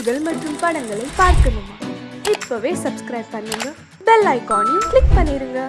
செய்திகள் மற்றும் படங்களை பார்க்கணுமா? இப்பவே சப்ஸ்கிரைப் பண்ணுங்க. பெல் ஐக்கானையும் கிளிக் பண்ணிருங்க.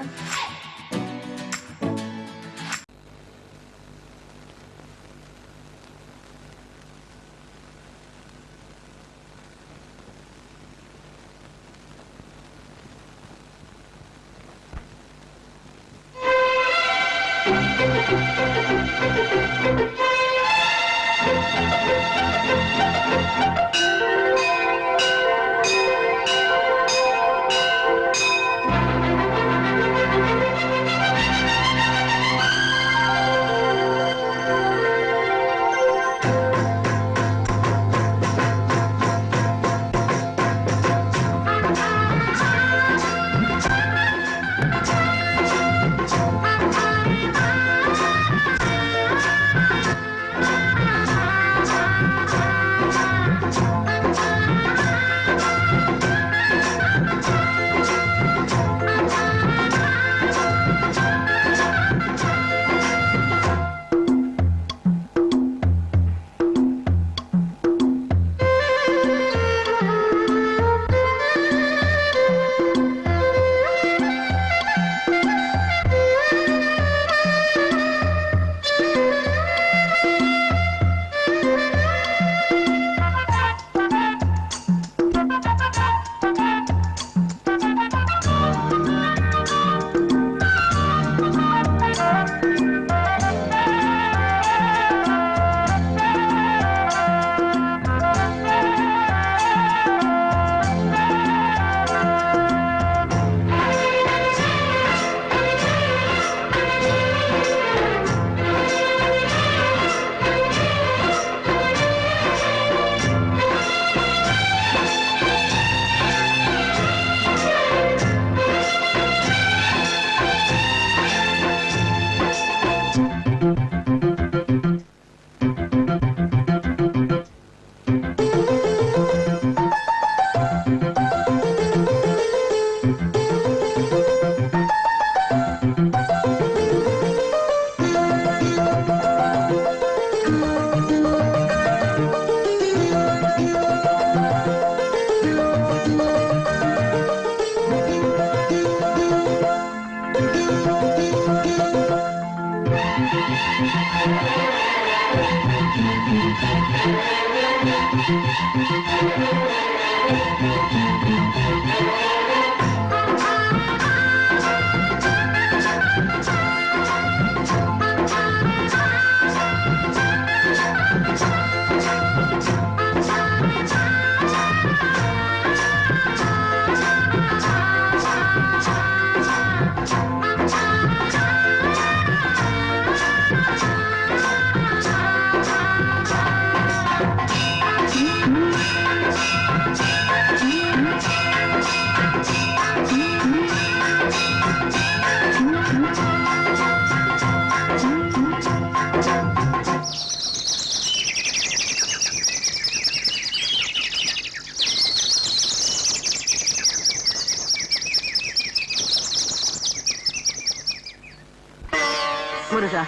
முருகா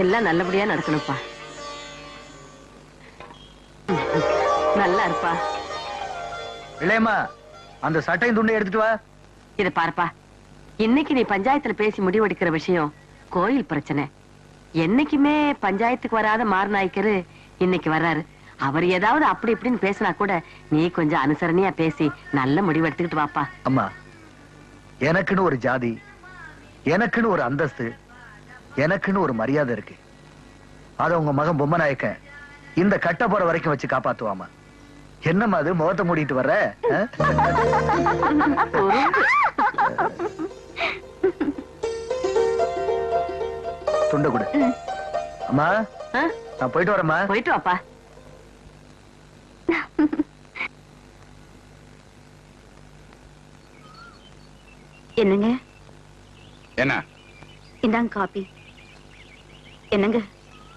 எல்லாம் நல்லபடியா நடக்கணும்ப்பா. நல்லா இருப்பா. இளையம்மா அந்த சட்டையும் துண்டை எடுத்துட்டு வா. இத பாருப்பா. இன்னைக்கு நீ பஞ்சாயத்துல பேசி முடிவெடுக்கிற விஷயம் கோயில் பிரச்சனை. என்னைக்குமே பஞ்சாயத்துக்கு வராத மாரநாயக்கரு இன்னைக்கு வர்றாரு. அவர் ஏதாவது அப்படி இப்படின்னு பேசினா கூட நீ கொஞ்சம் அனுசரணையா பேசி நல்ல முடிவு எடுத்துக்கிட்டு வாப்பா. அம்மா எனக்குன்னு ஒரு ஜாதி எனக்குன்னு ஒரு அந்தஸ்து எனக்குன்னு ஒரு மரியாதை இருக்கு. அத உங்க மகன் பொம்மநாயக்கன் இந்த கட்ட போற வரைக்கும் வச்சு காப்பாத்துவாமா? என்னம்மா அது முகத்தை மூடிட்டு வர்ற? துண்டை கொடு. அம்மா? நான் போயிட்டு வரேம்மா. போயிட்டு வாப்பா. என்னங்க? என்ன? இந்தாங்க காபி. என்னங்க?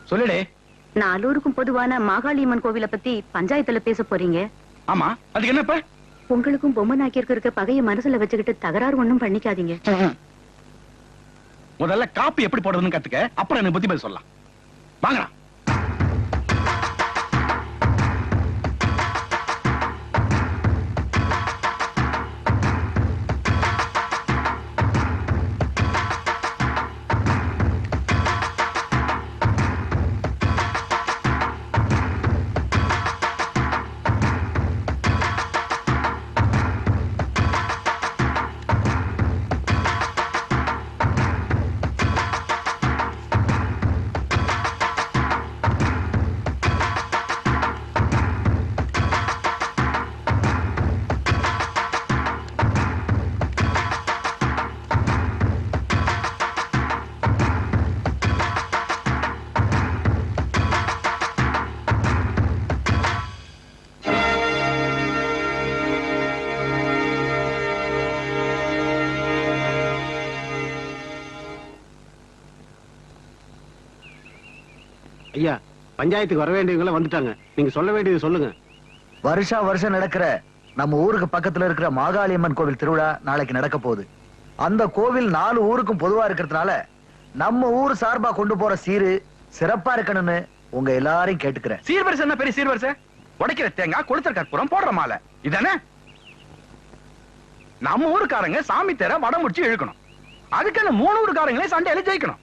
சொல்லுடே. நாலூருக்கும் பொதுவான மாகாளியம்மன் கோவில பத்தி பஞ்சாயத்துல பேச போறீங்க. ஆமா. அதுக்கு என்னப்ப? உங்களுக்கும் பொம்மை நாக்கியருக்கு இருக்க பகைய மனசுல வச்சுக்கிட்டு தகராறு ஒண்ணும் பண்ணிக்காதீங்க. முதல்ல காப்பி எப்படி போடுறதுன்னு கத்துக்க. அப்புறம் எனக்கு புத்தி பேச சொல்லலாம். வாங்கடா. பஞ்சாயத்துக்கு வர வேண்டியவங்க வந்துட்டாங்க. நீங்க சொல்ல வேண்டியது சொல்லுங்க. வருஷா வருஷம் நடக்கிற நம்ம ஊருக்கு பக்கத்துல இருக்கிற மாகாளியம்மன் கோவில் திருவிழா நாளைக்கு நடக்க போகுது. அந்த கோவில் நாலு ஊருக்கும் பொதுவா இருக்கிறதுனால நம்ம ஊர் சார்பா கொண்டு போற சீரு சிறப்பா இருக்கணும்னு உங்க எல்லாரையும் கேட்டுக்கிறேன். சீர்வரிசை என்ன பெரிய சீர்வரிசை? உடைக்கிற தேங்காய் கொளுத்தர் கற்பூரம் போடுற மாலை. இதானே? நம்ம ஊருக்காரங்க சாமி தேர வடம் முடிச்சு இழுக்கணும். அதுக்கு அந்த மூணு ஊருக்காரங்களே சண்டையில ஜெயிக்கணும்.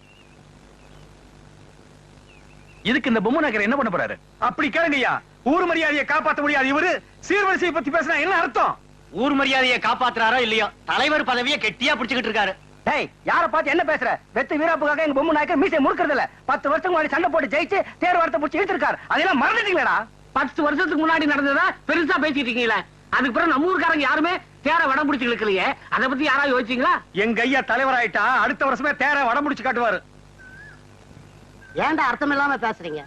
இதுக்கு இந்த பொம்மை நகர் என்ன பண்ண போறாரு? அப்படி கேளுங்கய்யா. ஊர் மரியாதையை காப்பாத்த முடியாது இவரு. சீர்வரிசையை பத்தி பேசினா என்ன அர்த்தம்? ஊர் மரியாதையை காப்பாத்துறாரோ இல்லையோ? தலைவர் பதவியை கெட்டியா பிடிச்சுக்கிட்டு இருக்காரு. டேய் யார பார்த்து என்ன பேசுற? வெத்து வீராப்புக்காக எங்க பொம்மை நாயக்கர் மீசை முறுக்கிறது இல்ல பத்து வருஷத்துக்கு முன்னாடி சண்டை போட்டு ஜெயிச்சு தேர் வார்த்தை பிடிச்சி இழுத்திருக்காரு. அதெல்லாம் மறந்துட்டீங்களா பத்து வருஷத்துக்கு முன்னாடி நடந்ததா பெருசா பேசிட்டு இருக்கீங்களே. அதுக்கு பிறகு நம்ம ஊருக்காரங்க யாருமே தேர வடம் பிடிச்சு இழுக்கலையே அதை பத்தி யாராவது யோசிச்சீங்களா? எங்க ஐயா தலைவராயிட்டா அடுத்த வருஷமே தேர வடம் முடிச்சு காட்டுவாரு. ஏன்டா அர்த்தம் இல்லாம பேசுறீங்க?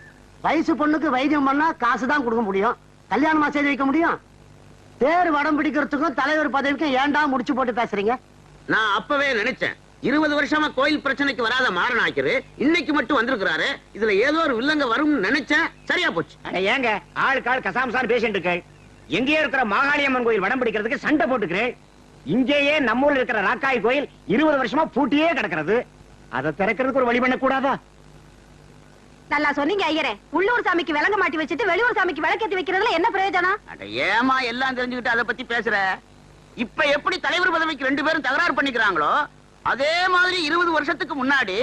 வயசு பொண்ணுக்கு வைத்தியம் பண்ணா காசு தான் கொடுக்க முடியும். கல்யாணமா செய்து வைக்க முடியும். தேர் வடம் பிடிக்கிறதுக்கும் தலைவர் பதவிக்கும் ஏன்டா முடிச்சு போட்டு பேசுறீங்க? நான் அப்பவே நினைச்சேன். இருபது வருஷமா கோயில் பிரச்சனைக்கு வராத மாறனாக்கிரு இன்னைக்கு மட்டும் வந்திருக்கிறாரு. இதுல ஏதோ ஒரு வில்லங்க வரும்னு நினைச்சேன். சரியா போச்சு. ஏங்க ஆளுக்கு ஆள் கசாமசான்னு பேசிட்டு இருக்கேன். எங்கேயே இருக்கிற மாகாளியம்மன் கோயில் வடம் பிடிக்கிறதுக்கு சண்டை போட்டுக்கிறேன். இங்கேயே நம்ம ஊர்ல இருக்கிற ராக்காய் கோயில் இருபது வருஷமா பூட்டியே கிடக்கிறது. அதை திறக்கிறதுக்கு ஒரு வழி பண்ண கூடாதா நல்லா சொன்னீங்க ஐயரே. உள்ளூர் சாமிக்கு விளங்க மாட்டி வச்சுட்டு வெளியூர் சாமிக்கு விளக்கேத்தி வைக்கிறதுல என்ன பிரயோஜனம்? அட ஏமா எல்லாம் தெரிஞ்சுக்கிட்டு அதை பத்தி பேசுற? இப்ப எப்படி தலைவர் பதவிக்கு ரெண்டு பேரும் தகராறு பண்ணிக்கிறாங்களோ அதே மாதிரி இருபது வருஷத்துக்கு முன்னாடி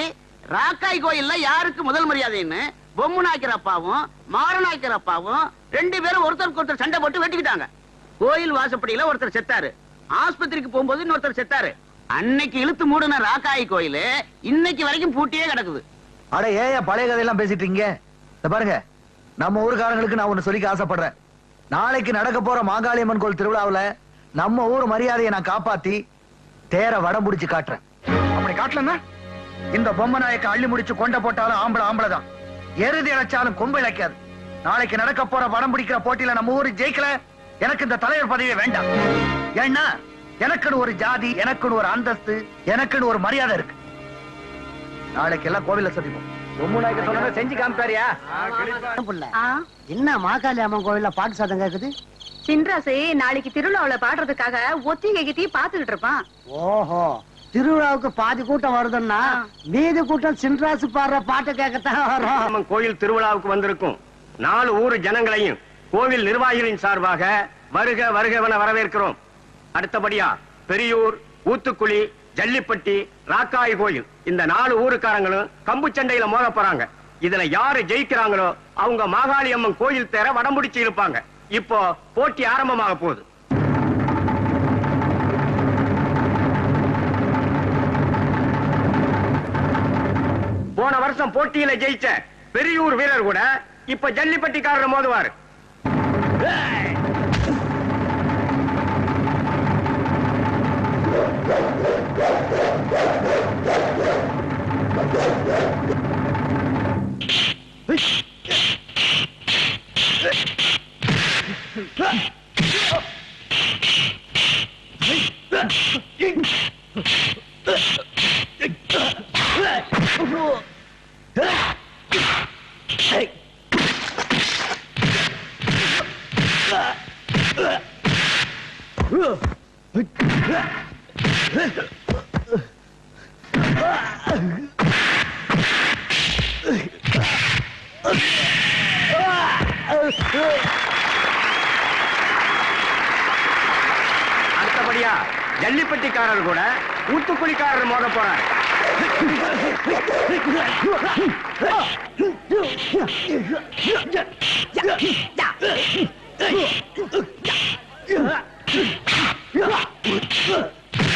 ராக்காய் கோயில்ல யாருக்கு முதல் மரியாதைன்னு பொம்மு நாய்க்கர் அப்பாவும் மாரநாய்க்கர் அப்பாவும் ரெண்டு பேரும் ஒருத்தருக்கு ஒருத்தர் சண்டை போட்டு வெட்டிக்கிட்டாங்க. கோயில் வாசப்படியில ஒருத்தர் செத்தாரு. ஆஸ்பத்திரிக்கு போகும்போது இன்னொருத்தர் செத்தாரு. அன்னைக்கு இழுத்து மூடின ராக்காய் கோயில் இன்னைக்கு வரைக்கும் பூட்டியே கிடக்குது. அட ஏன் பழைய கதையெல்லாம் பேசிட்டு இருக்கீங்க? பாருங்க நம்ம ஊருக்காரங்களுக்கு நான் ஒண்ணு சொல்லிக்க ஆசைப்படுறேன். நாளைக்கு நடக்க போற மாகாளியம்மன் கோயில் திருவிழாவுல நம்ம ஊர் மரியாதையை நான் காப்பாத்தி தேர வடம் பிடிச்சு காட்டுறேன். அப்படி காட்டலன்னா இந்த பொம்மை நாயக்க அள்ளி முடிச்சு கொண்ட போட்டாலும் ஆம்பளை ஆம்பளை தான் எருதி இழைச்சாலும் கொம்பு இழைக்காது. நாளைக்கு நடக்க போற வடம் பிடிக்கிற போட்டியில நம்ம ஊரு ஜெயிக்கல எனக்கு இந்த தலைவர் பதவியே வேண்டாம். ஏன்னா எனக்குன்னு ஒரு ஜாதி எனக்குன்னு ஒரு அந்தஸ்து எனக்குன்னு ஒரு மரியாதை இருக்கு. நாளைக்கு எல்லாம் கோவில்ல சந்திப்போம். பொம்மை நாயக்கர் சொன்னதை செஞ்சு காமிப்பாரியா? புள்ள. என்ன மாகாளி அம்மன் கோயில்ல பாட்டு சத்தம் கேக்குது? சின்ராசு நாளைக்கு திருவிழாவுல பாடுறதுக்காக ஒத்திகை கிட்டி பாத்துக்கிட்டு இருப்பான். ஓஹோ திருவிழாவுக்கு பாதி கூட்டம் வருதுன்னா மீதி கூட்டம் சின்ராசு பாடுற பாட்டு கேட்கத்தான் வரும். அம்மன் கோயில் திருவிழாவுக்கு வந்திருக்கும். நாலு ஊர் ஜனங்களையும் கோவில் நிர்வாகிகளின் சார்பாக வருக வருகவென வரவேற்கிறோம். அடுத்தபடியா பெரியூர் ஊத்துக்குழி ஜல்லிப்பட்டி ராக்காய் கோயில். இந்த நாலு ஊருக்காரங்களும் கம்பு சண்டையில மோத போறாங்க. இதுல யாரு ஜெயிக்கிறாங்களோ அவங்க மாகாளி அம்மன் கோயில் தேர வடம்பிடிச்சு இருப்பாங்க இப்போ போட்டி ஆரம்பமாக போகுது. போன வருஷம் போட்டியில ஜெயிச்ச பெரியூர் வீரர் கூட இப்ப ஜல்லிப்பட்டிக்காரர் மோதுவாரு. Ugh! அடுத்தபடியா ஜல்லிப்பட்டிக்காரர் கூட ஊத்துக்குடிக்காரர் மோத போறாரு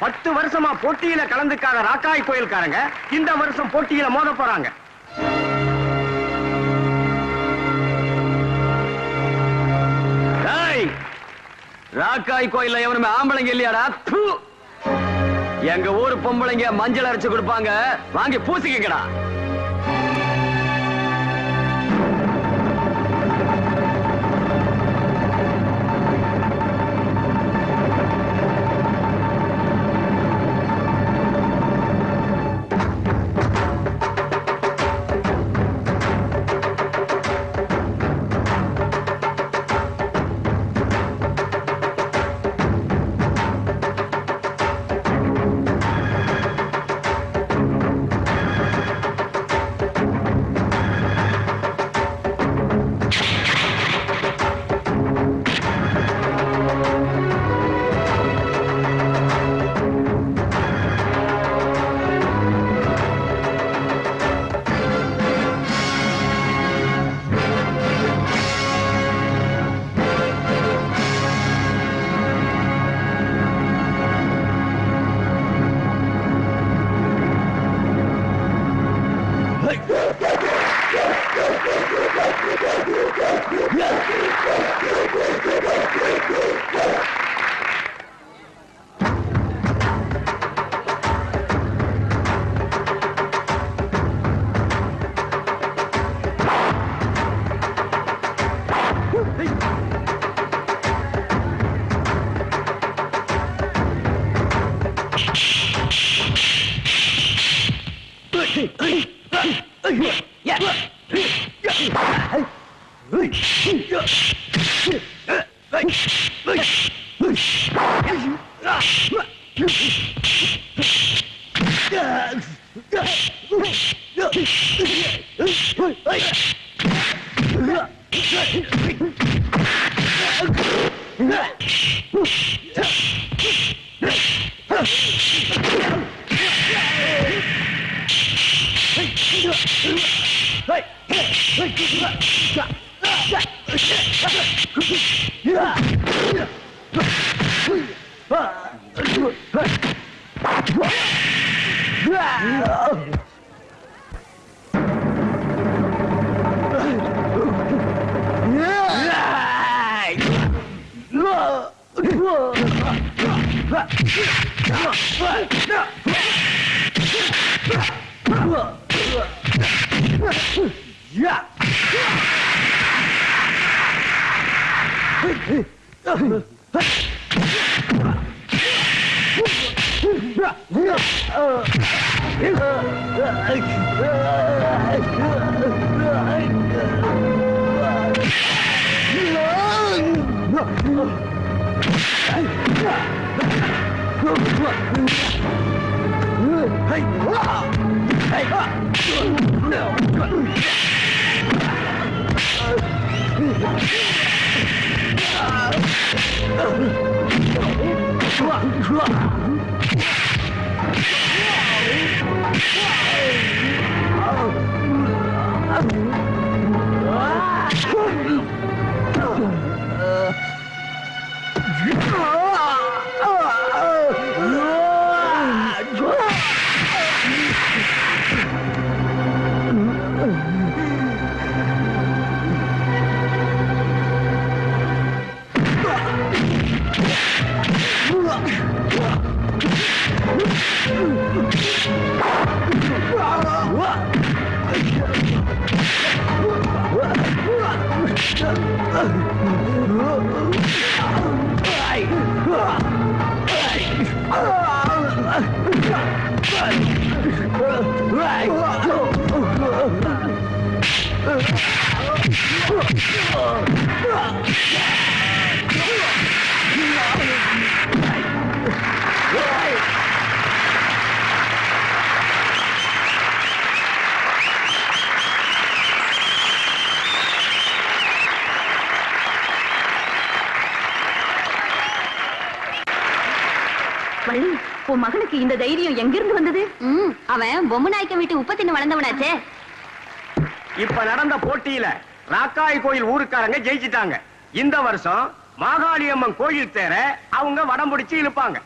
பத்து வருஷமா போட்டியில கலந்துக்காத ராக்காய் கோயில்காரங்க இந்த வருஷம் போட்டியில மோத போறாங்க. ராக்காய் கோயில்ல எவனுமே ஆம்பளைங்க இல்லையாடா? எங்க ஊர் பொம்பளைங்க மஞ்சள் அரைச்சு கொடுப்பாங்க. வாங்கி பூசிக்கடா Oh! வள்ளி உன் மகனுக்கு இந்த தைரியம் எங்கிருந்து வந்தது? அவன் பொம்மநாயக்க வீட்டு உப்ப தின்னு வளர்ந்தவனாச்சே. இப்ப நடந்த போட்டியில ராக்காய் கோயில் ஊருக்காரங்க ஜெயிச்சிட்டாங்க. இந்த வருஷம் மாகாளியம்மன் கோயில் தேர அவங்க வடம் பிடிச்சு இழுப்பாங்க.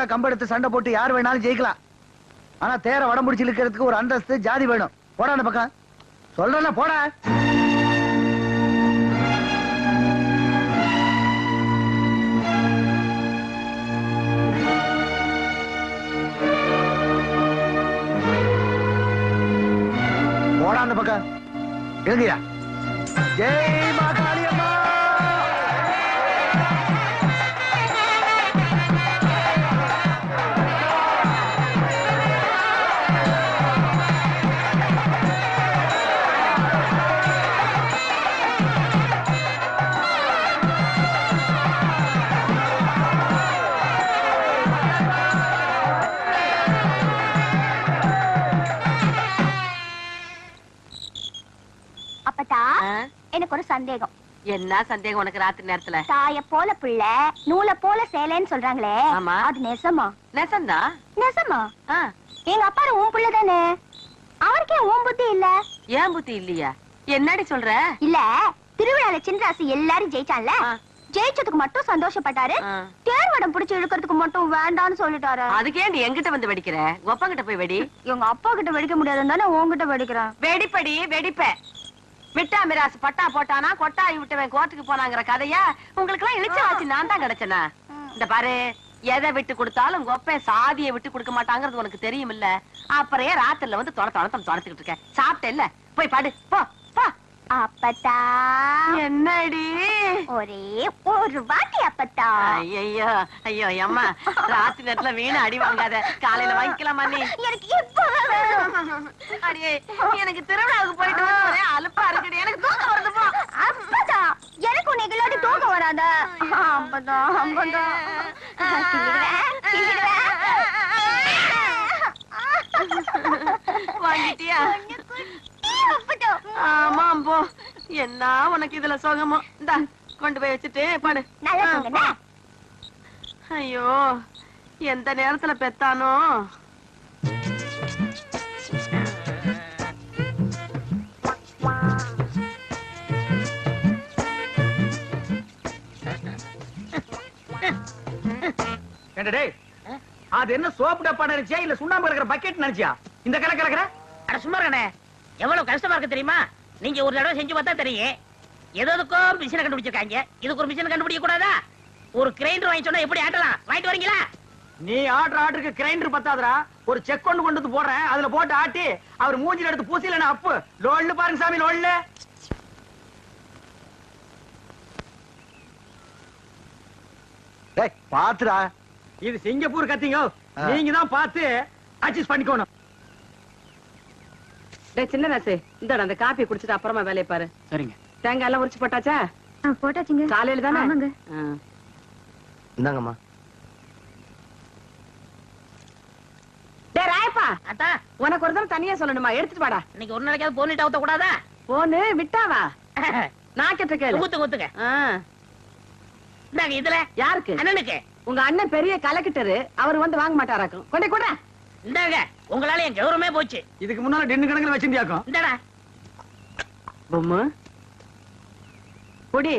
ஊருக்காக கம்பெடுத்து சண்டை போட்டு யார் வேணாலும் ஜெயிக்கலாம். ஆனா தேர வடம் முடிச்சு இருக்கிறதுக்கு ஒரு அந்தஸ்து ஜாதி வேணும். போடா அந்த பக்கம். சொல்றேன்னா போட. போடா அந்த பக்கம். எழுந்தியா ஜெய் சந்தேகம். என்ன சந்தேகம் உனக்கு ராத்திரி நேரத்துல? தாய போல பிள்ளை நூலை போல சேலைன்னு சொல்றாங்களே. ஆமா. அது நெசமா? நெசந்தா? நெசமா? எங்க அப்பா உன் பிள்ளை தானே? அவருக்கே உன் புத்தி இல்ல. ஏன் புத்தி இல்லையா? என்னடி சொல்ற? இல்ல திருவிழால சின்ராசு எல்லாரும் ஜெயிச்சான்ல. ஜெயிச்சதுக்கு மட்டும் சந்தோஷப்பட்டாரு. தேர்வடம் பிடிச்சு இழுக்கிறதுக்கு மட்டும் வேண்டாம்னு சொல்லிட்டாரு. அதுக்கே நீ எங்கிட்ட வந்து வெடிக்கிற? கொப்பங்கிட்ட போய் வெடி. எங்க அப்பா கிட்ட வெடிக்க முடியாதுன்னு தானே உன்கிட்ட வெடிக்கிறேன். வெடிப்படி வெடிப்ப. விட்டா மிராசு பட்டா போட்டானா கொட்டாய் விட்டவன் கோர்ட்டுக்கு போனாங்கிற கதையா உங்களுக்கு எல்லாம் இழிச்ச வாசி நான் தான் கிடைச்சனா? இந்த பாரு எதை விட்டு கொடுத்தாலும் கொப்பன் சாதியை விட்டு கொடுக்க மாட்டாங்கிறது உனக்கு தெரியும் இல்ல அப்புறம் ராத்திரில வந்து தொட தொட தொலைச்சுக்கிட்டு இருக்க சாப்பிட்ட இல்ல போய் பாடு போ. போ அப்பத்தா. என்னடி? ஒரே ஒரு வாட்டி அப்பத்தா. ஐயோ ஐயோ அம்மா ராத்திரி நேரத்துல வீணு அடி வாங்காத. காலையில வாங்கிக்கலாமா நீ? எனக்கு வேணும். அடியே எனக்கு திருவிழாவுக்கு போயிட்டு வந்து ஒரே அலுப்பா இருக்குடி. எனக்கு தூக்கம் வருது போ. அப்பதா எனக்கு உன்னை இல்லாட்டி தூக்கம் வராத? அப்பதா அப்பதா கிள்ளிடுவேன், கிள்ளிடுவேன். வாங்கிட்டியா. ஆமா போ என்ன உனக்கு இதுல சுகமோ? இந்தா கொண்டு போய் வச்சுட்டு பாடு? ஐயோ எந்த நேரத்துல பெத்தானோ? அது என்ன சோப்பு டப்பா நினைச்சியா? இல்ல சுண்ணாம்பு கலக்கிற பக்கெட் நினைச்சியா? இந்த கலை கலக்கிற அட சும்மா இருக்கண்ணே எவ்வளவு கஷ்டமா இருக்கு தெரியுமா? நீங்க ஒரு தடவை செஞ்சு பார்த்தா தெரியும். எதுக்கும் மிஷினை கண்டுபிடிச்சிருக்காங்க. இதுக்கு ஒரு மிஷின் கண்டுபிடிக்க கூடாதா? ஒரு கிரைண்டர் வாங்கி சொன்னா எப்படி ஆட்டலாம்? வாங்கிட்டு வரீங்களா? நீ ஆர்டர் ஆர்டருக்கு கிரைண்டர் பத்தாதடா. ஒரு செக் கொண்டு கொண்டு வந்து போடுறேன். அதுல போட்டு ஆட்டி அவர் மூஞ்சில எடுத்து பூசில அப்பு. லோல்லு பாருங்க சாமி டேய் பாத்துடா இது சிங்கப்பூர் கத்திங்க. நீங்க தான் பார்த்து அட்ஜஸ்ட் பண்ணிக்கணும். சின்ன ராசு இந்த அந்த காப்பி குடிச்சிட்டு அப்புறமா வேலையை பாரு. சரிங்க. தேங்காய் எல்லாம் உரிச்சு போட்டாச்சா? போட்டாச்சுங்க. காலையில தானே. இந்தாங்கம்மா. ராயப்பா அத்தா. உனக்கு ஒரு தடவை தனியா சொல்லணுமா? எடுத்துட்டு வாடா. இன்னைக்கு ஒரு நாளைக்காவது ஊத்த கூடாதா? போனு விட்டாவா? நான் கேட்ட கேளு. ஊத்துங்க. இந்தாங்க இதுல. யாருக்கு? அண்ணனுக்கு. உங்க அண்ணன் பெரிய கலக்கிட்டரு அவர் வந்து வாங்க மாட்டாராக்கும். கொண்டே கூட இந்தாங்க உங்களால என் கௌரவமே போச்சு. இதுக்கு முன்னால டென்னு கணக்குல வச்சிருந்தியாக்கும் இந்தடா. பொம்மு. குடி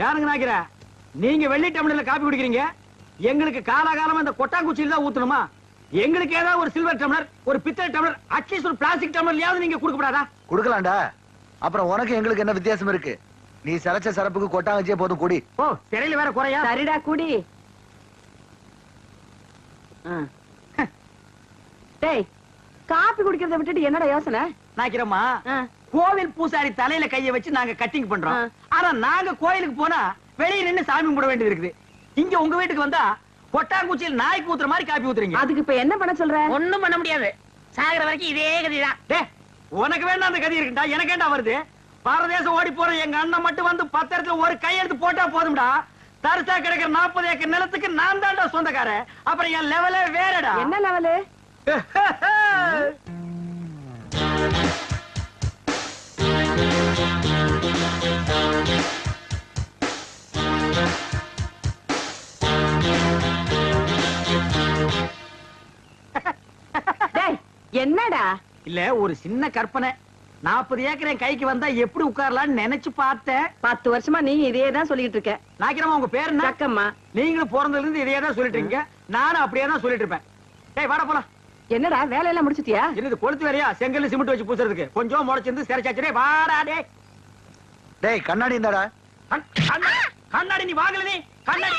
யாருங்க நாக்கிற நீங்க வெள்ளி டம்ளர்ல காப்பி குடிக்கிறீங்க? எங்களுக்கு காலாகாலமா இந்த கொட்டாங்குச்சியில தான் ஊத்தணுமா? எங்களுக்கு ஏதாவது ஒரு சில்வர் டம்ளர் ஒரு பித்தளை டம்ளர் அட்லீஸ்ட் ஒரு பிளாஸ்டிக் டம்ளர்லயாவது நீங்க கொடுக்கப்படாதா? குடுக்கலாம்டா. அப்புறம் உனக்கு எங்களுக்கு என்ன வித்தியாசம் இருக்கு? நீ சரைச்ச சரப்புக்கு கொட்டாங்கச்சியே போதும் கூடி. ஓ திரையில வேற குறையா? சரிடா குடி. டேய் காப்பி குடிக்கிறத விட்டுட்டு என்னடா யோசனை? நாக்கிறோமா. கோவில் பூசாரி தலையில கைய வச்சு நாங்க கட்டிங் பண்றோம். ஆனா நாங்க கோயிலுக்கு போனா வெளிய நின்னு சாமி கும்பிட வேண்டியது இருக்குது. இங்க உங்க வீட்டுக்கு வந்தா கொட்டாங்குச்சியில் நாய்க்கு ஊத்துற மாதிரி காப்பி ஊத்துறீங்க. அதுக்கு இப்ப என்ன பண்ண சொல்ற? ஒண்ணும் பண்ண முடியாது. சாகுற வரைக்கும் இதே கதிதான். டே உனக்கு வேண்டாம் அந்த கதி இருக்குடா எனக்கு ஏன்டா வருது? பாரதேசம் ஓடி போற எங்க அண்ணன் மட்டும் வந்து பத்து இடத்துல ஒரு கையெழுத்து போட்டா போதும்டா. தரிசா கிடைக்கிற நாற்பது ஏக்கர் நிலத்துக்கு நான் தான்டா சொந்தக்காரன். அப்புறம் என் லெவலே வேறடா. என்ன லெவலு என்னடா? இல்ல ஒரு சின்ன கற்பனை. நாற்பது ஏக்கர் என் கைக்கு வந்தா எப்படி உட்காரலாம்னு நினைச்சு பார்த்தேன். பத்து வருஷமா நீ இதே தான் சொல்லிட்டு இருக்க. நாக்கிரமா உங்க பேர் என்ன சக்கம்மா. நீங்களும் பிறந்ததுல இருந்து இதே தான் சொல்லிட்டு இருக்கீங்க நானும் அப்படியே தான் சொல்லிட்டு இருப்பேன் டேய் வாடா போலாம். என்னடா வேலையெல்லாம் முடிச்சிட்டியா? என்னது கொளுத்து வேறையா செங்கல் சிமெண்ட் வச்சு பூசுறதுக்கு. கொஞ்சம் முளைச்சிருந்து சிறைச்சாச்சு. டேய் வாடா டேய். டேய் கண்ணாடி கண்ணா- கண்ணாடி நீ வாங்கல நீ. கண்ணாடி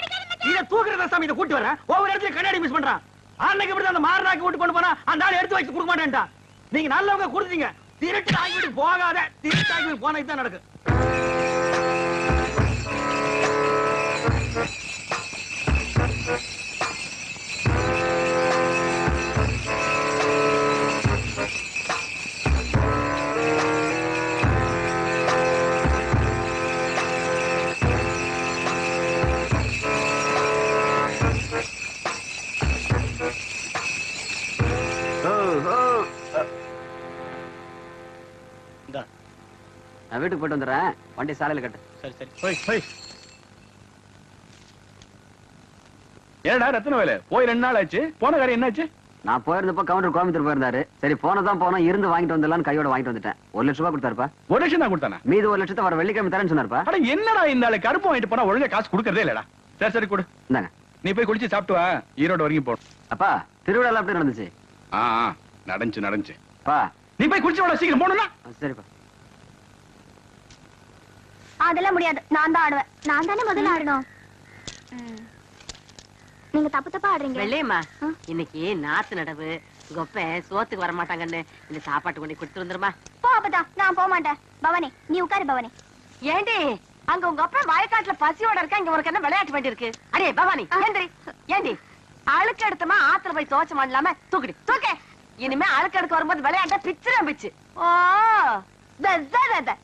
இத தூக்குறத சாமி இத கூட்டி வரேன் ஒவ்வொரு இடத்துல கண்ணாடி மிஸ் பண்றான். அன்னைக்கு இப்படி அந்த மாரனாக்கு விட்டு கொண்டு போனா அந்த ஆள் எடுத்து வச்சு கொடுக்க மாட்டேன்டா நீங்க நல்லவங்க கொடுத்தீங்க. திருட்டு ஆகிட்டு போகாத திருட்டு ஆகிட்டு போனா இதுதான் நடக்கும் நான் வீட்டுக்கு போயிட்டு வந்துடுறேன். வண்டி சாலையில கட்டு. சரி சரி. போய் போய் ஏடா ரத்தன வேலை? போய் ரெண்டு நாள் ஆச்சு. போன காரியம் என்னாச்சு? நான் போயிருந்தப்போ கவுண்டர் கோயம்புத்தூர் போயிருந்தாரு. சரி போனதான் போனோம். இருந்து வாங்கிட்டு வந்துடலாம்னு கையோட வாங்கிட்டு வந்துட்டேன். ஒரு லட்ச ரூபாய் கொடுத்தாருப்பா. ஒரு லட்சம் தான் கொடுத்தானா? மீது ஒரு லட்சத்தை வர வெள்ளிக்கிழமை தரேன்னு சொன்னாருப்பா. அட என்னடா இந்த ஆளு? கருப்பு வாங்கிட்டு போனா ஒழுங்கா காசு கொடுக்கறதே இல்லடா. சரி சரி கொடு. இந்தாங்க. நீ போய் குளிச்சு சாப்பிட்டு வா. ஈரோடு வரைக்கும் போ. அப்பா திருவிழா எப்படி நடந்துச்சு? ஆ, நடந்துச்சு நடந்துச்சு. பா. நீ போய் குளிச்சு வாடா சீக்கிரம் போகணும்னா? சரிப்பா. அதெல்லாம் முடியாது. நான் தான் ஆடுவேன். நான் தானே முதல்ல ஆடணும். நீங்க தப்பு தப்பா ஆடுறீங்க வெள்ளையம்மா? இன்னைக்கு நாத்து நடவு கொப்ப சோத்துக்கு வர மாட்டாங்கன்னு இந்த சாப்பாட்டு கொண்டு கொடுத்து வந்துருமா? போ அப்பதா நான் போக மாட்டேன். பவானி நீ உட்காரு பவானி. ஏண்டி? அங்க உங்க அப்பா வயக்காட்டுல பசியோட இருக்கா? இங்க உனக்கு என்ன விளையாட்டு வேண்டி இருக்கு? அடே பவானி ஏந்திரி ஏண்டி? அழுக்கு எடுத்தமா ஆத்துல போய் துவச்ச பண்ணலாம தூக்குடி. தூக்க. இனிமே அழுக்கு எடுக்க வரும்போது விளையாட்ட பிச்சுறேன் பிச்சு. ஓ.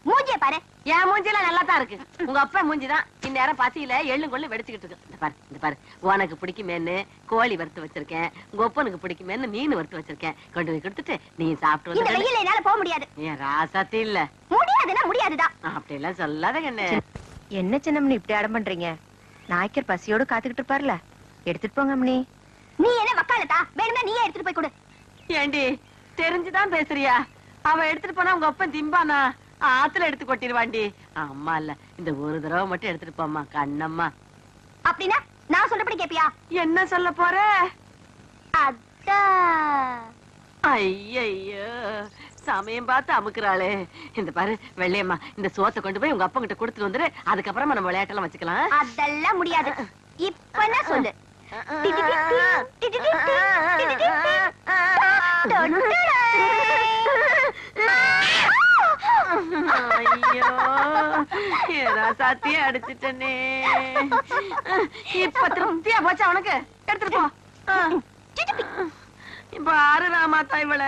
மூஞ்சிய பாரு. என் மூஞ்சிலாம் நல்லா தான் இருக்கு. உங்க அப்பா மூஞ்சி தான் இந்நேரம் பசியில எள்ளும் கொள்ளு வெடிச்சுக்கிட்டு இருக்கு. இந்த பாரு இந்த பாரு. உனக்கு பிடிக்குமேன்னு கோழி வறுத்து வச்சிருக்கேன். உங்க ஒப்பனுக்கு பிடிக்குமேன்னு மீன் வறுத்து வச்சிருக்கேன். கொண்டு போய் கொடுத்துட்டு நீ சாப்பிட்டு இந்த வந்து வெயில என்னால போக முடியாது. நீ ராசாத்தி இல்ல. முடியாதுன்னா முடியாதுதான். அப்படி எல்லாம் சொல்லாத கண்ணு. என்ன சின்னம்னி இப்படி அடம் பண்றீங்க? நாய்க்கர் பசியோட காத்துக்கிட்டு இருப்பார்ல. எடுத்துட்டு போங்க அம்மனி நீ என்ன வக்காலத்தா? வேணும்னா நீயே எடுத்துட்டு போய் கொடு. ஏண்டி தெரிஞ்சுதான் பேசுறியா? அவ எடுத்துட்டு போனா உங்க அப்பன் திம்பானா? ஆத்துல எடுத்து கொட்டிடுவாண்டி அம்மா இல்ல இந்த ஒரு தடவை மட்டும் எடுத்துட்டு போம்மா கண்ணம்மா அப்படின்னா நான் சொல்றபடி கேப்பியா என்ன சொல்ல போற ஐயையோ சமயம் பார்த்து அமுக்குறாளே இந்த பாரு வெள்ளையம்மா இந்த சோத்தை கொண்டு போய் உங்க அப்பா கிட்ட கொடுத்துட்டு வந்துரு அதுக்கப்புறமா நம்ம விளையாட்டெல்லாம் வச்சுக்கலாம் அதெல்லாம் முடியாது இப்ப என்ன சொல்லு ஐயோ ஏதா சாத்தியே அடிச்சிட்டனே இப்ப திருப்தியா போச்சா உனக்கு எடுத்துட்டு போ இப்ப ஆறு ராமாத்தா இவள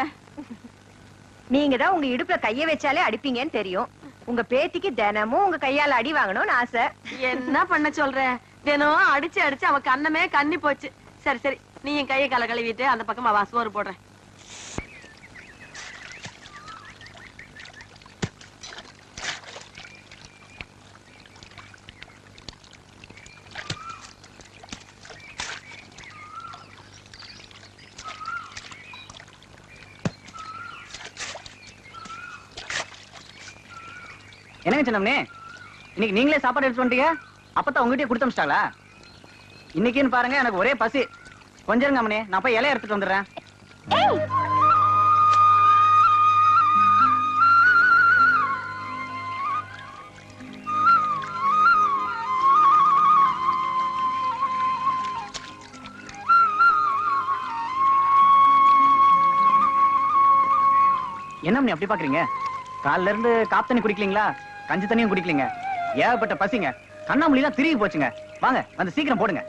நீங்க தான் உங்க இடுப்புல கைய வச்சாலே அடிப்பீங்கன்னு தெரியும் உங்க பேத்திக்கு தினமும் உங்க கையால அடி வாங்கணும்னு ஆசை என்ன பண்ண சொல்ற தினம் அடிச்சு அடிச்சு அவ கண்ணமே கண்ணி போச்சு சரி சரி நீ என் கையை கலை கழுவிட்டு அந்த பக்கமா வா சோறு போடுறேன் என்னங்க சின்னம்னே? இன்னைக்கு நீங்களே சாப்பாடு எடுத்து வந்துட்டீங்க? அப்பதான் உங்ககிட்டயே கொடுத்து அமிச்சிட்டாங்களா? இன்னைக்குன்னு பாருங்க எனக்கு ஒரே பசி. கொஞ்சம் அம்மனே நான் போய் இலைய எடுத்துட்டு வந்துடுறேன். என்ன அப்படி பாக்குறீங்க? காலைல இருந்து காப்பு தண்ணி குடிக்கலீங்களா? கஞ்சி தண்ணியும் குடிக்கலீங்க. ஏகப்பட்ட பசிங்க. கண்ணாமூலிலாம் திரும்பி போச்சுங்க. வாங்க வந்து சீக்கிரம் போடுங்க.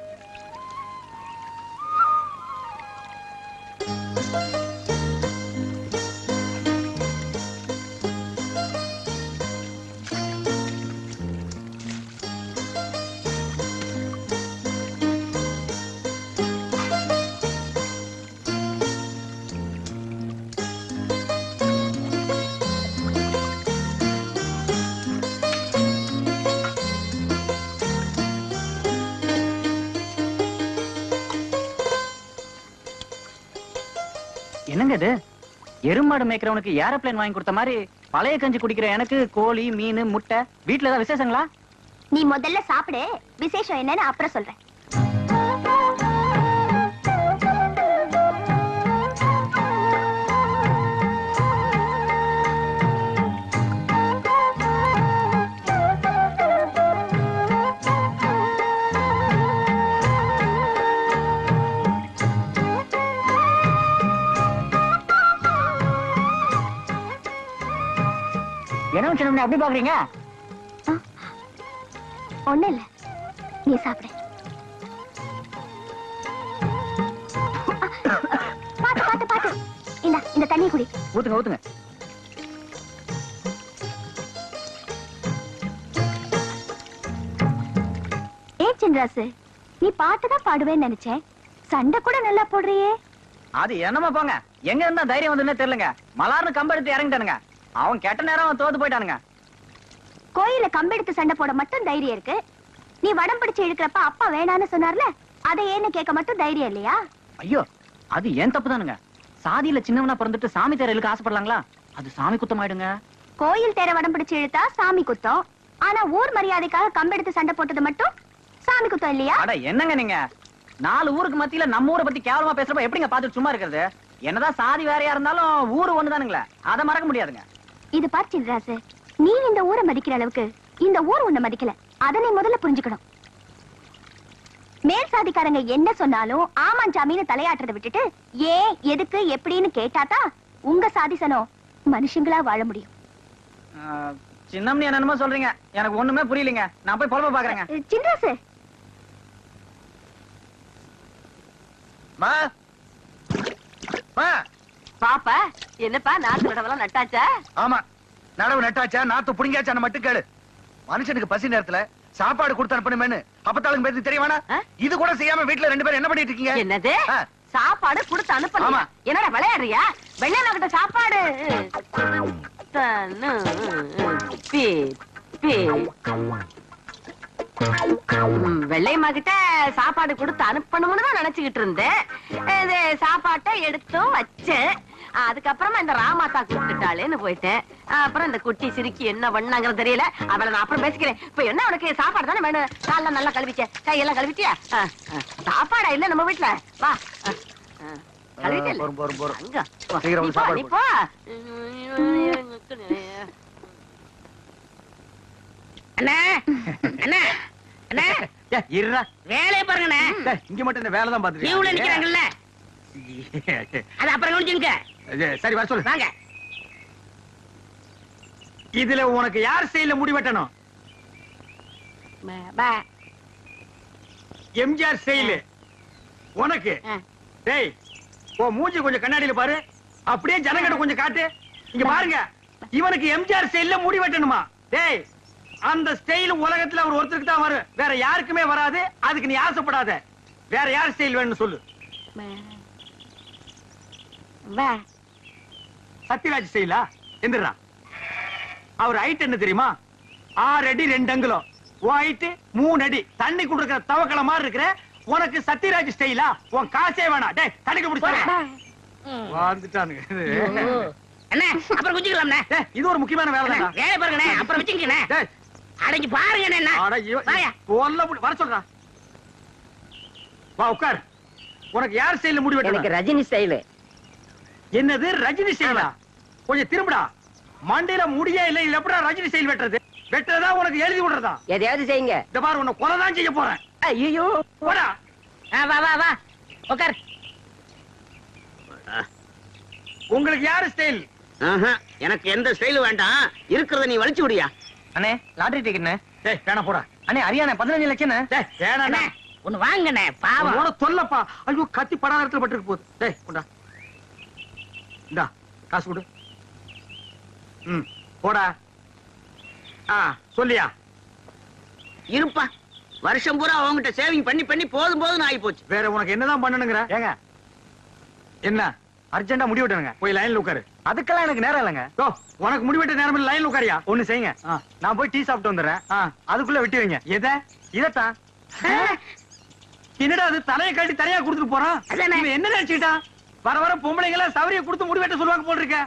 எருமாடு மேய்க்கிறவனுக்கு ஏரோப்ளேன் வாங்கி கொடுத்த மாதிரி பழைய கஞ்சி குடிக்கிற எனக்கு கோழி மீன் முட்டை வீட்டுல ஏதாவது விசேஷங்களா? நீ முதல்ல சாப்பிடு. விசேஷம் என்னன்னு அப்புறம் சொல்றேன். என்ன சின்ன அப்படி பாக்குறீங்க? ஒண்ணு இல்ல. நீ சாப்பிடு. பாத்து பாத்து பாத்து. இந்த இந்த தண்ணி குடி. ஊத்துங்க ஊத்துங்க. ஏ சின்ராசு நீ பாட்டு தான் பாடுவேன்னு நினைச்சேன். சண்டை கூட நல்லா போடுறியே. அது என்னமா போங்க. எங்க இருந்தா தைரியம் வந்துன்னே தெரியலங்க. மலார்னு கம்ப எடுத்து இறங்கிட்டானுங்க. அவன் கெட்ட நேரம் தோத்து போயிட்டானுங்க. கோயில கம்பெடுத்து சண்டை போட மட்டும் தைரியம் இருக்கு. நீ வடம் பிடிச்சு இழுக்கிறப்ப அப்பா வேணான்னு சொன்னார்ல அதை ஏன்னு கேட்க மட்டும் தைரியம் இல்லையா? ஐயோ அது ஏன் தப்பு தானுங்க சாதியில சின்னவனா பிறந்துட்டு சாமி தேர இழுக்க ஆசைப்படலாங்களா? அது சாமி குத்தம் ஆயிடுங்க கோயில் தேர வடம் பிடிச்சு இழுத்தா சாமி குத்தம். ஆனா ஊர் மரியாதைக்காக கம்பெடுத்து சண்டை போட்டது மட்டும் சாமி குத்தம் இல்லையா? அட என்னங்க நீங்க? நாலு ஊருக்கு மத்தியில நம்ம ஊரை பத்தி கேவலமா பேசுறப்ப எப்படிங்க பாத்துட்டு சும்மா இருக்கிறது? என்னதான் சாதி வேறையா இருந்தாலும் ஊரு ஒண்ணுதானுங்களே. அதை மறக்க முடியாதுங்க. இது பார் சின்ராசு நீ இந்த ஊரை மதிக்கிற அளவுக்கு இந்த ஊர் உன்னை மதிக்கல. அதை நீ முதல்ல புரிஞ்சுக்கணும். மேல் சாதிக்காரங்க என்ன சொன்னாலும் ஆமாஞ்சாமின்னு தலையாட்டுறதை விட்டுட்டு ஏன் எதுக்கு எப்படின்னு கேட்டாதான் உங்க சாதிசனம் மனுஷங்களா வாழ முடியும். சின்னம்னு என்னென்னமோ சொல்றீங்க. எனக்கு ஒண்ணுமே புரியலங்க. நான் போய் பொழப்ப பாக்குறேங்க. சின்ராசு மா. மா. பாப்பா என்னப்பா நாத்து நடவெல்லாம் நட்டாச்சா? ஆமா. நடவு நட்டாச்சா நாத்து புடிங்காச்சான்னு மட்டும் கேளு. மனுஷனுக்கு பசி நேரத்துல சாப்பாடு கொடுத்து அனுப்பணுமேனு அப்பத்தாளுக்கு பேருக்கு தெரியவானா? இது கூட செய்யாம வீட்டுல ரெண்டு பேரும் என்ன பண்ணிட்டு இருக்கீங்க? என்னது. சாப்பாடு கொடுத்து அனுப்பலாம் ஆமா. என்னடா விளையாடுறியா? வெள்ளையண்ணா கிட்ட சாப்பாடு. தன்னு, பி, பி. வெள்ளையம்மா கிட்ட சாப்பாடு கொடுத்து அனுப்பணும்னு தான் நினைச்சுக்கிட்டு இருந்தேன். இது சாப்பாட்டை எடுத்தும் வச்சேன். அதுக்கப்புறமா இந்த ராமாத்தா கூப்பிட்டுட்டாளேன்னு போயிட்டேன். அப்புறம் இந்த குட்டி சிரிக்கி என்ன பண்ணாங்கன்னு தெரியல. அவளை நான் அப்புறம் பேசிக்கிறேன். இப்ப என்ன உனக்கு சாப்பாடு தானே வேணும்? காலெல்லாம் நல்லா கழுவிச்ச கையெல்லாம் கழுவிட்டியா. சாப்பாடா இல்ல நம்ம வீட்டுல வா. ஆ, ஆ. கழுவிட்டேல்ல? போரும், போரும், போரும். அங்க, போ. சீக்கிரம் நீ வந்து போ, சாப்பாடு நீ போ. அண்ணா அண்ணா அண்ணா. இருடா. வேலையை பாருங்கண்ணே இங்க மட்டும் இந்த வேலை தான் லீவ்ல பாத்துட்டு நிக்கிறாங்கல்ல. அது அப்புறம் கவனிச்சுங்க சரி வர சொல்லு. வாங்க. இதுல உனக்கு யார் செயல முடிவெட்டணும். எம்ஜிஆர் செயலு. உனக்கு. டேய் ஓ மூஞ்சி கொஞ்சம் கண்ணாடியில பாரு. அப்படியே ஜனங்கிட்ட கொஞ்சம் காட்டு. இங்க பாருங்க. இவனுக்கு எம்ஜிஆர் ஸ்டைல்ல முடி வெட்டணுமா டேய் அந்த ஸ்டைல் உலகத்துல அவர் ஒருத்தருக்கு தான் வரும். வேற யாருக்குமே வராது. அதுக்கு நீ ஆசைப்படாத. வேற யார் ஸ்டைல் வேணும்னு சொல்லு. சத்யராஜ் ஸ்டைலா எந்திரா அவர் ஹைட் என்ன தெரியுமா? ஆறு அடி ரெண்டு அங்குலம். ஹைட் மூணு அடி. தண்ணி குடுக்கிற தவக்கல மாதிரி இருக்கிற உனக்கு சத்யராஜ் ஸ்டைலா உன் காசே வேணாம். டேய் தண்ணிக்கு பிடிச்சாங்க வந்துட்டானுங்க அண்ணே அப்புறம் குஞ்சுக்கலாம்ண்ணே இது ஒரு முக்கியமான வேலை பாருங்கண்ணே அப்புறம் வச்சுக்கண்ணே அடங்கி பாருங்கண்ணே என்ன முடி- வர சொல்றா. வா உட்கார். உனக்கு யார் ஸ்டைல்ல முடி வெட்டணும்? ரஜினி ஸ்டைலு என்னது? ரஜினி ஸ்டைலா கொஞ்சம் திரும்புடா. மண்டையில முடியே இல்ல இதுல எப்படா ரஜினி ஸ்டைல் வெட்டுறது? வெட்டுறதா உனக்கு எழுதி விடுறதா? எதையாவது செய்யுங்க. இந்த பாரு உன்னை கொலை தான் செய்ய போறேன். ஐயோ போடா. வா வா வா. உட்கார். உங்களுக்கு யாரு ஸ்டைல் ஆஹா, எனக்கு எந்த ஸ்டைலும் வேண்டாம். இருக்கிறத நீ வலிச்சு விடியா. அண்ணே லாட்டரி டிக்கெட்னு டேய் வேணா போடா. அண்ணே ஹரியானா பதினஞ்சு லட்சம் டேய் அண்ணே ஒண்ணு வாங்கண்ணே பாவம். அவனோட தொல்லப்பா. ஐயோ கத்தி படாத இடத்துல பட்டிருக்கு போகுது. டேய் கொண்டா. இந்தா காசு கொடு. ம் போடா. ஆ சொல்லியா? இருப்பா. வருஷம் பூரா அவங்ககிட்ட சேவிங் பண்ணி பண்ணி போதும் போதும் ஆகி போச்சு வேற உனக்கு என்னதான் பண்ணணுங்கிற? ஏங்க. என்ன? அர்ஜென்டா முடி வெட்டணுங்க. போய் லைன்ல உட்காரு. அதுக்கெல்லாம் எனக்கு நேரம் இல்லைங்க. ஓ உனக்கு முடி வெட்ட நேரம் இல்ல லைன்ல உட்காரியா? ஒண்ணு செய்யுங்க. நான் போய் டீ சாப்பிட்டு வந்துடுறேன். அதுக்குள்ள வெட்டி வைங்க. எதை? இதத்தான். என்னடா அது தலையை காட்டி தலையா கொடுத்துட்டு போறான்? என்ன நினைச்சுக்கிட்டான் வர வர பொம்பளைங்க எல்லாம் சவரிய கொடுத்து முடி வெட்ட சொல்லுவாங்க போல் இருக்க.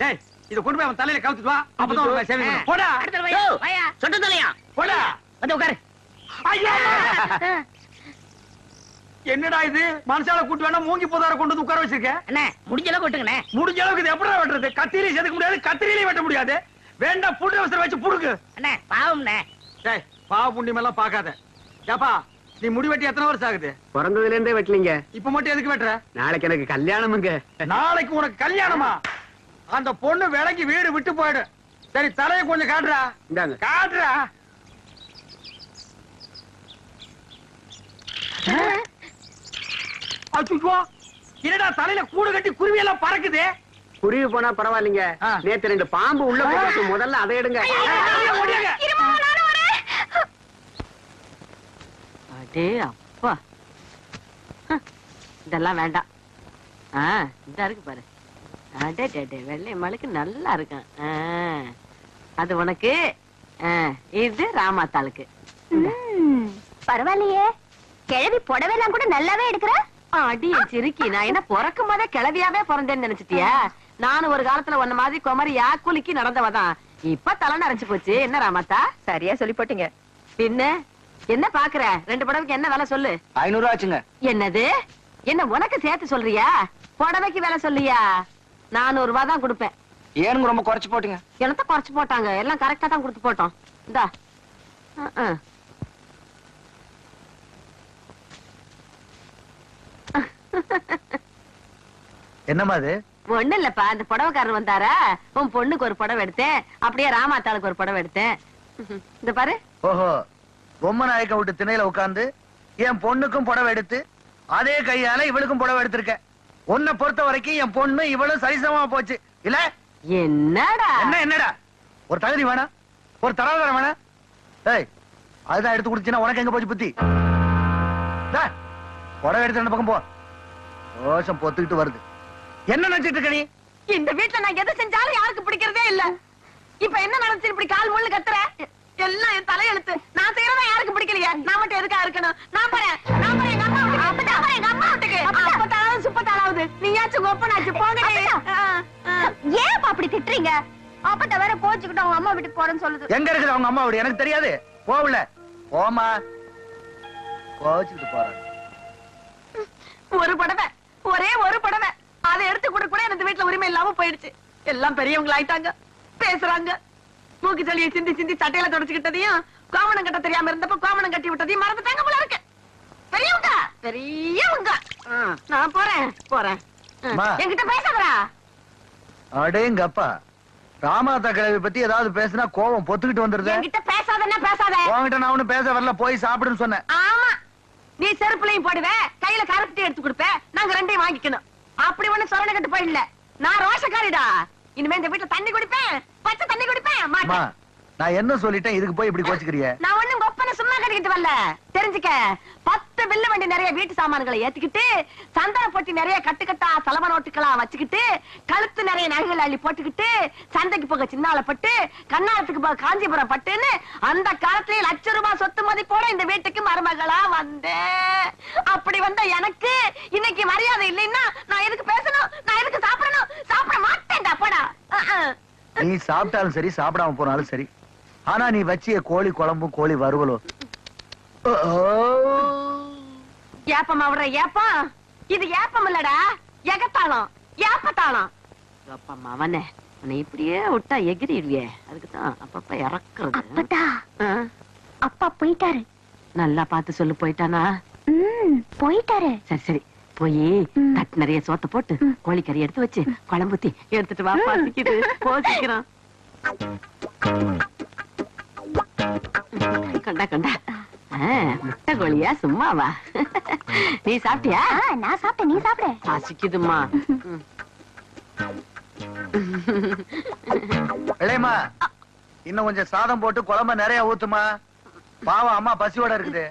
டேய் இத கொண்டு போய் அவன் தலையில கவுத்துட்டு வா. அப்பதான் உனக்கு சேவை. போடா. அடுத்த வாயா. சொட்ட தலையா. போடா. வந்து உட்காரு. ஐயா! என்னடா இது? மனுஷால கூட்டு வேணா மூங்கி போதார கொண்டு வந்து உட்கார வச்சிருக்க? அண்ணே முடிஞ்ச அளவுக்கு விட்டுங்கண்ணே. முடிஞ்ச அளவுக்கு இது எப்படி வெட்டுறது? கத்திரியை செதுக்க முடியாது கத்திரியிலையும் வெட்ட முடியாது. வேண்டாம் புட்டு அவசரம் வச்சு புடுக்கு. அண்ணே பாவம்ண்ணே. டேய் பாவ புண்ணியம் எல்லாம் பார்க்காத. ஏப்பா நீ முடி வெட்டி எத்தனை வருஷம் ஆகுது? பிறந்ததுல இருந்தே வெட்டலீங்க. இப்ப மட்டும் எதுக்கு வெட்டுற? நாளைக்கு எனக்கு கல்யாணமுங்க நாளைக்கு உனக்கு கல்யாணமா? அந்த பொண்ணு விலைக்கு வீடு விட்டு போயிடு. சரி தலையை கொஞ்சம் காட்டுறா. இந்தாங்க. காட்டுறா. அச்சுச்சோ என்னடா தலையில கூடு கட்டி குருவி எல்லாம் பறக்குது? குருவி போனா பரவாயில்லைங்க. நேத்து ரெண்டு பாம்பு உள்ள போட்டு முதல்ல அதை எடுங்க. அடே அப்பா. இதெல்லாம் வேண்டாம். ஆ இந்த இருக்கு பாரு. அடே டே டே வெள்ளை மலைக்கு நல்லா இருக்கும். அது உனக்கு. இது ராமாத்தாளுக்கு. பரவாயில்லையே. கிழவி புடவைலாம் கூட நல்லாவே எடுக்கிற. அடி சிரிக்கி நான் என்ன பிறக்கும் போதே கிளவியாவே பிறந்தேன்னு நினைச்சிட்டியா? நானும் ஒரு காலத்துல உன்ன மாதிரி குமரி யாக்குலிக்கு நடந்தவதான். இப்ப தலை நரைச்சு போச்சு. என்ன ராமாத்தா? சரியா சொல்லி போட்டீங்க. பின்ன? என்ன பாக்குற? ரெண்டு புடவைக்கு என்ன விலை சொல்லு. ஐநூறு ரூபா ஆச்சுங்க. என்னது? என்ன உனக்கு சேர்த்து சொல்றியா? புடவைக்கு விலை சொல்லியா? நானூறு ரூபாய் தான் கொடுப்பேன். ஏனுங்க ரொம்ப குறைச்சு போட்டீங்க? என்னத்த குறைச்சு போட்டாங்க? எல்லாம் கரெக்டா தான் கொடுத்து போட்டோம். இந்தா. என்னம்மா அது? ஒண்ணு இல்லப்பா அந்த புடவைக்காரர் வந்தாரா? உன் பொண்ணுக்கு ஒரு புடவை எடுத்தேன். அப்படியே ராமாத்தாளுக்கு ஒரு புடவை எடுத்தேன். இந்த பாரு. ஓஹோ பொம்மை நாயக்கம் விட்டு திணையில உட்கார்ந்து என் பொண்ணுக்கும் புடவை எடுத்து அதே கையால இவளுக்கும் புடவை எடுத்திருக்கேன் உன்னை பொறுத்த வரைக்கும் என் பொண்ணு இவளும் சரிசமமா போச்சு. இல்ல? என்னடா? என்ன என்னடா? ஒரு தகுதி வேணாம் ஒரு தராதரம் வேணாம் ஏய் அதுதான் எடுத்து கொடுத்தீங்கன்னா உனக்கு எங்க போச்சு புத்தி? புடவை எடுத்து ரெண்டு பக்கம் போ. ரோஷம் பொத்துக்கிட்டு வருது. என்ன நினைச்சிட்டு இருக்க நீ? இந்த வீட்டுல நான் எதை செஞ்சாலும் யாருக்கு பிடிக்கிறதே இல்ல. இப்ப என்ன நடந்துச்சு? இப்படி கால் முள்ளு கத்துற? எல்லாம் என் தலையெழுத்து. நான் செய்யறதா யாருக்கு பிடிக்கலையா? நான் மட்டும் எதுக்கா இருக்கணும்? நான் போறேன். நான் போறேன். எங்க அம்மா அப்பதான் போறேன். எங்க அம்மா வீட்டுக்கு. அப்பத்தாலாவது சுப்பத்தாலாவது நீயாச்சும் ஒப்பனாச்சு. போங்க. ஏன் அப்படி திட்டுறீங்க? அப்பட்ட வேற கோச்சுக்கிட்டு அவங்க அம்மா வீட்டுக்கு போறேன்னு சொல்லுது. எங்க இருக்குது அவங்க அம்மா வீடு? எனக்கு தெரியாது. போகல. போமா கோச்சுக்கிட்டு போறாங்க. ஒரு புடவை. ஒரே ஒரு புடவை. அதை எடுத்து கூட கூட எனக்கு வீட்டுல உரிமை இல்லாம போயிடுச்சு. எல்லாம் பெரியவங்க ஆயிட்டாங்க பேசுறாங்க. மூக்கு சளியை சிந்தி சிந்தி சட்டையில தொடச்சுக்கிட்டதையும் கோமணம் கட்ட தெரியாம இருந்தப்ப கோமணம் கட்டி விட்டதையும் மறந்துட்டாங்க போல இருக்கு. பெரியவங்க பெரியவங்க. நான் போறேன் போறேன். என்கிட்ட பேசாதடா. அடேங்கப்பா ராமாதா கிழவி பத்தி ஏதாவது பேசினா கோவம் பொத்துக்கிட்டு வந்துருது. என்கிட்ட பேசாதன்னா பேசாத. உன்கிட்ட நான் ஒண்ணும் பேச வரல போய் சாப்பிடுன்னு சொன்னேன். ஆமா. நீ செருப்புலையும் போடுவ கையில கருப்பட்டி எடுத்து கொடுப்ப நாங்க ரெண்டையும் வாங்கிக்கணும். அப்படி ஒண்ணு சொரண கட்டு போயிடல நான் ரோஷக்காரிடா. இனிமே இந்த வீட்டுல தண்ணி குடிப்பேன் பச்சை தண்ணி குடிப்பேன் நான் என்ன சொல்லிட்டேன் இதுக்கு போய் இப்படி கோச்சுக்கிறிய நான் ஒண்ணும் கொப்பனை சும்மா கட்டிக்கிட்டு வரல. தெரிஞ்சுக்க பத்து வில்ல வண்டி நிறைய வீட்டு சாமான்களை ஏத்திக்கிட்டு சந்தன பொட்டி நிறைய கட்டுக்கட்டா சலம நோட்டுக்களா வச்சுக்கிட்டு கழுத்து நிறைய நகைகள் அள்ளி போட்டுக்கிட்டு சந்தைக்கு போக சின்னால பட்டு கண்ணாத்துக்கு போக காஞ்சிபுரம் பட்டுன்னு அந்த காலத்திலேயே லட்ச ரூபாய் சொத்து மதிப்போட இந்த வீட்டுக்கு மருமகளா வந்தேன் அப்படி வந்த எனக்கு இன்னைக்கு மரியாதை இல்லைன்னா நான் எதுக்கு பேசணும்? நான் எதுக்கு சாப்பிடணும்? சாப்பிட மாட்டேன்டா போடா. அஹ், நீ சாப்பிட்டாலும் சரி சாப்பிடாம போனாலும் சரி. ஆனா நீ வச்சிய கோழி குழம்பும் கோழி வறுவலும். ஓ. ஏப்பம் அவர ஏப்பம்? இது ஏப்பம் இல்லடா எகத்தாளம் ஏப்பத்தாளம். அப்பா அவனே உன்னை இப்படியே விட்டா எகிரிடுவியே. அதுக்குதான் அப்பப்ப இறக்குறது. அப்பதா அப்பா போயிட்டாரு. நல்லா பார்த்து சொல்லு போயிட்டானா? போயிட்டாரு. சரி சரி போய். தட்டு நிறைய சோத்த போட்டு கோழிக்கறி எடுத்து வச்சு குழம்புத்தி எடுத்துட்டு வா பாசிக்குது போசிக்கிறோம் கண்டா கண்டா. முட்டை கோழியா? சும்மாவா? நீ சாப்பிட்டியா? ஆ, நான் சாப்பிட்டேன். நீ சாப்பிடு. பசிக்குதுமா ம். இளையம்மா இன்னும் கொஞ்சம் சாதம் போட்டு குழம்ப நிறைய ஊத்துமா பாவம் அம்மா பசியோட இருக்குது.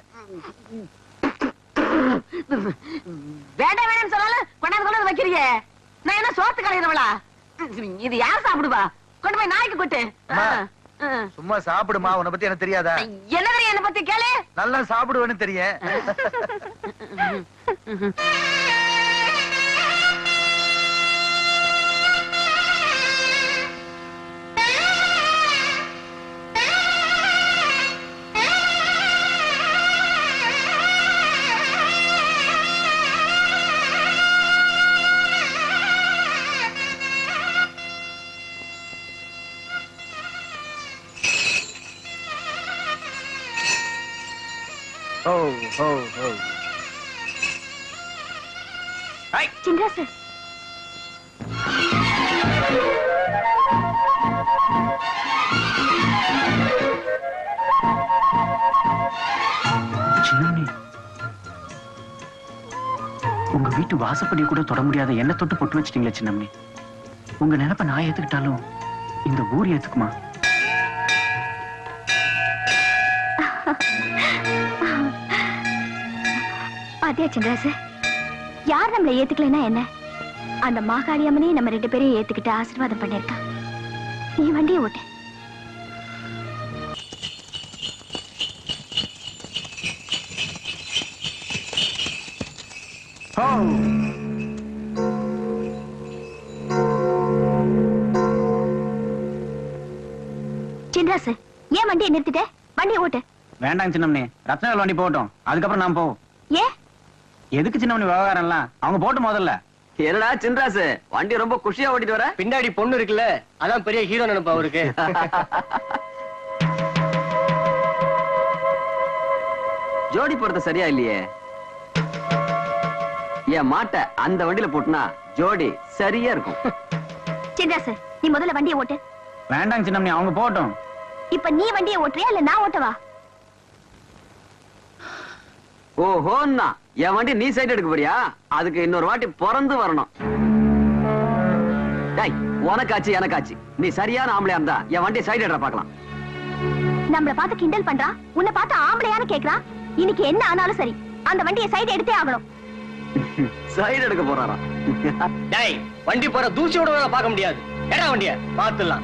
வேண்டாம் வேண்டாம் சொன்னாலும் கொண்டாந்து கொண்டாந்து வைக்கிறியே நான் என்ன சோத்து கலையிறவளா இது யார் சாப்பிடுவா? கொண்டு போய் நாய்க்கு கொட்டு. சும்மா சாப்பிடுமா உன்னை பத்தி எனக்கு தெரியாதா? என்ன தெரியும் என்ன பத்தி? கேளு. நல்லா சாப்பிடுவேன்னு தெரியும். ஓ ஓ ஓ சின்ராசு சின்னம்னி உங்க வீட்டு வாசப்படி கூட தொட முடியாத என்ன தொட்டு பொட்டு வச்சிட்டீங்களே சின்னம்னி. உங்க நினைப்ப நான் ஏத்துக்கிட்டாலும் இந்த ஊர் ஏத்துக்குமா? பாத்தியா சின்ராசு யார் நம்மள ஏத்துக்கலைன்னா என்ன? அந்த மாகாளி அம்மனே நம்ம ரெண்டு பேரையும் ஏத்துக்கிட்டு ஆசீர்வாதம் பண்ணிருக்கான் நீ வண்டியை ஓட்டு. சின்ராசு ஏன் வண்டியை நிறுத்திட்ட? வண்டியை ஓட்டு. வேண்டாம் சின்னம்னி. ரத்னவேல் வண்டி போகட்டும். அதுக்கப்புறம் நான் போவோம். ஏன்? எதுக்கு சின்னம்னி விவகாரம் எல்லாம் அவங்க போட்டு முதல்ல. என்னடா சின்ராசு? வண்டி ரொம்ப குஷியா ஓட்டிட்டு வர? பின்னாடி பொண்ணு இருக்குல்ல அதான் பெரிய ஹீரோ நினைப்பு அவருக்கு. ஜோடி போறது சரியா இல்லையே? என் மாட்டை அந்த வண்டியில போட்டுனா ஜோடி சரியா இருக்கும். சின்ராசு நீ முதல்ல வண்டியை ஓட்டு. வேண்டாம் சின்னம்னி அவங்க போகட்டும். இப்ப நீ வண்டியை ஓட்டுறியா இல்ல நான் ஓட்டவா? ஓஹோன்னா. என் வண்டி நீ சைடு எடுக்க போறியா அதுக்கு இன்னொரு வாட்டி பிறந்து வரணும். டேய் உனக்காச்சு எனக்காச்சு. நீ சரியான ஆம்பளையா இருந்தா என் வண்டி சைடு எடுற பார்க்கலாம். நம்மள பார்த்து கிண்டல் பண்றான் உன்னை பார்த்து ஆம்பளையான்னு கேக்குறான் இன்னைக்கு என்ன ஆனாலும் சரி அந்த வண்டியை சைடு எடுத்தே ஆகணும். சைடு எடுக்க போறாராம் டேய் வண்டி போற தூசியோட வேற பார்க்க முடியாது. ஏடா வண்டிய பாத்துலாம்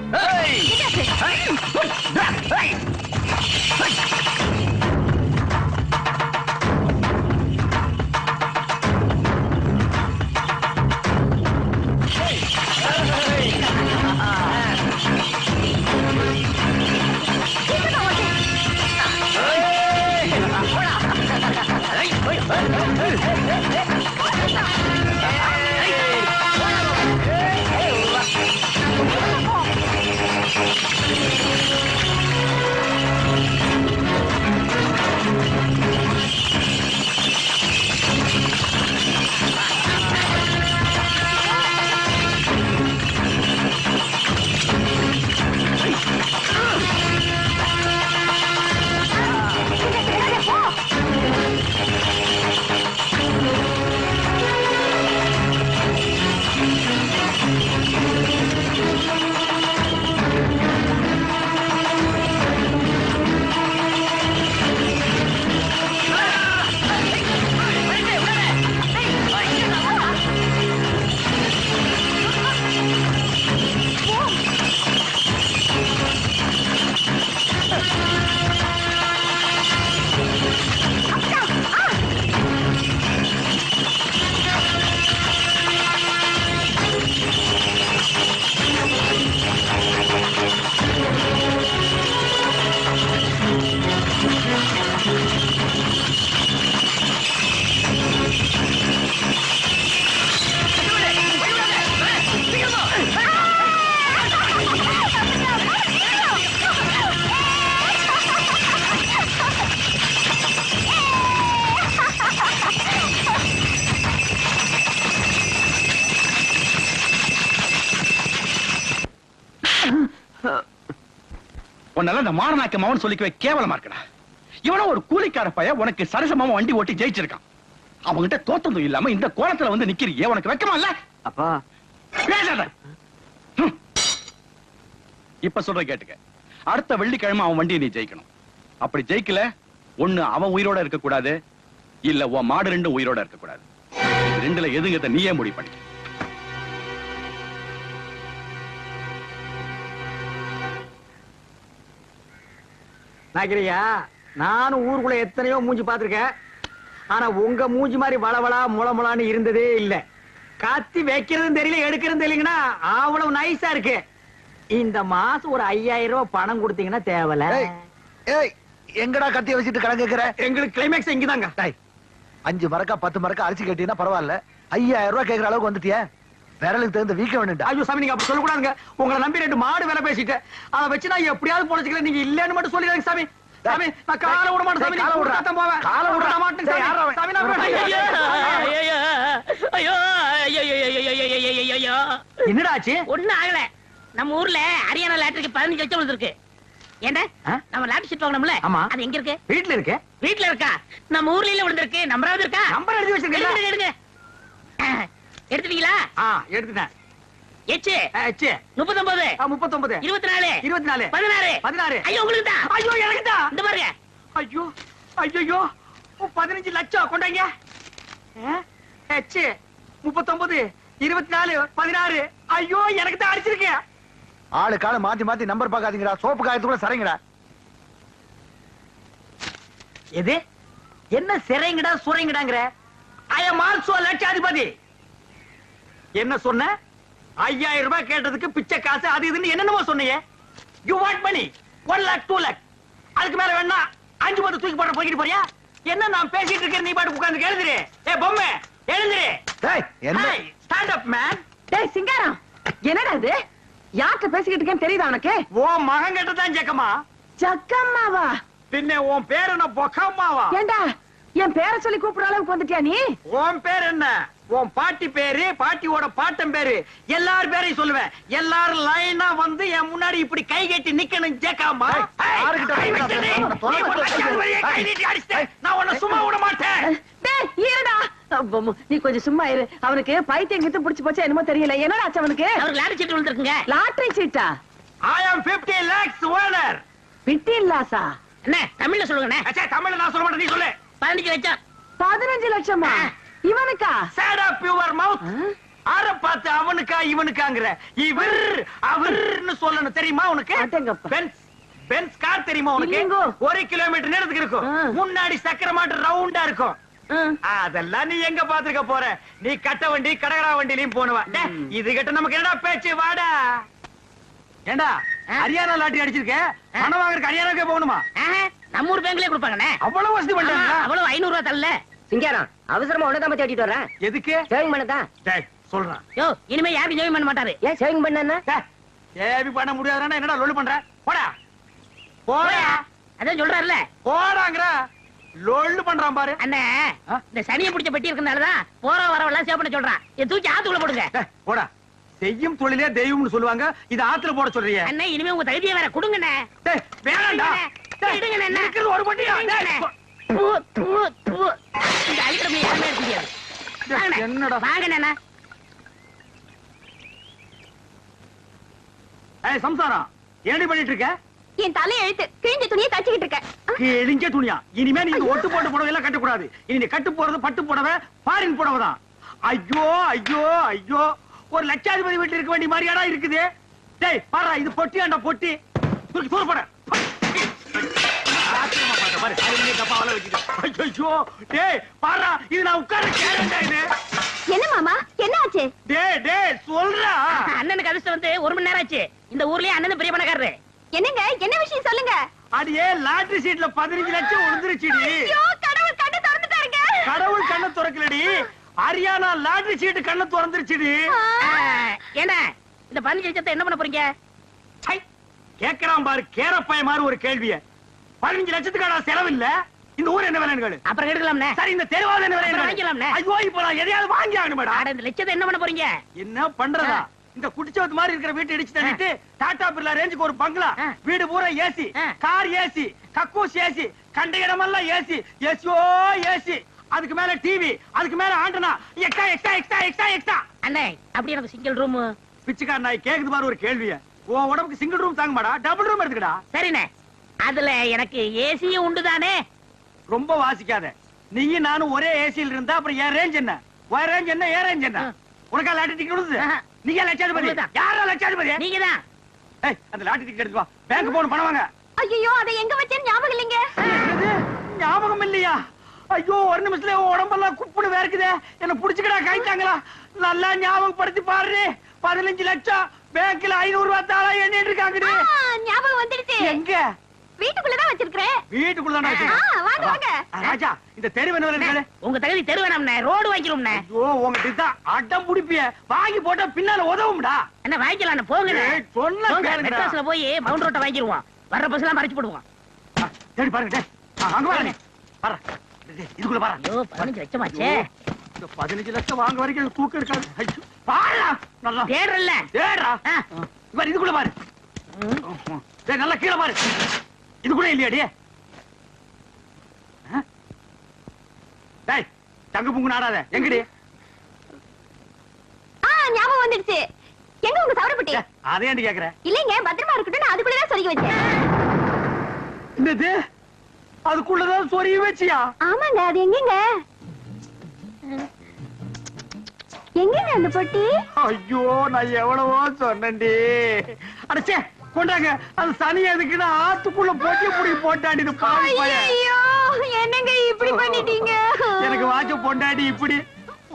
உன்னால இந்த மானநாக்க மவன் சொல்லிக்கவே கேவலமா இருக்கடா. இவன ஒரு கூலிக்கார பைய உனக்கு சரிசமமா வண்டி ஓட்டி ஜெயிச்சிருக்கான். அவன்கிட்ட தோத்ததும் இல்லாம இந்த கோலத்துல வந்து நிக்கிறியே உனக்கு வெக்கமா இல்ல? அப்பா. பேசாத. இப்ப சொல்ற கேட்டுக்க. அடுத்த வெள்ளிக்கிழமை அவன் வண்டியை நீ ஜெயிக்கணும். அப்படி ஜெயிக்கல ஒண்ணு அவன் உயிரோட இருக்க கூடாது இல்ல உன் மாடு ரெண்டும் உயிரோட இருக்க கூடாது ரெண்டுல எதுங்கிறத நீயே முடிவு பண்ணிக்க. நாக்கிரியா நானும் ஊருக்குள்ள எத்தனையோ மூஞ்சி பார்த்திருக்கேன். ஆனா உங்க மூஞ்சி மாதிரி வளவளா முளமுளான்னு இருந்ததே இல்ல. கத்தி வைக்கிறதும் தெரியல எடுக்கிறதும் தெரியலங்கன்னா அவ்வளவு நைஸா இருக்கு. இந்த மாசம் ஒரு ஐயாயிரம் ரூபாய் பணம் கொடுத்தீங்கன்னா தேவல எங்கடா கத்திய வச்சுட்டு கடன் கேக்குற? எங்களுக்கு கிளைமேக்ஸ் இங்கதாங்க. அஞ்சு மரக்கா பத்து மரக்கா அரிசி கட்டினா பரவாயில்ல. ஐயாயிரம் ரூபாய் கேக்குற அளவுக்கு வந்துட்டிய. விரலுக்கு தகுந்த வீக்கம் வேணும்டா ஐயோ சாமி நீங்க அப்படி சொல்லக்கூடாதுங்க உங்களை நம்பி ரெண்டு மாடு வேலை பேசிட்டேன் அதை வச்சு நான் எப்படியாவது பொழைச்சிக்கிறேன் நீங்க இல்லன்னு மட்டும் சொல்லிடுங்க சாமி சாமி நான் கால விட மாட்டேன் சாமி கால போவேன் கால விட மாட்டேன் சாமி நான் ஐயோ ஐயோ ஐயோ ஐயோ என்னடா ஆச்சு ஒண்ணு ஆகல நம்ம ஊர்ல ஹரியானா லாட்டரிக்கு பதினஞ்சு லட்சம் வந்திருக்கு ஏண்டா நம்ம லாட்டரி சீட் வாங்கணும்ல ஆமா அது எங்க இருக்கு வீட்ல இருக்கு வீட்ல இருக்கா நம்ம ஊர்ல இல்ல விழுந்திருக்கு நம்பராவது இருக்கா நம்பர் எழுதி வச்சிருக்கீங்க எடுங்க எடுத்துட்டீங்களா? ஆ எடுத்துட்டேன். எச்சு? ஆ, ச்சே. முப்பத்தொன்பது ஆ, முப்பத்தொன்பது இருபத்தி நாலு இருபத்தி நாலு பதினாறு. பதினாறு. ஐயோ உங்களுக்கு தான். ஐயோ எனக்கு தான். இந்த பாருங்க. ஐயோ ஐயோ பதினஞ்சு லட்சம் கொண்டாங்க. ஹெச் முப்பத்தொன்பது இருபத்தி நாலு பதினாறு. ஐயோ எனக்கு தான் அடிச்சிருக்கேன் ஆளு கால மாத்தி மாத்தி நம்பர் பார்க்காதீங்கடா. சோப்பு காயத்துக்குள்ள சரிங்கடா எது? என்ன சிறைங்கடா சுரைங்கடாங்கிற ஐ எம் ஆல்சோ லட்சாதிபதி. என்ன சொன்ன? ஐயாயிரம் ரூபாய் கேட்டதுக்கு பிச்சை காசு அது இதுன்னு என்னென்னமோ சொன்னீங்க you want money one lakh two lakh அதுக்கு மேல வேணா அஞ்சு பத்து தூக்கி போட போய்கிட்டு போறியா? என்ன நான் பேசிட்டு இருக்கேன் நீ பாட்டு உட்கார்ந்து எழுதுரு ஏ பொம்மை எழுதுரு ஸ்டாண்ட் அப் மேன் டேய் சிங்காரம் என்னடா இது? யார்கிட்ட பேசிக்கிட்டு இருக்கேன்னு தெரியுதா உனக்கு? ஓ மகன் கிட்ட தான் ஜக்கமா? ஜக்கம்மாவா? பின்ன உன் பேர் என்ன? பொக்கம்மாவா? ஏண்டா என் பேரை சொல்லி கூப்பிடுற அளவுக்கு வந்துட்டியா நீ? உன் பேர் என்ன? உன் பாட்டி பேரு பாட்டியோட பாட்டன் பேரு. எல்லார் பேரையும் சொல்லுவேன். எல்லாரும் லைனா வந்து என் முன்னாடி இப்படி கை கட்டி நிக்கணும் ஜேக்காமா. நான் உன்னை சும்மா விட மாட்டேன். நீ கொஞ்சம் சும்மா இரு. அவனுக்கு பைத்தியம் கிட்ட புடிச்சு போச்சா என்னமோ தெரியல. என்னடா ஆச்சு அவனுக்கு? அவருக்கு லாட்டரி சீட் விழுந்திருக்குங்க. லாட்டரி சீட்டா? I am 50 lakhs owner பிட்டின் Lhasa என்ன தமிழ்ல சொல்லுங்கண்ணே. அச்சா தமிழ்ல நான் சொல்ல மாட்டேன் நீ சொல்லு. பதினஞ்சு லட்சம். பதினஞ்சு லட்சமா? இவனுக்கா? சேட் அப் யுவர் மவுத் ஆர பார்த்து அவனுக்கா இவனுக்காங்கிற. இவர் அவர்னு சொல்லணும். தெரியுமா உனக்கு. பென்ஸ் பென்ஸ் கார் தெரியுமா உனக்கு. ஒரு கிலோமீட்டர் நேரத்துக்கு இருக்கும். முன்னாடி சக்கர மாட்டு ரவுண்டா இருக்கும். அதெல்லாம் நீ எங்க பாத்துக்க போற? நீ கட்ட வண்டி கடகரா வண்டிலையும் போனவ. இது கிட்ட நமக்கு என்னடா பேச்சு? வாடா. ஏண்டா? ஹரியானா லாட்டரி அடிச்சிருக்க? பணம் வாங்குறதுக்கு ஹரியானாக்கே போகணுமா? நம்ம ஊர் பேங்க்லயே கொடுப்பாங்கண்ணே. அவ்வளவு வசதி பண்றாங்க அவ்வளவு ஐநூறு ரூபாய் தரல. சிங்காரம் அவசரமா உடனே தேடிட்டு வரேன் எதுக்கு? சேவிங் பண்ணதான் சொல்றான். யோ இனிமே யாருக்கும் ஜெயம் பண்ண மாட்டாரு. ஏன் சேவிங் பண்ணா ஏபி பண்ண முடியாதுன்னா என்னடா லொல்லு பண்ற? போடா. போடா. அதான் சொல்றாருல போடாங்கற லொல்லு பண்றான் பாரு. அண்ணே இந்த சனியை பிடிச்ச பெட்டி இருக்கனாலதான் போற வரவெல்லாம் சேவ் பண்ண சொல்றான். இதை தூக்கி ஆத்துக்குள்ள போடுங்க. போடா. செய்யும் தொழிலே தெய்வம்னு சொல்லுவாங்க. இது ஆத்துல போட சொல்றியே. அண்ணே இனிமே உங்க தகுதியை வேற கொடுங்கண்ணே. என்ன? இருக்கிறது ஒரு பொட்டியா இடுங்கண்ணே. தூ, தூ, தூ. இந்த அழிக்கிற யாருமே இருக்க முடியாது. என்னடா? வாங்கண்ணே அண்ணா. ஏய் சம்சாரம் என்னடி பண்ணிட்டு இருக்க? என் தலை எழுத்து கிழிஞ்ச துணியை தச்சுக்கிட்டு இருக்கேன். கிழிஞ்ச துணியா? இனிமே நீ இந்த ஒட்டு போட்டு புடவை எல்லாம் கட்டக்கூடாது. இனி நீ கட்டு போறது பட்டு புடவை ஃபாரின் புடவை தான் ஐயோ ஐயோ ஐயோ. ஒரு லட்சாதிபதி வீட்டுல இருக்க வேண்டிய மாதிரியாடா இருக்குது. டேய் பாரு இது பொட்டியாண்டா பொட்டி. தூக்கி தூர போட. என்ன மாமா என்ன ஆச்சு? டேய், டேய், சொல்றா. அண்ணனுக்கு அதிர்ஷ்டம் வந்து ஒரு மணி நேரம் ஆச்சு. இந்த ஊர்லயே அண்ணன் பெரிய பணக்காரரு. என்னங்க என்ன விஷயம் சொல்லுங்க? அடியே லாட்டரி சீட்ல பதினஞ்சு லட்சம் விழுந்துருச்சுடி. ஐயோ கடவுள் கண்ணு திறந்துட்டாருங்க. கடவுள் கண்ணை திறக்கலடி. ஹரியானா லாட்டரி சீட்டு கண்ணை திறந்துருச்சுடி. ஏண்டா இந்த பதினஞ்சு லட்சத்தை என்ன பண்ண போறீங்க? கேக்குறான் பாரு கேரப்பாய மாதிரி ஒரு கேள்விய. பதினஞ்சு லட்சத்துக்கான செலவு இல்ல. இந்த ஊர் என்ன விலைன்னு அப்புறம் எடுக்கலாம்னே. சரி இந்த தெருவாத என்ன விலை வாங்கிக்கலாம்ண்ணே. ஐயோ இப்ப நான் எதையாவது வாங்கி ஆகணுமேடா. ஆட இந்த லட்சத்தை என்ன பண்ண போறீங்க? என்ன பண்றதா? இந்த குடிச்சவத்து மாதிரி இருக்கிற வீட்டை இடிச்சு தள்ளிட்டு டாடா பிர்லா ரேஞ்சுக்கு ஒரு பங்களா. வீடு பூரா ஏசி. Car AC. கக்கூஸ் ஏசி. கண்ட இடமெல்லாம் ஏசி. ஏசியோ ஏசி அதுக்கு மேல டிவி அதுக்கு மேல antenna. Extra extra extra extra extra. அண்ணே அப்படி எனக்கு சிங்கிள் ரூம் பிச்சைக்கார நாய் கேக்குது பாரு ஒரு கேள்விய. உன் உடம்புக்கு சிங்கிள் ரூம் தாங்க மாடா டபுள் ரூம் எடுத்துக்கடா. சரிண்ணே. அதுல எனக்கு ஏசியும் உண்டு தானே ரொம்ப வாசிக்காத. நீயும் நானும் ஒரே ஏசியில் இருந்தா அப்புறம் என் ரேஞ்ச் என்ன? உன் ரேஞ்ச் என்ன என் ரேஞ்ச் என்ன. உனக்கா லாட்டரி டிக்கெட் விடுது. நீங்க லட்சாதிபதி. யாரா லட்சாதிபதி? நீங்க தான் ஏய் அந்த லாட்டரி டிக்கெட் எடுத்து வா. பேங்க் போகணும் பணம் வாங்க. ஐயோ அதை எங்க வச்சேன்னு ஞாபகம் இல்லைங்க? ஞாபகம் இல்லையா? ஐயோ ஒரு நிமிஷத்துல உடம்பெல்லாம் குப்புன்னு வேர்க்குதே. என்ன புடிச்சுக்கடா கைத்தாங்களா நல்லா ஞாபகப்படுத்தி பாரு பதினஞ்சு லட்சம். பேங்க்ல ஐநூறு ரூபாய் தாளா எண்ணிட்டு இருக்காங்கடி ஆ, ஞாபகம் வந்துடுச்சு. எங்க? வீட்டுக்குள்ளதான் வச்சிருக்கிறேன். வீட்டுக்குள்ள தானே ஆ, வாங்க, வாங்க. ராஜா இந்த தெரு என்ன உங்க தகுதி தெரு வேணாம்ண்ணே ரோடு வாங்கிடும்ண்ணே ஐயோ உங்ககிட்ட தான் அடம் புடிப்பிய வாங்கி போட்டா பின்னால உதவும்டா. அண்ணா வாங்கிக்கலாம் சொன்னா போங்க, கேளுங்கடா. மெட்ராஸ்ல போய் மவுண்ட் ரோட்டை வாங்கிடுவோம். வர்ற பஸ் எல்லாம் மறைச்சு போடுவோம். தேடி பாருங்க அங்க டேய், இதுக்குள்ள பாரு ஐயோ பதினஞ்சு லட்சமாச்சே. ஐயோ, இந்த பதினஞ்சு லட்சம் வாங்க வரைக்கும் எனக்கு தூக்கம் இருக்காது. ஐயோ, பாருடா நல்லா. தேடுறல்ல. தேடுறா. பாரு இதுக்குள்ள பாரு. டேய் நல்லா கீழே பாரு. இதுக்குள்ள இல்லையாடி ஆ? டேய் தங்க புங்கு நாடாத. எங்கடி? ஆ ஞாபகம் வந்துடுச்சு. எங்க உங்க சவரப்பட்டி? அதே ஏன்டி கேக்குற? இல்லைங்க பத்திரமா இருக்கட்டும் நான் அதுக்குள்ளதான் சொருகி வச்சேன். என்னது? அதுக்குள்ளதான் சொருகி வச்சியா? ஆமாங்க அது எங்கங்க? எங்கங்க அந்த பொட்டி? ஐயோ நான் எவ்வளவோ சொன்னேன்டி. அடச்சே கொண்டாங்க. அது சனி எதுக்குன்னு ஆத்துக்குள்ள போட்டி புடி போட்டாடி இது பாவி. ஐயோ என்னங்க இப்படி பண்ணிட்டீங்க? எனக்கு வாட்ச பொண்டாடி இப்படி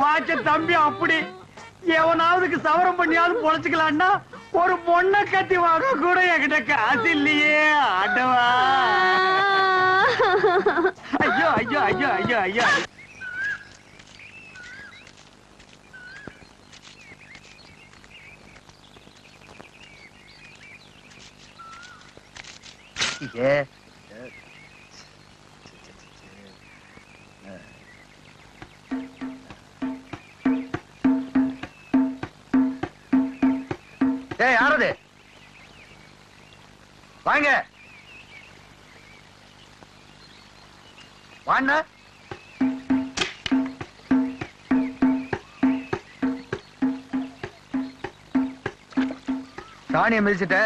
வாட்ச தம்பி அப்படி. எவனாவதுக்கு சவரம் பண்ணியாவது பொழைச்சுக்கலான்னா ஒரு பொண்ண கத்தி வாங்க கூட என்கிட்ட காசு இல்லையே. ஆண்டவா ஐயோ ஐயோ ஐயோ ஐயோ ஐயோ. ஏ யாரது? வாங்க. வாண்ண. சாணியை மிதிச்சிட்ட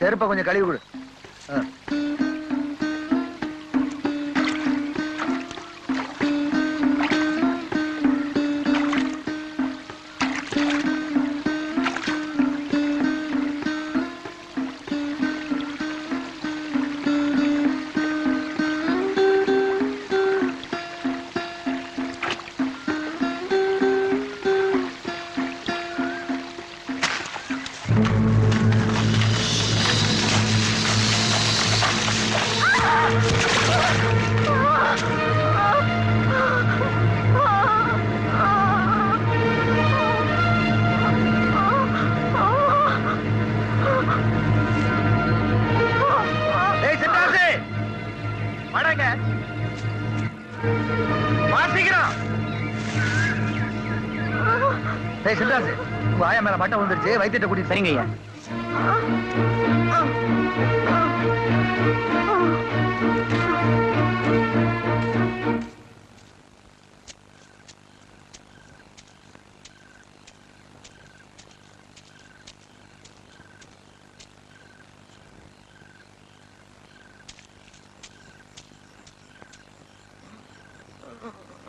செருப்பை கொஞ்சம் கழுவி கொடு. ஆ. ஏய் பட்டம் வந்துருச்சு வைத்தியத்தை கூட்டி சரிங்க ஐயா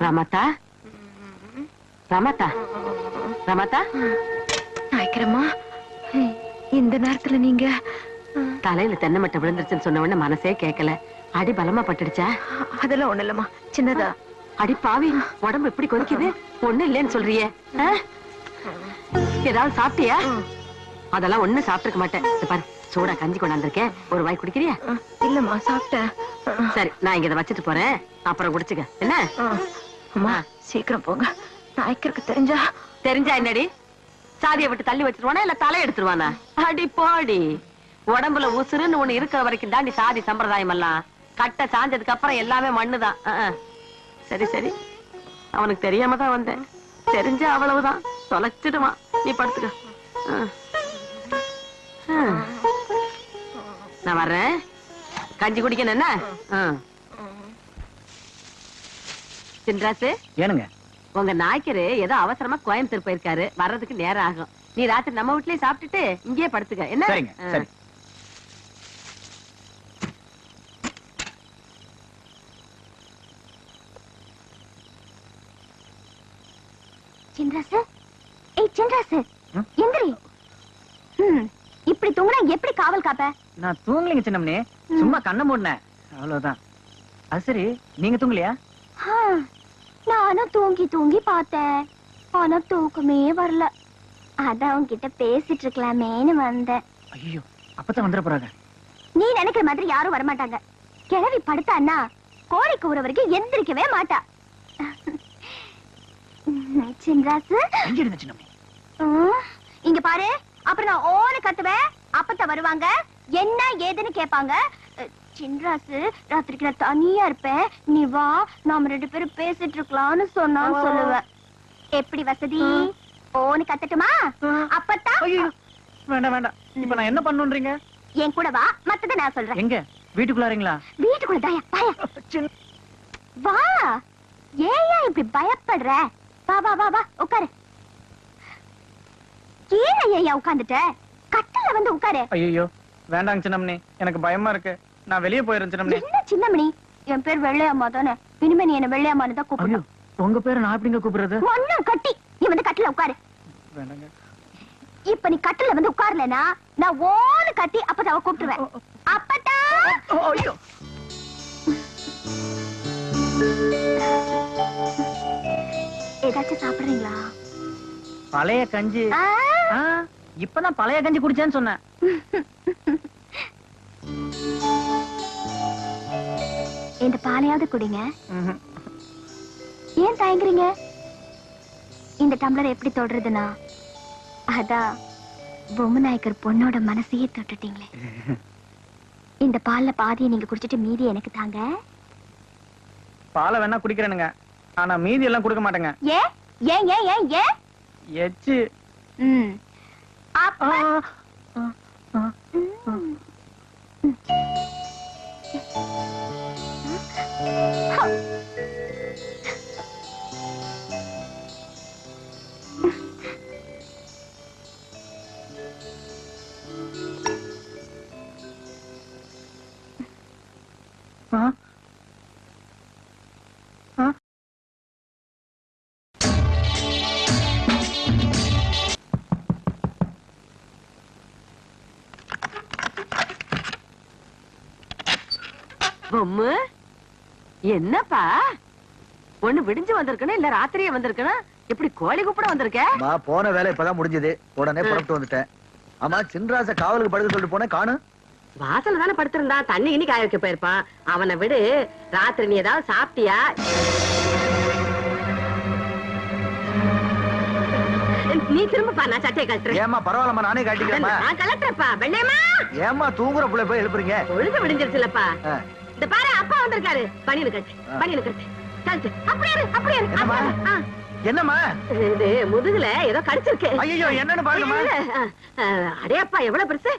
ரமதா? ரமதா? ராமாத்தா நாய்க்கிறம்மா இந்த நேரத்துல நீங்க தலையில தென்னை மட்டை விழுந்துருச்சுன்னு சொன்ன உடனே மனசே கேட்கல அடி பலமா பட்டுடுச்சா? அதெல்லாம் ஒண்ணு இல்லம்மா சின்னதா. அடி பாவி உடம்பு எப்படி கொதிக்குது? ஒண்ணு இல்லைன்னு சொல்றியே? ஏதாவது சாப்பிட்டியா? அதெல்லாம் ஒண்ணு சாப்பிட்டுருக்க மாட்டேன். பாரு சூடா கஞ்சி கொண்டாந்துருக்கேன். ஒரு வாய் குடிக்கிறியா? இல்லம்மா சாப்பிட்டேன். சரி நான் இங்க இதை வச்சுட்டு போறேன். அப்புறம் குடிச்சுக்க. என்ன? அம்மா சீக்கிரம் போங்க. நாய்க்கருக்கு தெரிஞ்சா? தெரிஞ்சா என்னடி? சாதியை விட்டு தள்ளி வச்சிருவானா இல்ல தலை எடுத்துருவானா? அடி போடி. உடம்புல உசுருன்னு ஒண்ணு இருக்கிற வரைக்கும் தாண்டி சாதி சம்பிரதாயம் எல்லாம் கட்ட சாஞ்சதுக்கு அப்புறம் எல்லாமே மண்ணுதான். சரி சரி. அவனுக்கு தெரியாம தான் வந்தேன். தெரிஞ்ச அவ்வளவுதான். தொலைச்சிடுவான். நீ படுத்துக்க. நான் வர்றேன். கஞ்சி குடிக்கணும் என்ன? சின்ராசு ஏனுங்க உங்க நாய்க்கரு ஏதோ அவசரமா கோயம்புத்தூர் போயிருக்காரு. வர்றதுக்கு நேரம் ஆகும் நீ ராத்திரி நம்ம வீட்லயே சாப்பிட்டுட்டு இங்கேயே படுத்துக்க. என்ன. சின்ராசு? ஏய் சின்ராசு. எந்திரி. இப்படி தூங்குனா எப்படி காவல் காப்ப? நான் தூங்கலைங்க சின்னம்னே. சும்மா கண்ணை மூடினேன். அவ்வளவுதான். அது சரி நீங்க தூங்கலையா? ஆ, நானும் தூங்கி தூங்கி பார்த்தேன். ஆனா தூக்கமே வரல. அதான் உன்கிட்ட பேசிட்டு இருக்கலாமேன்னு வந்தேன். ஐயோ அப்பதான் வந்துட போறாங்க. நீ நினைக்கிற மாதிரி யாரும் வரமாட்டாங்க. கிழவி படுத்தான்னா கோழி கூற வரைக்கும் எந்திரிக்கவே மாட்டா. சின்ராசு. இங்க பாரு. அப்புறம் நான் ஓன கத்துவேன். அப்பத்த வருவாங்க. என்ன ஏதுன்னு கேட்பாங்க. சின்ராசு ராத்திரிக்கு நான் தனியா இருப்பேன். நீ வா நாம ரெண்டு பேரும் பேசிட்டு இருக்கலாம்னு சொன்னான்னு சொல்லுவேன் எப்படி வசதி? ஓன்னு கத்தட்டுமா? அப்பத்தான் வேண்டாம் வேண்டாம். இப்ப நான் என்ன பண்ணுன்றீங்க? என் கூட வா மத்தத நான் சொல்றேன். எங்க? வீட்டுக்குள்ளாரீங்களா வீட்டுக்குள்ள தாயா பாயா வா. ஏன் இப்படி பயப்படுற? வா வா வா வா உட்காரு. ஐயா உட்கார்ந்துட்ட கட்டில வந்து உட்காரு. ஐயோ வேண்டாங்க சின்னமணி எனக்கு பயமா இருக்கு. நான் வெளியே சின்னமணி. என்ன சின்னமணி? என் பேர் வெள்ளையம்மா தானே? இனிமே நீ என்ன வெள்ளையம்மான்னு தான் கூப்பிடணும். உங்க பேரு நான் எப்படிங்க கூப்பிடுறது? ஒண்ணும் கட்டி. நீ வந்து கட்டில உட்காரு. இப்ப நீ கட்டில வந்து உட்காரலனா நான் ஓன்னு கட்டி அப்பதான் அவ கூப்பிட்டுருவேன். அப்பதான் ஏதாச்சும் சாப்பிடுறீங்களா? பழைய கஞ்சி. இப்பதான் பழைய கஞ்சி குடிச்சேன்னு சொன்னேன். பாலையாவது குடிங்க. ஏன் தயங்குறீங்க? இந்த டம்ளர் எப்படி தொடுறதுன்னா? அதான் பொம்மநாயக்கர் பொண்ணோட மனசையே தொட்டுட்டீங்களே. இந்த பால்ல பாதியை நீங்க குடிச்சிட்டு மீதி எனக்கு தாங்க. பாலை வேணா குடிக்கிறேனுங்க. ஆனா மீதி எல்லாம் கொடுக்க மாட்டேங்க. ஏன் ஏன் ஏன் ஏன் ஏன்? எச்சு. ம். அப்ப ம். ஆ? ஆ? பொம்மு என்னப்பா? ஒண்ணு விடிஞ்சு வந்திருக்கணும் இல்ல ராத்திரியே வந்திருக்கணும் எப்படி கோழி கூப்பிட வந்திருக்க? போன வேலை இப்பதான் முடிஞ்சது. உடனே புறப்பட்டு வந்துட்டேன். ஆமா சின்ராச காவலுக்கு படுக்க சொல்லிட்டு போனேன். காணும் வாசல்ல தானே படுத்திருந்தா தண்ணி இனி காய வைக்க போயிருப்பான். அவனை விடு. ராத்திரி நீ ஏதாவது சாப்பிட்டியா? நீ திரும்பப்பா நான் சட்டையை கழட்டுறேன். ஏமா பரவாயில்லம்மா நானே காட்டிக்கிறேம்மா நான் கலட்டுறப்பா வெள்ளையம்மா. ஏமா தூங்குற புள்ள போய் எழுப்புறீங்க? பொழுது விடிஞ்சிருச்சுலப்பா. இந்த பாரு அப்பா வந்திருக்காரு. பணியனு கட்டு பணியனு கட்டு கழட்டு அப்படியே என்னம்மா? இது முதுகுல ஏதோ கடிச்சிருக்கு. ஐயோ என்னன்னு பாருங்கம்மா. இல்ல, இல்ல. அஹ், அடே அப்பா எவ்வளவு பெருசு?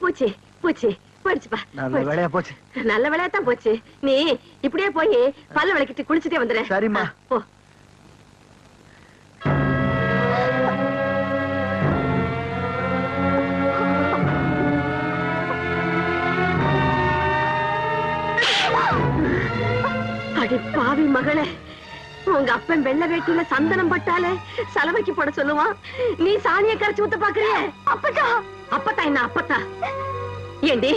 பூச்சி பூச்சி போயிடுச்சுப்பா நல்ல. வேலையா போச்சு. நல்ல வேலையா தான் போச்சு. நீ இப்படியே போய் பல்ல விளக்கிட்டு குளிச்சுட்டே வந்துடு. சரிம்மா. போ. அடி பாவி மகளே. உங்க அப்பன் வெள்ளை வேட்டியில சந்தனம் பட்டாலே சலவைக்கு போட சொல்லுவான். நீ சாணியை கரைச்சு ஊத்த பாக்குறிய? அப்பத்தா. அப்பத்தா என்ன அப்பத்தா? ஏண்டி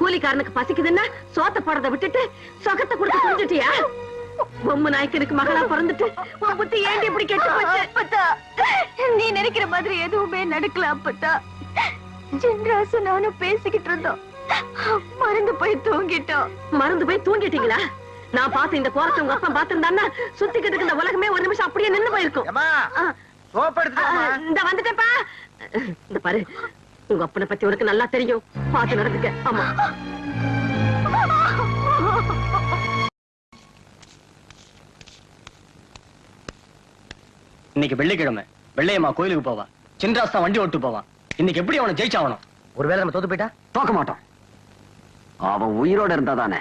கூலிக்காரனுக்கு பசிக்குதுன்னா சோத்த போடுறத விட்டுட்டு சொகத்தை கொடுத்து குடிச்சிட்டியா பொம்மை நாய்க்கனுக்கு மகளா பிறந்துட்டு உன் புத்தி ஏண்டி இப்படி கெட்டு போச்சு? அப்பத்தா. நீ நினைக்கிற மாதிரி எதுவுமே நடக்கல அப்பத்தா. சின்ராசு நானும் பேசிக்கிட்டு இருந்தோம். மறந்து போய் தூங்கிட்டோம். மறந்து போய் தூங்கிட்டீங்களா? நான் பார்த்து இந்த கோரத்தை உங்க அப்பா பாத்திருந்தான்னா சுத்திக்கிட்டு இருக்க இந்த உலகமே ஒரு நிமிஷம் அப்படியே நின்னு போயிருக்கும். இந்த வந்துட்டேப்பா இந்த பாரு உங்க அப்பனை பத்தி உனக்கு நல்லா தெரியும். பார்த்து நடந்துக்க. ஆமா. இன்னைக்கு வெள்ளிக்கிழமை. வெள்ளையம்மா கோயிலுக்கு போவா. சின்ராஸ் தான் வண்டி ஓட்டு போவான் இன்னைக்கு எப்படி அவனை ஜெயிச்சாகணும்? ஒருவேளை நம்ம தோத்து போயிட்டா? தோக்க மாட்டோம். அவன் உயிரோட இருந்தா தானே?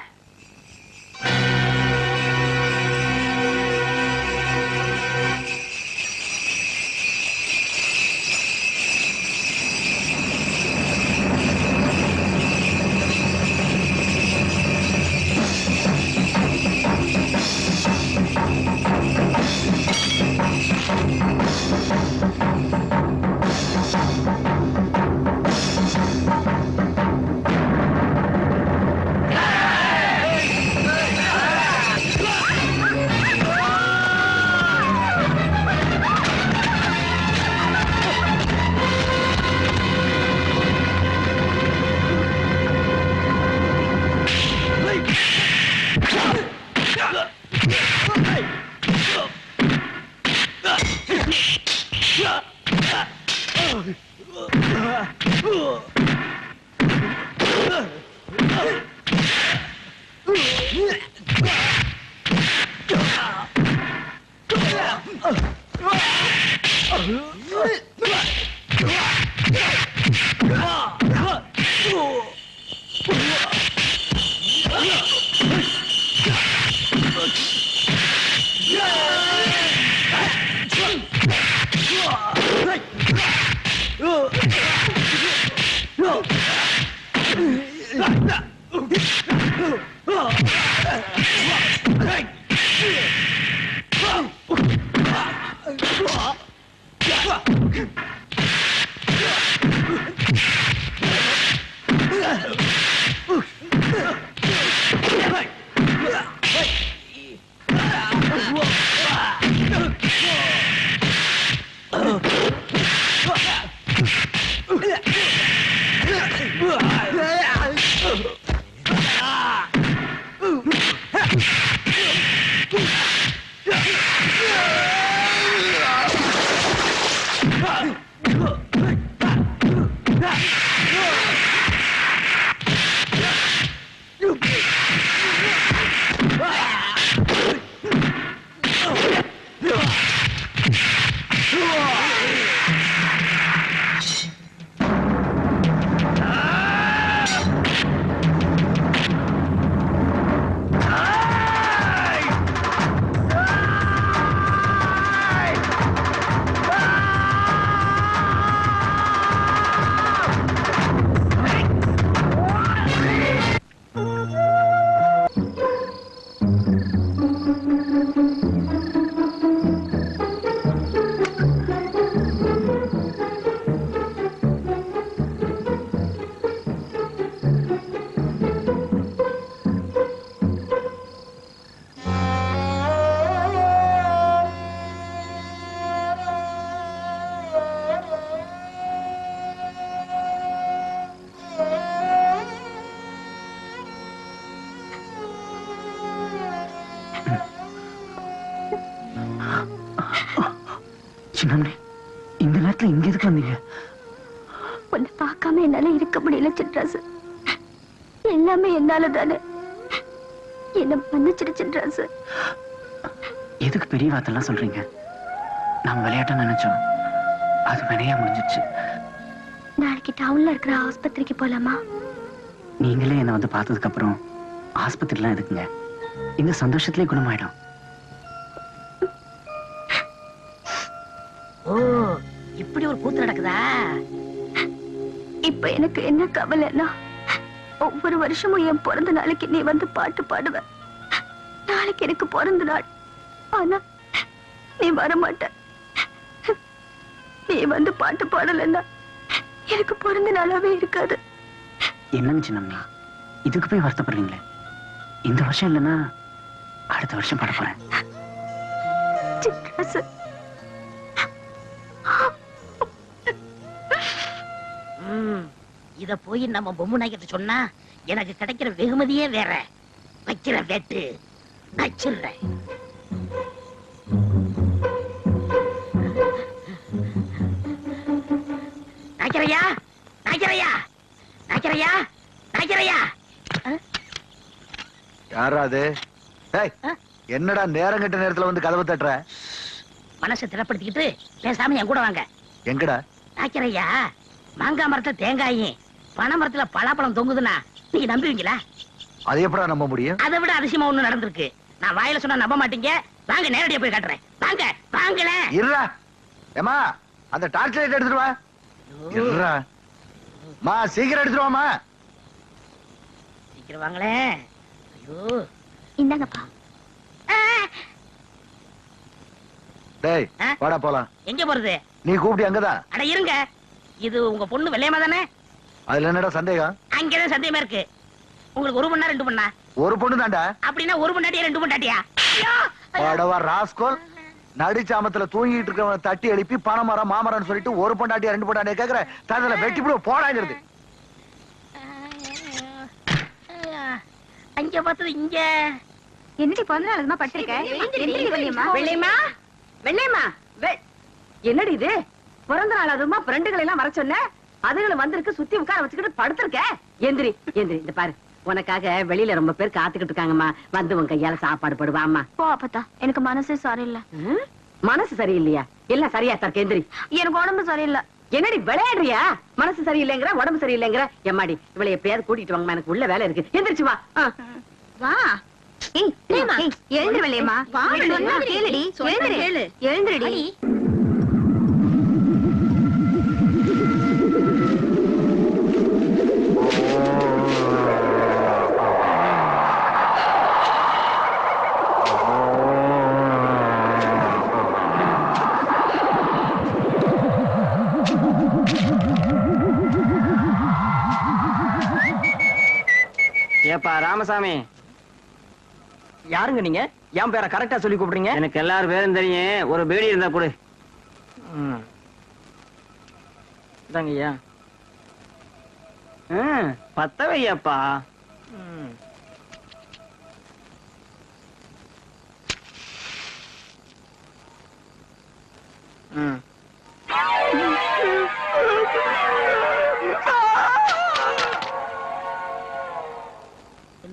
எல்லாமே என்னால தானே என்ன மன்னிச்சிடு சின்ராசு எதுக்கு பெரிய வார்த்தைலாம் சொல்றீங்க? நாம விளையாட்டா நினைச்சோம். அது வினையா முடிஞ்சிடுச்சு. நாளைக்கு டவுன்ல இருக்கிற ஆஸ்பத்திரிக்கு போலாமா? நீங்களே என்ன வந்து பார்த்ததுக்கு அப்புறம் ஆஸ்பத்திரிலாம் எதுக்குங்க? இந்த சந்தோஷத்திலே குணமாயிடும். ஓ இப்படி ஒரு கூத்து நடக்குதா? இப்ப எனக்கு என்ன கவலைன்னா ஒவ்வொரு வருஷமும் என் பிறந்த நாளைக்கு நீ வந்து பாட்டு பாடுவ. நாளைக்கு எனக்கு பிறந்த நாள். ஆனா நீ வர மாட்ட நீ வந்து பாட்டு பாடலன்னா எனக்கு பிறந்த நாளாவே இருக்காது. என்னங்க சின்னம்மா? இதுக்கு போய் வருத்தப்படுறீங்களே? இந்த வருஷம் இல்லைன்னா அடுத்த வருஷம் பாட போறேன். ம், இத போய் நம்ம பொம்மை நாய்கிட்ட சொன்னா எனக்கு கிடைக்கிற வெகுமதியே வேற. வைக்கிற வெட்டு வச்சிடுறேன் நாய்க்கரையா நாய்க்கரையா நாய்க்கரையா நாய்க்கரையா யாரா அது? ஏய், என்னடா நேரம் கெட்ட நேரத்துல வந்து கதவை தட்டுற? மனசை திடப்படுத்திக்கிட்டு பேசாம என் கூட வாங்க. எங்கடா? நாய்க்கரையா மாங்காய் மரத்துல தேங்காயும் பனை மரத்துல பலாப்பழம் தொங்குதுன்னா நீங்க நம்புவீங்களா? அது எப்படா நம்ப முடியும்? அதை விட அதிசயமா ஒண்ணு நடந்திருக்கு. நான் வாயில சொன்னா நம்ப மாட்டீங்க. வாங்க நேரடியா போய் காட்டுறேன். வாங்க வாங்கல இருடா. ஏமா அந்த டார்ச் லைட் எடுத்துட்டு வா. இருடா. மா சீக்கிரம் எடுத்துட்டு வாமா சீக்கிரம் வாங்களே. ஐயோ. இந்தாங்கப்பா. டேய் வாடா போலாம். எங்க போறது? நீ கூப்பிட்டு அங்கதான். அட இருங்க. இது உங்க பொண்ணு வெள்ளையமா தானே? அதுல என்னடா சந்தேகம் அங்கதான் சந்தேகமா இருக்கு உங்களுக்கு ஒரு மணி ரெண்டு மணா ஒரு பொண்ணு தான்டா அப்படின்னா ஒரு மணி ரெண்டு ஐயோ படவா ராஸ்கோல் நடிச்சாமத்துல தூங்கிட்டு இருக்கவன தட்டி எழுப்பி பணமரம் மாமரம்னு சொல்லிட்டு ஒரு பொண்டாட்டியா ரெண்டு பொண்டாட்டியா கேக்குற ததுல வெட்டி போடு போடாங்கிறது அங்க பார்த்தது இங்க என்னடி பிறந்த நாள் அதுமா பட்டிருக்க வெள்ளையம்மா வெள்ளையம்மா வெ- என்னடி இது பிறந்த நாள் அதுமா ஃப்ரெண்டுகளை எல்லாம் வர சொன்ன அதுகளும் வந்திருக்கு சுத்தி உட்கார வச்சுக்கிட்டு படுத்திருக்க. எந்திரி எந்திரி இந்த பாரு. உனக்காக வெளியில ரொம்ப பேர் காத்துக்கிட்டு இருக்காங்கம்மா. வந்து உன் கையால சாப்பாடு போடுவாம்மா போ அப்பத்தா. எனக்கு மனசே சரியில்லை. மனசு சரியில்லையா? எல்லாம் சரியா தர்க்க எந்திரி எனக்கு உடம்பு சரியில்லை. என்னடி விளையாடுறியா? மனசு சரியில்லைங்கிற உடம்பு சரியில்லைங்கிற? எம்மாடி இவளை எப்படியாவது கூட்டிட்டு வாங்கம்மா. எனக்கு உள்ள வேலை இருக்கு. எந்திரிச்சு வா. வா. ஏய் பிரேமா எழுந்திரு ஏப்பா ராமசாமி. யாருங்க நீங்க? என் பேரை கரெக்டா சொல்லி கூப்பிடுறீங்க? எனக்கு எல்லாரும் பேரும் தெரியும். ஒரு பீடி இருந்தா கொடு. இதாங்க ஐயா. ம், பத்த வையப்பா ம்.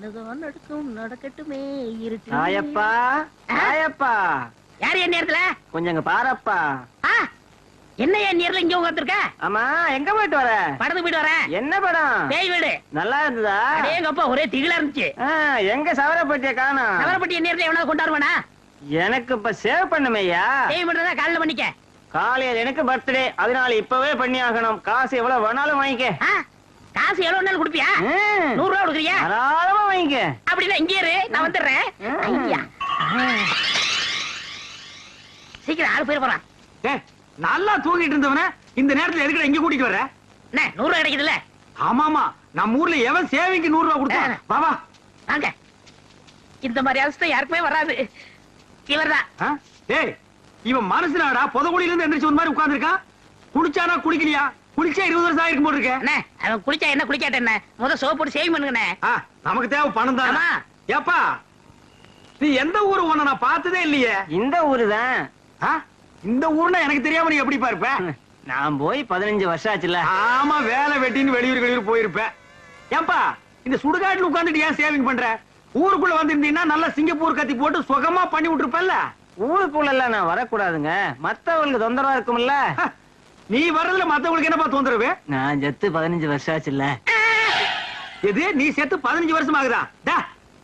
என்னதான் நடக்கும் நடக்கட்டுமே இருக்கு ஆயப்பா ஆயப்பா யாரு என் நேரத்துல? கொஞ்சம் பாரப்பா. என்ன என் நேரத்துல இங்க உட்காந்துருக்க ஆமா எங்க போயிட்டு வர? படத்துக்கு போயிட்டு வரேன். என்ன படம்? பேய் வீடு. நல்லா இருந்ததா? எங்க அப்பா ஒரே திகிலா இருந்துச்சு. எங்க சவரப்பட்டிய காணோம்? நவரப்பட்டி என் நேரத்துல எவனாவது கொண்டாடுவானா எனக்கு இப்ப சேவ் பண்ணுமையா சேவ் பண்றதா காலையில பண்ணிக்க. காலையில எனக்கு பர்த்டே அதனால இப்பவே பண்ணி ஆகணும் காசு எவ்வளவு வேணாலும் வாங்கிக்க. காசு எவ்வளவு நாள் கொடுப்பியா. நூறு ரூபா கொடுக்குறியா? தாராளமா வாங்கிக்க. அப்படின்னா இங்கே இரு நான் வந்துடுறேன். ஐயா. சீக்கிரம் ஆளு போயிட போறான். ஏய், நல்லா தூங்கிட்டு இருந்தவன இந்த நேரத்துல எதுக்கு இங்க கூட்டிட்டு வர என்ன நூறு ரூபாய் கிடைக்குதுல்ல? ஆமாமா நம்ம ஊர்ல எவன் சேவைக்கு நூறு ரூபாய் கொடுத்தான் வா வா. வாங்க. இந்த மாதிரி அவஸ்தை யாருக்குமே வராது. இவர்தான்? டேய் இவன் மனசுனாடா புதகுழியில இருந்து எந்திரிச்சு ஒரு மாதிரி உட்கார்ந்திருக்கான். குடிச்சானா குடிக்கலையா? குடிச்சா இருபது வருஷம் ஆயிருக்கும் போல இருக்கு அண்ணே அவன் குளிச்சா என்ன குளிக்காட்ட என்ன? முத சோப் போட்டு சேவ் பண்ணுங்கண்ணே. ஆ, நமக்கு தேவை பணம் தான். ஆமா. ஏப்பா நீ எந்த ஊரு உன்னை நான் பார்த்ததே இல்லையே. இந்த ஊரு தான். ஆ? இந்த ஊர்னா எனக்கு தெரியாம நீ எப்படி இருப்ப? நான் போய் பதினஞ்சு வருஷம் ஆச்சுல. ஆமா வேலை வெட்டின்னு வெளியூர் வெளியூர் போயிருப்ப ஏன்பா இந்த சுடுகாட்டுல உட்கார்ந்துட்டு ஏன் சேவிங் பண்ற? ஊருக்குள்ள வந்திருந்தீங்கன்னா நல்லா சிங்கப்பூர் கத்தி போட்டு சுகமா பண்ணி விட்டுருப்பல்ல ஊருக்குள்ள எல்லாம் நான் வரக்கூடாதுங்க. மத்தவங்களுக்கு தொந்தரவா இருக்கும்ல. நீ வர்றதுல மத்தவங்களுக்கு என்னப்பா தொந்தரவு? நான் செத்து பதினஞ்சு வருஷம் ஆச்சுல்ல. எது? நீ செத்து பதினஞ்சு வருஷம் ஆகுதா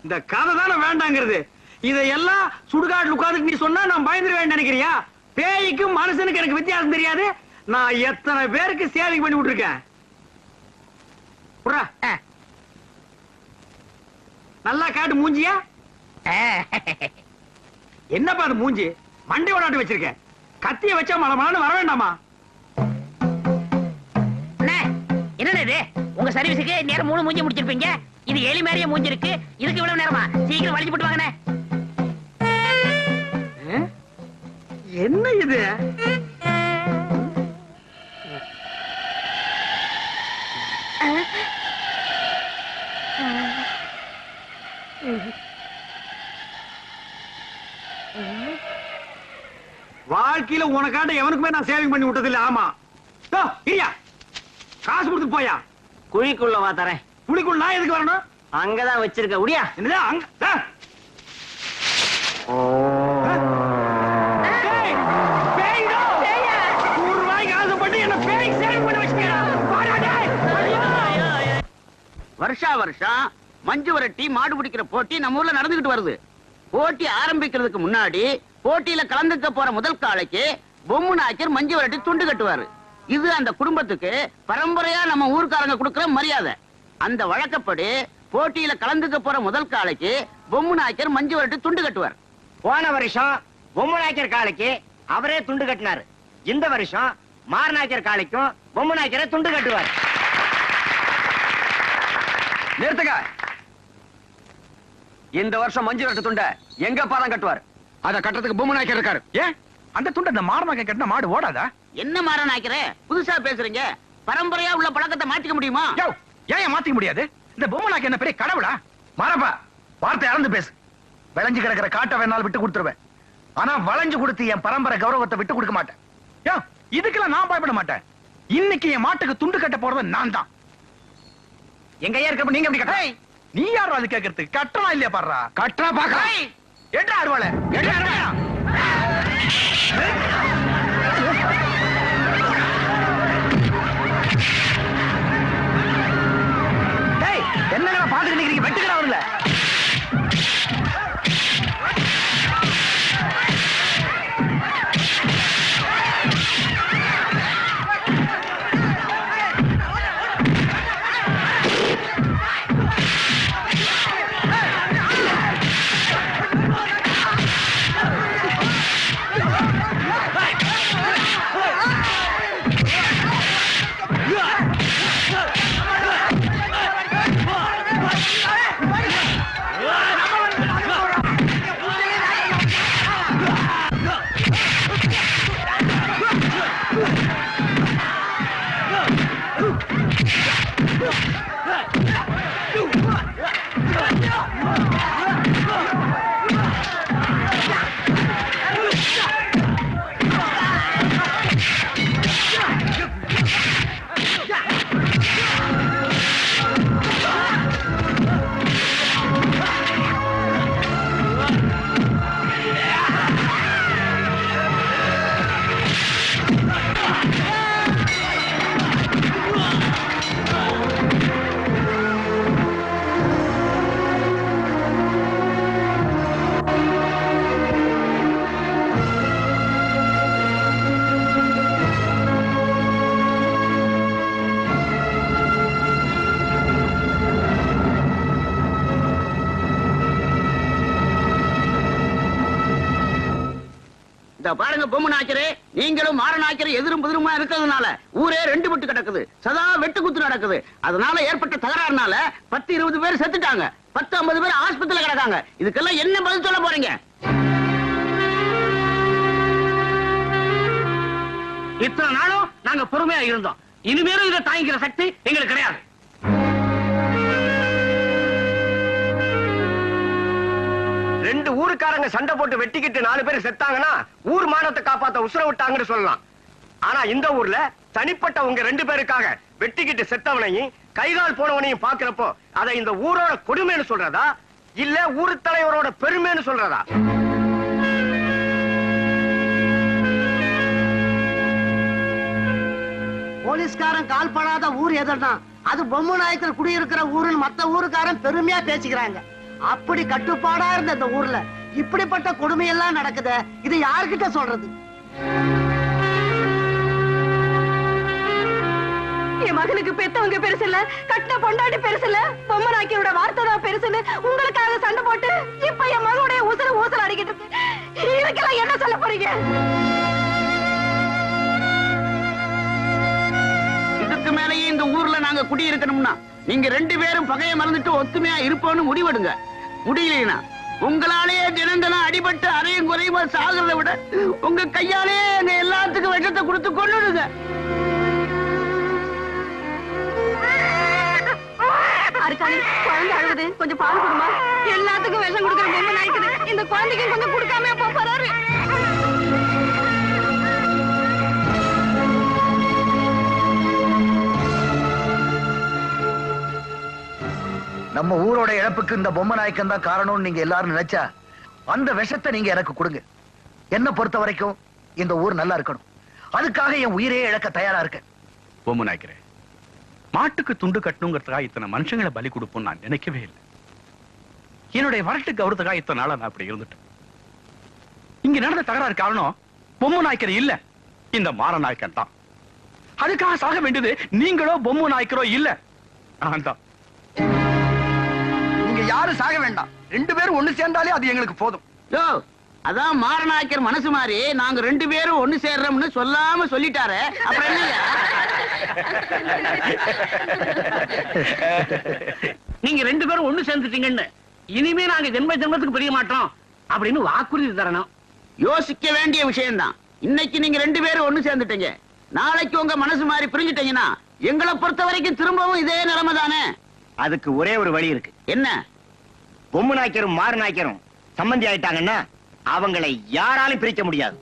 இந்த கதை தானே வேண்டாங்கிறது. இதையெல்லாம் சுடுகாட்டுல உட்கார்ந்துட்டு நீ சொன்னா நான் பயந்துருவேன் நினைக்கிறியா? பேய்க்கும் மனுஷனுக்கு எனக்கு வித்தியாசம் தெரியாது. நான் எத்தனை பேருக்கு சேவிங் பண்ணி விட்டுருக்கேன்? புறா. நல்லா காட்டு மூஞ்சியா? என்னப்பா அது மூஞ்சி? மண்டை விளாட்டு வச்சிருக்க. கத்திய வச்சா மலமலான்னு வர வேண்டாமா? அண்ணே உங்க சர்வீஸுக்கு நேரம் மூணு மூஞ்சி முடிச்சிருப்பீங்க. இது எலி மாதிரியே மூஞ்சி இருக்கு. இதுக்கு இவ்வளவு நேரமா? சீக்கிரம் வலிச்சு போட்டு வாங்கண்ணே. என்ன இது? வாழ்க்கையில உனக்காண்ட எவனுக்குமே நான் சேவிங் பண்ணி விட்டது இல்ல ஆமா இல்லையா காசு கொடுத்து போயா? குழிக்குள்ள வா தரேன். குழிக்குள் நான் எதுக்கு வரணும்? அங்கதான் வச்சிருக்க உடியா? என்னது அங்க. வருஷா வருஷம் மஞ்சு விரட்டி மாடு பிடிக்கிற போட்டி நம்ம ஊர்ல நடந்துகிட்டு வருது. போட்டி ஆரம்பிக்கிறதுக்கு முன்னாடி போட்டியில கலந்துக்க போற முதல் காளைக்கு பொம்மு நாயக்கர் மஞ்சு விரட்டி துண்டு கட்டுவாரு. இது அந்த குடும்பத்துக்கு பரம்பரையா நம்ம ஊர்க்காரங்க கொடுக்கிற மரியாதை. அந்த வழக்கப்படி போட்டியில கலந்துக்க போற முதல் காளைக்கு பொம்மு நாயக்கர் மஞ்சு விரட்டி துண்டு கட்டுவார். போன வருஷம் பொம்மநாயக்கர் காளைக்கு அவரே துண்டு கட்டினாரு. இந்த வருஷம் மாரநாயக்கர் காளைக்கும் பொம்மநாயக்கரை துண்டு கட்டுவார். நிறுத்துங்க. இந்த வருஷம் மஞ்சு விரட்டு துண்டை எங்க பாரம் கட்டுவார்? அத கட்டுறதுக்கு பொம்மநாயக்கர் இருக்காரு. ஏன்? அந்த துண்டை இந்த மாரநாயக்கர் கட்டின மாடு ஓடாதா? என்ன மாற நாயக்கரே புதுசா பேசுறீங்க. பரம்பரையா உள்ள பழக்கத்தை மாத்திக்க முடியுமா? ஏன் மாத்திக்க முடியாது? இந்த பொம்மநாயக்கர் என்ன பெரிய கடவுளா? மாறப்பா வார்த்தை இறந்து பேசு. விளைஞ்சு கிடக்கிற காட்டை வேணாலும் விட்டு கொடுத்துருவேன். ஆனா வளைஞ்சு கொடுத்து என் பரம்பரை கௌரவத்தை விட்டு கொடுக்க மாட்டேன். யோ இதுக்கெல்லாம் நான் பயப்பட மாட்டேன். இன்னைக்கு என் மாட்டுக்கு துண்டு கட்ட போறது நான் தான். எங்க ஐயா இருக்கப்ப நீங்க எப்படி கட்ட நீ யாரும் அது கேட்கறதுக்கு கட்டலாம் இல்லையா பாடுறா? கட்டா பாக்க ஏட்டா அருவாளை? ஏட்டா அருவாளா? இந்த நீங்களும் மாற எதிரும் புதிருமா இருக்கிறதுனால ஊரே ரெண்டு பட்டு கிடக்குது. சதா வெட்டு குத்து நடக்குது. அதனால ஏற்பட்ட தகராறுனால பத்து இருபது பேர் செத்துட்டாங்க. பத்து ஐம்பது பேர் ஆஸ்பத்திரியில கிடக்காங்க. இதுக்கெல்லாம் என்ன பதில் சொல்ல போறீங்க? இத்தனை நாளும் நாங்க பொறுமையா இருந்தோம். இனிமேலும் இதை தாங்கிக்கிற சக்தி எங்களுக்கு கிடையாது. ரெண்டு ஊருக்காரங்க சண்டை போட்டு வெட்டிக்கிட்டு நாலு பேர் செத்தாங்கன்னா ஊர் மானத்தை காப்பாத்த உசுர விட்டாங்கன்னு சொல்லலாம். ஆனா இந்த ஊர்ல தனிப்பட்ட உங்க ரெண்டு பேருக்காக வெட்டிக்கிட்டு செத்தவனையும் கைகால் போனவனையும் பாக்குறப்போ அதை இந்த ஊரோட கொடுமைன்னு சொல்றதா? இல்ல ஊர் தலைவரோட பெருமைன்னு சொல்றதா? போலீஸ்காரன் கால் படாத ஊர் எதனா அது பொம்மை நாயக்கர் குடியிருக்கிற ஊருன்னு மத்த ஊருக்காரன் பெருமையா பேசிக்கிறாங்க. அப்படி கட்டுப்பாடா இருந்த இந்த ஊர்ல இப்படிப்பட்ட கொடுமையெல்லாம் நடக்குதே இது யார்கிட்ட சொல்றது? என் மகனுக்கு பெத்தவங்க பெருசு இல்ல கட்டின பொண்டாட்டி பெருசு இல்ல பொம்மை நாய்க்கியோட வார்த்தை தான் பெருசுன்னு உங்களுக்காக சண்டை போட்டு இப்ப என் மகனுடைய உசுர ஊசல் அடிக்கிட்டு இதுக்கெல்லாம் என்ன சொல்ல போறீங்க? இதுக்கு மேலேயே இந்த ஊர்ல நாங்க குடியிருக்கணும்னா நீங்க ரெண்டு பேரும் பகையை மறந்துட்டு ஒத்துமையா இருப்போம்னு முடிவெடுங்க. முடியலைனா? உங்களாலேயே தினம் அடிபட்டு அறையும் குறையுமா சாகிறத விட உங்க கையாலேயே எங்க எல்லாத்துக்கும் விஷத்தை கொடுத்து கொண்டுடுங்க குழந்தை அழுகுது. கொஞ்சம் பால் கொடுமா. எல்லாத்துக்கும் விஷம் கொடுக்குற பொம்மை நாய்க்குது. இந்த குழந்தைக்கும் கொஞ்சம் கொடுக்காம போறாரு? நம்ம ஊரோட இழப்புக்கு இந்த பொம்மை நாயக்கன் தான் காரணம்னு நீங்க எல்லாரும் நினைச்சா அந்த விஷத்தை நீங்க எனக்கு கொடுங்க. என்ன பொறுத்த வரைக்கும் இந்த ஊர் நல்லா இருக்கணும். அதுக்காக என் உயிரையே இழக்க தயாரா இருக்கேன். பொம்மை நாய்க்கிறேன் மாட்டுக்கு துண்டு கட்டணுங்கிறதுக்காக இத்தனை மனுஷங்களை பலி கொடுப்போம் நான் நினைக்கவே இல்லை. என்னுடைய வரட்டு அவரதுக்காக இத்தனை நாளா நான் அப்படி இருந்துட்டேன். இங்க நடந்த தகராறு காரணம் பொம்மை நாய்க்கர் இல்ல இந்த மாற நாய்க்கன் தான். அதுக்காக சாக வேண்டியது நீங்களோ பொம்மை நாய்க்கரோ இல்ல நான் தான் நீங்க யாரும் சாக வேண்டாம். ரெண்டு பேரும் ஒண்ணு சேர்ந்தாலே அது எங்களுக்கு போதும். யோ அதான் மாரநாயக்கர் மனசு மாதிரி நாங்க ரெண்டு பேரும் ஒண்ணு சேர்றோம்னு சொல்லாம சொல்லிட்டாரு அப்புறம் என்னய்யா? நீங்க ரெண்டு பேரும் ஒண்ணு சேர்ந்துட்டீங்கன்னு இனிமே நாங்க ஜென்ம ஜென்மத்துக்கு பிரிய மாட்டோம் அப்படின்னு வாக்குறுதி தரணும். யோசிக்க வேண்டிய விஷயம்தான். இன்னைக்கு நீங்க ரெண்டு பேரும் ஒண்ணு சேர்ந்துட்டீங்க. நாளைக்கு உங்க மனசு மாதிரி பிரிஞ்சுட்டீங்கன்னா எங்களை பொறுத்த வரைக்கும் திரும்பவும் இதே நிலைமை தானே அதுக்கு ஒரே ஒரு வழி இருக்கு. என்ன? பொம்மை நாய்க்கரும் மாறு நாய்க்கரும் சம்பந்தி ஆயிட்டாங்கன்னா அவங்களை யாராலும் பிரிக்க முடியாது.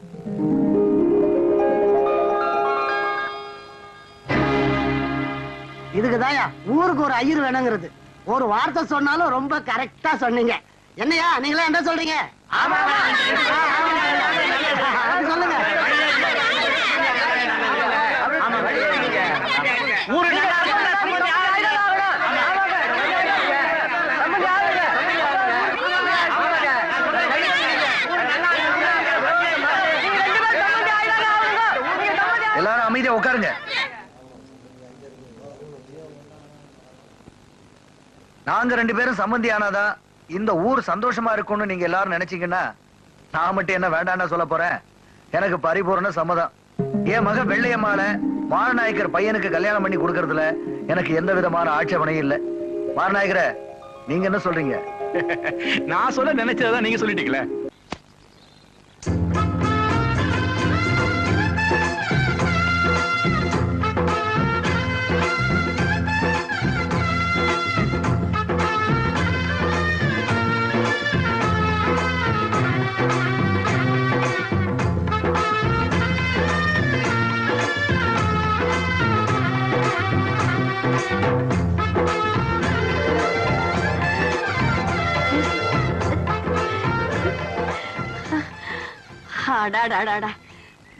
இதுக்குதாயா ஊருக்கு ஒரு ஐயர் வேணுங்கிறது. ஒரு வார்த்தை சொன்னாலும் ரொம்ப கரெக்டா சொன்னீங்க. என்னையா நீங்களே என்ன சொல்றீங்க? சொல்லுங்க எல்லாரும் அமைதியா உட்காருங்க நாங்க ரெண்டு பேரும் சம்மந்தி ஆனாதான் இந்த ஊர் சந்தோஷமா இருக்கும்னு நீங்க எல்லாரும் நினைச்சீங்கன்னா நான் மட்டும் என்ன வேண்டாம்னா சொல்ல போறேன். எனக்கு பரிபூர்ண சம்மதம். என் மக வெள்ளையம்மால மாரநாயக்கர் பையனுக்கு கல்யாணம் பண்ணி கொடுக்கறதுல எனக்கு எந்த விதமான ஆட்சேபனையும் இல்ல. மாரநாயக்கர நீங்க என்ன சொல்றீங்க? நான் சொல்ல நினைச்சதான் நீங்க சொல்லிட்டீங்களே. அடாடாடாடா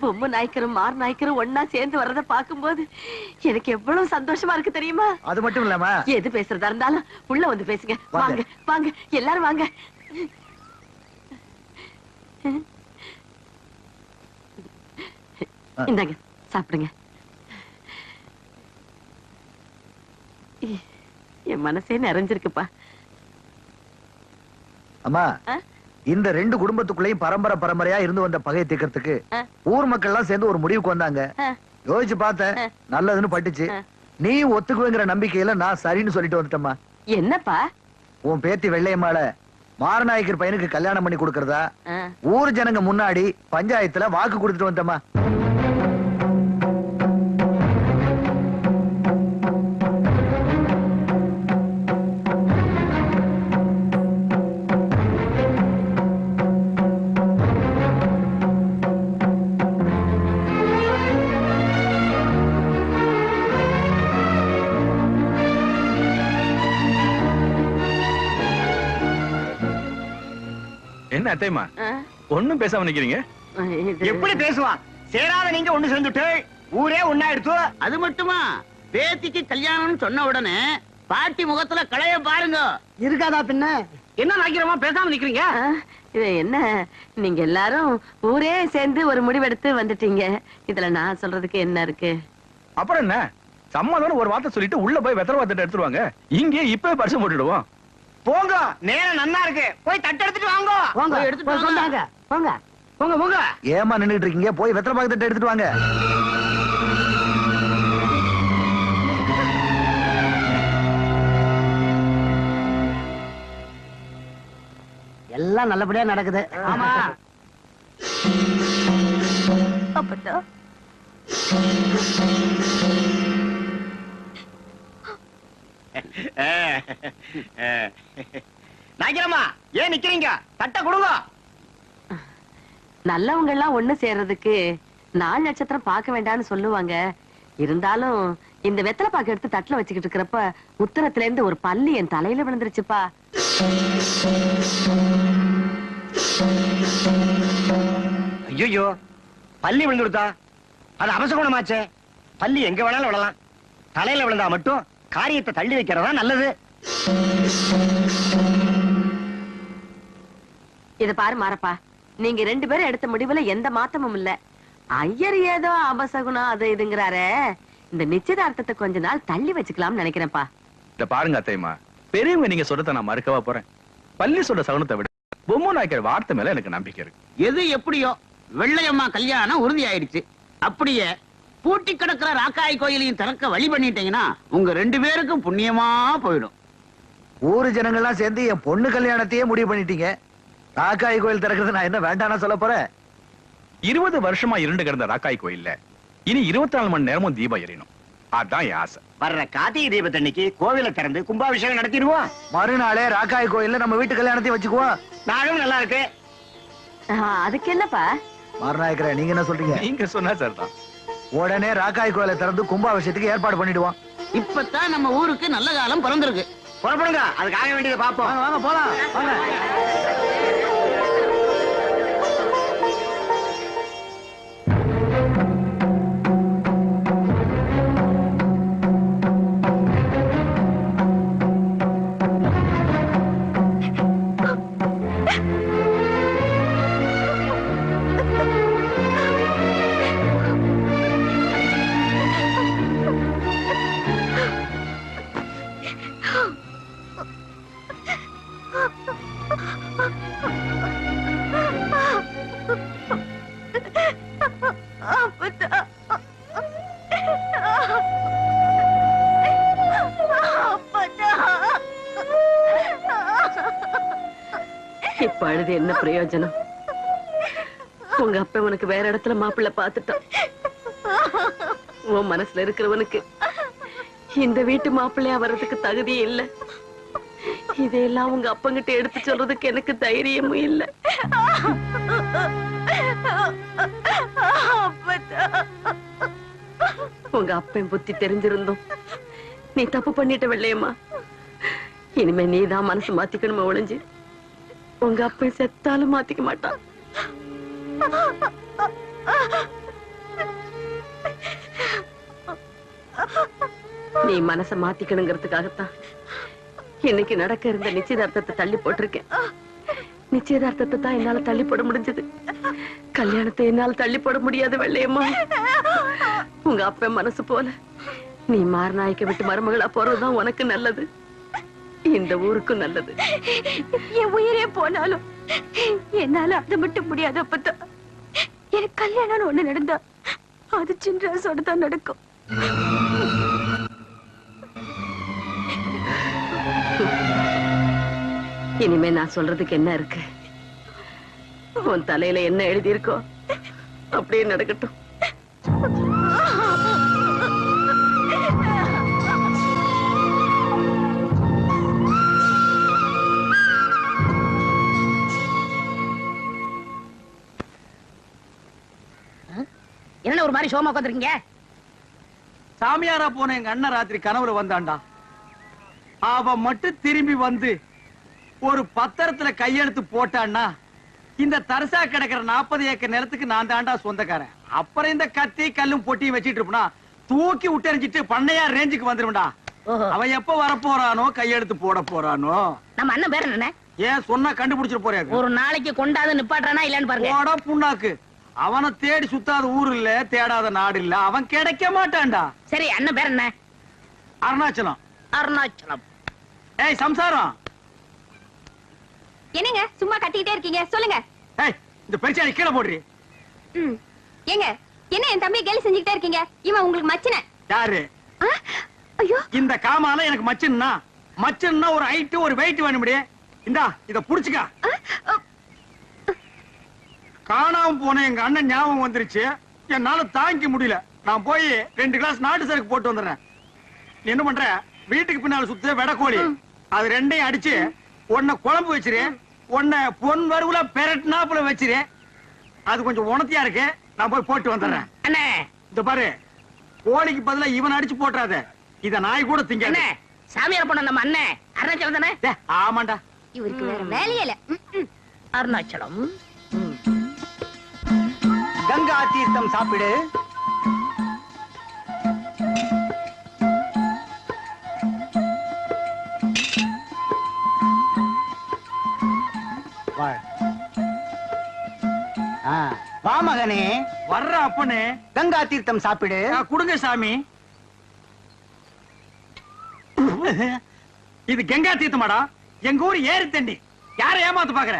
பொம்மை நாய்க்கரும் மார் நாய்க்கரும் ஒன்னா சேர்ந்து வர்றத பாக்கும்போது எனக்கு எவ்வளவு சந்தோஷமா இருக்கு தெரியுமா? அது மட்டும் இல்லாம எது பேசுறதா இருந்தாலும் உள்ள வந்து பேசுங்க. வாங்க. வாங்க எல்லாரும் வாங்க. இந்தாங்க சாப்பிடுங்க. என் மனசே நிறைஞ்சிருக்குப்பா. அம்மா? இந்த ரெண்டு குடும்பத்துக்குள்ளேயும் பரம்பரை பரம்பரையா இருந்து வந்த பகையை தீர்க்கறதுக்கு ஊர் மக்கள் எல்லாம் சேர்ந்து ஒரு முடிவுக்கு வந்தாங்க. யோசிச்சு பார்த்தேன். நல்லதுன்னு பட்டுச்சு. நீ ஒத்துக்குவேங்கிற நம்பிக்கையில நான் சரின்னு சொல்லிட்டு வந்துட்டேம்மா. என்னப்பா? உன் பேத்தி வெள்ளையம்மாள மாரநாயக்கர் பையனுக்கு கல்யாணம் பண்ணி கொடுக்கறதா. ஊர் ஜனங்க முன்னாடி பஞ்சாயத்துல வாக்கு கொடுத்துட்டு வந்துட்டேம்மா. என்ன ஒண்ணும் பேசாம நிக்கிறீங்க? எப்படி பேசுவான்? சேராத நீங்க ஒண்ணு சேர்ந்துட்டு ஊரே ஒன்னா எடுத்து. அது மட்டுமா? பேத்திக்கு கல்யாணம்னு சொன்ன உடனே பாட்டி முகத்துல களைய பாருங்க. இருக்காதா பின்ன? என்ன நாக்கிறமா பேசாம நிக்கிறீங்க? இது என்ன? நீங்க எல்லாரும் ஊரே சேர்ந்து ஒரு முடிவெடுத்து வந்துட்டீங்க. இதுல நான் சொல்றதுக்கு என்ன இருக்கு? அப்புறம் என்ன? சமாதானம் ஒரு வார்த்தை சொல்லிட்டு உள்ள போய் வெத்தலை வார்த்தை எடுத்துருவாங்க. இங்கே இப்பவே பரிசு போட்டுடுவோம். போங்க நேரம் நன்னா இருக்கு. போய் தட்டு எடுத்துட்டு வாங்க. போய் எடுத்துட்டு வாங்க. சொன்னாங்க. போங்க. போங்க போங்க. ஏமா நின்னுட்டு இருக்கீங்க? போய் வெத்தலை பாக்கத்தை எடுத்துட்டு வாங்க. எல்லாம் நல்லபடியா நடக்குது. ஆமா. அப்பதா நாக்கிறமா ஏன் நிக்கிறீங்க? தட்ட கொடுங்க. நல்லவங்க எல்லாம் ஒண்ணு சேர்றதுக்கு நாலு நட்சத்திரம் பார்க்க வேண்டாம்னு சொல்லுவாங்க. இருந்தாலும் இந்த வெத்தலை பாக்கு எடுத்து தட்டுல வச்சுக்கிட்டு இருக்கிறப்ப உத்தரத்துல இருந்து ஒரு பல்லு என் தலையில விழுந்துருச்சுப்பா. ஐயோ பள்ளி விழுந்துடுதா? அது அபசகுணமாச்சே. பள்ளி எங்க வேணாலும் விழலாம். தலையில விழுந்தா மட்டும் காரியத்தை தள்ளி வைக்கிறதா நல்லது. இத பாரு மாறப்பா நீங்க ரெண்டு பேரும் எடுத்த முடிவுல எந்த மாற்றமும் இல்ல. ஐயர் ஏதோ அபசகுணம் அது இதுங்கிறாரே. இந்த நிச்சயதார்த்தத்தை கொஞ்ச நாள் தள்ளி வச்சுக்கலாம்னு நினைக்கிறேன்ப்பா. இத பாருங்க அத்தைமா பெரியவங்க நீங்க சொல்றத நான் மறுக்கவா போறேன். பள்ளி சொல்ற சகுனத்தை விட பொம்மை நாய்க்கிற வார்த்தை மேல எனக்கு நம்பிக்கை இருக்கு. எது எப்படியோ வெள்ளையம்மா கல்யாணம் உறுதி ஆயிடுச்சு அப்படியே பூட்டி கிடக்கிற ராக்காய் கோயிலையும் திறக்க வழி பண்ணிட்டீங்கன்னா உங்க ரெண்டு பேருக்கும் புண்ணியமா போயிடும். ஊரு ஜனங்கள்லாம் சேர்ந்து என் பொண்ணு கல்யாணத்தையே முடிவு பண்ணிட்டீங்க. ராக்காய் கோயில் திறக்கிறது நான் என்ன வேண்டாம்னா சொல்ல போறேன்? இருபது வருஷமா இருண்டு கிடந்த ராக்காய் கோயில்ல இனி இருபத்தி நாலு மணி நேரமும் தீபம் எரியணும் அதான் என் ஆசை. வர்ற கார்த்திகை தீபத்தன்னைக்கு கோவிலை திறந்து கும்பாபிஷேகம் நடத்திடுவோம். மறுநாளே ராக்காய் கோயில்ல நம்ம வீட்டு கல்யாணத்தையும் வச்சுக்குவோம். நாளும் நல்லா இருக்கு. அதுக்கு என்னப்பா? மறுநாயக்கரே நீங்க என்ன சொல்றீங்க? நீங்க சொன்னா சரிதான். உடனே ராக்காய் கோயிலை திறந்து கும்பாபிஷேகத்துக்கு ஏற்பாடு பண்ணிடுவோம். இப்பதான் நம்ம ஊருக்கு நல்ல காலம் பிறந்திருக்கு. புறப்படுங்க. அதுக்காக வேண்டியதை பார்ப்போம். வாங்க போலாம். வாங்க. பிரயோஜனம். உங்க அப்ப உனக்கு வேற இடத்துல மாப்பிள்ள பாத்துட்டான் உன் மனசுல இருக்கிறவனுக்கு இந்த வீட்டு மாப்பிள்ளையா வர்றதுக்கு தகுதி இல்ல. இதையெல்லாம் உங்க அப்பங்கிட்ட எடுத்து சொல்றதுக்கு எனக்கு தைரியமும் இல்ல. உங்க அப்பன் புத்தி தெரிஞ்சிருந்தோம் நீ தப்பு பண்ணிட்ட வெள்ளையம்மா. இனிமே நீதான் மனசு மாத்திக்கணுமா ஒளிஞ்சு உங்க அப்பன் செத்தாலும் மாத்திக்க மாட்டான் நீ மனச மாத்திக்கணுங்கிறதுக்காகத்தான் இன்னைக்கு நடக்க இருந்த நிச்சயதார்த்தத்தை தள்ளி போட்டிருக்கேன். நிச்சயதார்த்தத்தை தான் என்னால தள்ளி போட முடிஞ்சது. கல்யாணத்தை என்னால தள்ளி போட முடியாது வெள்ளையம்மா. உங்க அப்பன் மனசு போல நீ மாரநாய்க்க விட்டு மருமகளா போறதுதான் உனக்கு நல்லது. இந்த ஊருக்கும் நல்லது. என் உயிரே போனாலும் என்னால அது மட்டும் முடியாது அப்பதான் எனக்கு கல்யாணம்னு ஒண்ணு நடந்தா அது சின்ராசோட தான் நடக்கும். இனிமே நான் சொல்றதுக்கு என்ன இருக்கு? உன் தலையில என்ன எழுதியிருக்கோ அப்படியே நடக்கட்டும். என்ன ஒரு மாதிரி சோமா உட்காந்துருக்கீங்க சாமியாரா போன எங்க அண்ணன் ராத்திரி கனவுல வந்தான்டா. அவ மட்டும் திரும்பி வந்து ஒரு பத்திரத்துல கையெழுத்து போட்டான்னா இந்த தரிசா கிடக்கிற நாற்பது ஏக்கர் நிலத்துக்கு நான் தாண்டா சொந்தக்காரன். அப்புறம் இந்த கத்தி கல்லும் பொட்டியும் வச்சிட்டு இருப்பா தூக்கி விட்டறிஞ்சிட்டு பண்ணையா ரேஞ்சுக்கு வந்துருவா அவன் எப்ப வர போறானோ கையெழுத்து போட போறானோ. நம்ம அண்ணன் பேர் என்ன? ஏன் சொன்னா கண்டுபிடிச்சிட்டு போறாரு. ஒரு நாளைக்கு கொண்டாந்து நிப்பாட்டுறானா இல்லன்னு பாருங்க. புண்ணாக்கு. அவனை தேடி சுத்தாத ஊர் இல்ல தேடாத நாடு இல்ல. அவன் கிடைக்க மாட்டான்டா. சரி அண்ணன் பேர் என்ன? அருணாச்சலம். அருணாச்சலம். ஏய் சம்சாரம். என்னங்க சும்மா கத்திக்கிட்டே இருக்கீங்க? சொல்லுங்க. ஏய் இந்த பெருச்சாளி கீழே போடுறி. ம். ஏங்க என்ன என் தம்பி கேலி செஞ்சுக்கிட்டே இருக்கீங்க? இவன் உங்களுக்கு மச்சின. யாரு? ஐயோ. இந்த காமால எனக்கு மச்சன்னா மச்சன்னா ஒரு ஹைட் ஒரு வெயிட் வேணும்டி. இந்தா இத புடிச்சுக்க. காணாம போன எங்க அண்ணன் ஞாபகம் வந்துருச்சு. என்னால தாங்கிக்க முடியல. நான் போய் ரெண்டு கிளாஸ் நாட்டு சரக்கு போட்டு வந்துடுறேன். என்ன பண்ற? வீட்டுக்கு பின்னால சுத்து வெடக்கோழி அது ரெண்டையும் அடிச்சு உன்னை குழம்பு வச்சிரு உன்னை பொன் வறுவுல பெரட்னாப்புல வச்சிரு. அது கொஞ்சம் உணத்தியா இருக்கு? நான் போய் போட்டு வந்துடுறேன். அண்ணே. இந்த பாரு. கோழிக்கு பதிலா இவன் அடிச்சு போட்டுறாத. இத நாய் கூட திங்க சாமியார் பண்ண நம்ம அண்ணன் அருணாச்சலம் தானே? ஆமாண்டா. இவருக்கு வேற வேலையே இல்ல. அருணாச்சலம். கங்கா தீர்த்தம் சாப்பிடு. வா மகனே. வர்ற அப்பனே. கங்கா தீர்த்தம் சாப்பிடு. குடுங்க சாமி. இது கங்கா தீர்த்தமாடா. எங்க ஊர் ஏரி தண்டி யார ஏமாத்து பாக்குற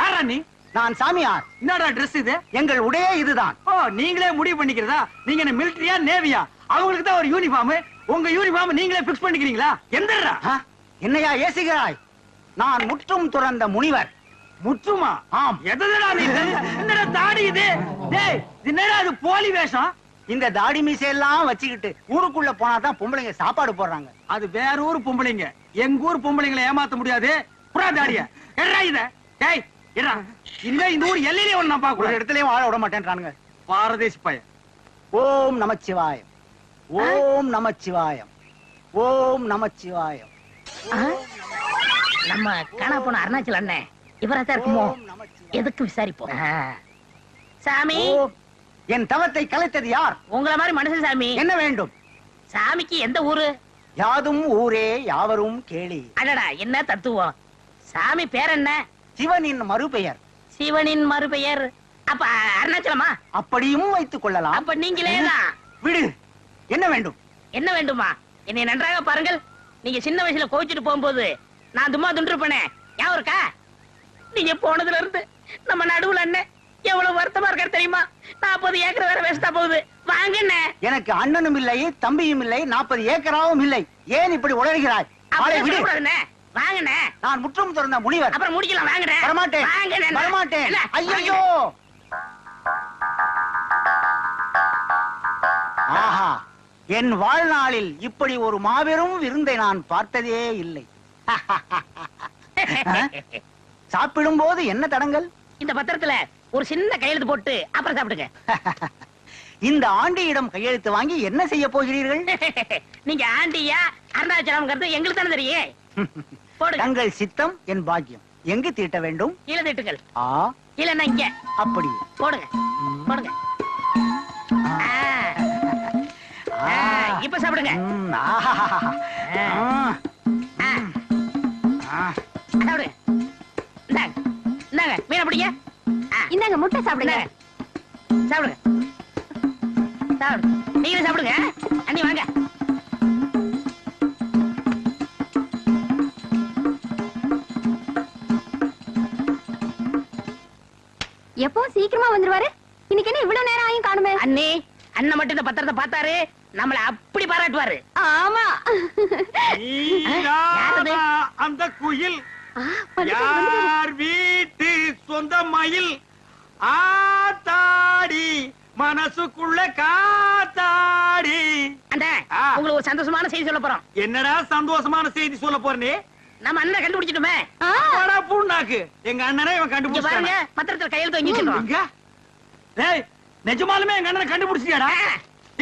யாரா நீ? நான் சாமியார். என்னடா Dress இது? எங்கள் உடையே இதுதான். ஓ நீங்களே முடிவு பண்ணிக்கிறதா? நீங்க என்ன மிலிட்டரியா நேவியா அவங்களுக்கு தான் ஒரு யூனிஃபார்ம் உங்க யூனிஃபார்ம் நீங்களே பிக்ஸ் பண்ணிக்கிறீங்களா? எந்தடா என்னையா ஏசுகிறாய்? நான் முற்றும் துறந்த முனிவர். முற்றுமா? ஆம். எதுடா நீ? என்னடா தாடி இது? டேய் என்னடா இது போலி வேஷம்? இந்த தாடி மீசையெல்லாம் வச்சுக்கிட்டு ஊருக்குள்ள போனாதான் பொம்பளைங்க சாப்பாடு போடுறாங்க. அது வேற ஊர் பொம்பளைங்க. எங்க ஊர் பொம்பளைங்களை ஏமாத்த முடியாது. புறா தாடிய. எட்ரா இத. டேய் இனிமே இந்த ஊர் எல்லையிலே ஒண்ணு நான் ஒரு பார்க்க இடத்துலயும் வாழ விட மாட்டேன்றானுங்க. பாரதேசி பையன் ஓம் நமச்சிவாயம். ஓம் நமச்சிவாயம். ஓம் நமச்சிவாயம். நம்ம காணா போன அருணாச்சலம் அண்ணன் இவரா தான் இருக்குமோ? எதுக்கு விசாரிப்போம். சாமி? என் தவத்தை கலைத்தது யார்? உங்கள மாதிரி மனுஷன் சாமி. என்ன வேண்டும்? சாமிக்கு எந்த ஊரு? யாதும் ஊரே யாவரும் கேளி. அடடா என்ன தத்துவம்? சாமி பேர் என்ன? சிவனின் மறுபெயர். சிவனின் மறுபெயர். அப்ப அருணாச்சலமா? அப்படியும் வைத்துக் கொள்ளலாம். அப்ப நீங்களே விடு. என்ன வேண்டும்? என்ன வேண்டுமா? என்னை நன்றாக பாருங்கள். நீங்க சின்ன வயசுல கோவிச்சுட்டு போகும்போது நான் தும்மா துண்டிருப்பேனே. ஞாபகம் இருக்கா? நீங்க போனதுல இருந்து நம்ம நடுவுல அண்ணன் எவ்வளவு வருத்தமா இருக்காரு தெரியுமா? நாற்பது ஏக்கர் வேற வேஸ்டா போகுது. வாங்க அண்ணே. எனக்கு அண்ணனும் இல்லை தம்பியும் இல்லை நாற்பது ஏக்கராவும் இல்லை. ஏன் இப்படி உளறுகிறாய்? விடு. வாங்கண்ணே. நான் முற்றும் திறந்த முனிவர். அப்புறம் முடிக்கலாம் வாங்கண்ணே. வரமாட்டேன். வாங்கண்ணே வரமாட்டேன். ஐயோ ஆஹா என் வாழ்நாளில் இப்படி ஒரு மாபெரும் விருந்தை நான் பார்த்ததே இல்லை. சாப்பிடும் போது என்ன தடங்கள்? இந்த பத்திரத்துல ஒரு சின்ன கையெழுத்து போட்டு அப்புறம் சாப்பிடுங்க. இந்த ஆண்டியிடம் கையெழுத்து வாங்கி என்ன செய்ய போகிறீர்கள்? நீங்க ஆண்டியா அருணாச்சலம்ங்கிறது எங்களுக்கு தானே தெரியும். தங்கள் சித்தம் என் பாக்கியம். எங்கு தீட்ட வேண்டும்? கீழே திட்டுங்கள். ஆ. இல்லன்னா இங்க. அப்படி. போடுங்க. போடுங்க. ஆ. ஆ, இப்ப சாப்பிடுங்க. ம், ஆஹாஹாஹா. ஆ. ஆ. ஆ. சாப்பிடுங்க இந்தாங்க. இந்தாங்க. மீனை பிடிங்க. ஆ. இந்தாங்க முட்டை சாப்பிடுங்க. இந்தாங்க. சாப்பிடுங்க. சாப்பிடுங்க நீங்களும் சாப்பிடுங்க. அண்ணி வாங்க. எப்பவும் சீக்கிரமா வந்துருவாரு. இன்னைக்கு என்ன இவ்வளவு நேரம் ஆயும் காணுமே? அண்ணே அண்ணன் மட்டும் இந்த பத்திரத்தை பார்த்தாரு நம்மள அப்படி பாராட்டுவாரு. ஆமா? அந்த குயில். யார் வீட்டு சொந்த மயில்? ஆத்தாடி மனசுக்குள்ள காத்தாடி. அந்த உங்களுக்கு ஒரு சந்தோஷமான செய்தி சொல்ல போறோம். என்னடா சந்தோஷமான செய்தி சொல்ல போறனே? நம்ம அண்ணன் கண்டுபிடிச்சிட்டுமே. போடா பூண்டாக்கு. எங்க அண்ணனே இவன் பாருங்க பத்திரத்துல கையெழுத்து வாங்கி வச்சிருக்கோம் டேய் நிஜமாலுமே எங்க அண்ணனை கண்டுபிடிச்சிட்டியாடா?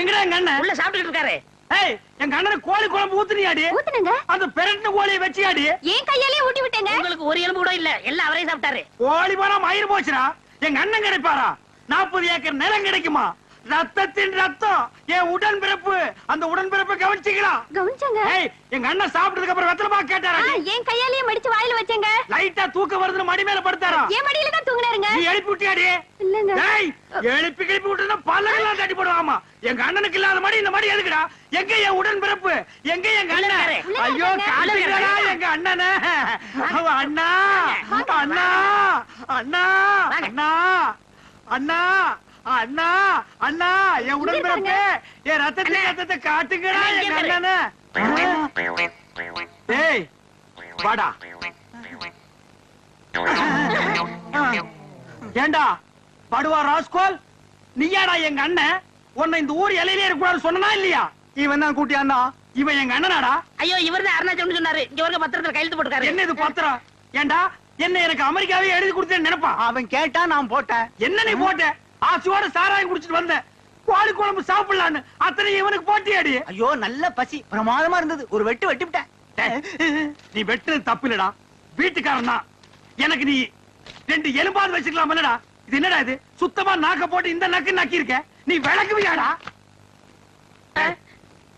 எங்கடா எங்க அண்ணன்? உள்ள சாப்பிட்டுட்டு இருக்காரு. ஏய் எங்க அண்ணனுக்கு கோழி குழம்பு ஊத்துனியாடி? ஊத்துனங்க. அந்த பெரட்டின கோழியை வச்சியாடி? ஏன் கையாலே ஊட்டி விட்டேங்க. உங்களுக்கு ஒரு எலும்பு கூட இல்ல. எல்லாம் அவரே சாப்பிட்டாரு. கோழி போனா மயிர் போச்சுடா. எங்க அண்ணன் கிடைப்பாரா? நாற்பது ஏக்கர் நிலம் கிடைக்குமா? ரத்தத்தின் ரத்தம். என் உடன் பிறப்பு அந்த உடன் பிறப்பை கவனிச்சிக்கலாம் கவனிச்சங்க. ஏய் எங்க அண்ணன் சாப்பிட்டதுக்கு அப்புறம் வெத்தலை பாக்கு கேட்டாரா ஏன் கையாலேயே மடிச்சு வாயில வச்சேங்க. லைட்டா தூக்கம் வருதுன்னு மடி மேல படுத்தாரா? ஏன் மடியில தான் தூங்குனாருங்க. நீ எழுப்பி விட்டியாடி? இல்லங்க. டேய் எழுப்பி கிளப்பி விட்டுனா பல்லெல்லாம் தட்டி போடுவாமா. எங்க அண்ணனுக்கு இல்லாத மடி இந்த மடி எதுக்குடா? எங்க என் உடன் பிறப்பு எங்க எங்க அண்ணன்? ஐயோ காட்டுங்கடா எங்க அண்ணனே. அவ அண்ணா. அண்ணா. அண்ணா. அண்ணா. அண்ணா. அண்ணா அண்ணா என் உடன் பிறப்பு என் ரத்தத்தை ரத்தத்தை காட்டுங்கடா எங்க அண்ணனே. டேய் வாடா. ஏண்டா படுவா ராஸ்கோல்? நீயாடா எங்க அண்ணன்? உன்னை இந்த ஊர் எல்லையிலே இருக்கக்கூடாது சொன்னா இல்லையா? இவன் தான் கூட்டி அண்ணா. இவன் எங்க அண்ணனாடா? ஐயோ இவர் தான் அருணாச்சலம் சொன்னாரு. இங்க வருங்க பத்திரத்துல கையெழுத்து போட்டுக்காரு என்ன இது பத்திரம்? ஏண்டா என்ன எனக்கு அமெரிக்காவே எழுதி கொடுத்தேன்னு நினைப்பா அவன் கேட்டா நான் போட்டேன். என்ன நீ போட்ட? ஆசையோட சாராயம் குடிச்சிட்டு வந்தேன். கோழி குழம்பு சாப்பிடலான்னு அத்தனை இவனுக்கு போட்டியாடி. ஐயோ நல்ல பசி. பிரமாதமா இருந்தது. ஒரு வெட்டு வெட்டி நீ வெட்டுறது தப்பு இல்லடா வீட்டுக்காரன் தான். எனக்கு நீ ரெண்டு எலும்பாவது வச்சுக்கலாம் இல்லடா. இது என்னடா இது? சுத்தமா நாக்க போட்டு இந்த நக்கு நக்கி இருக்க நீ விளக்குவியாடா?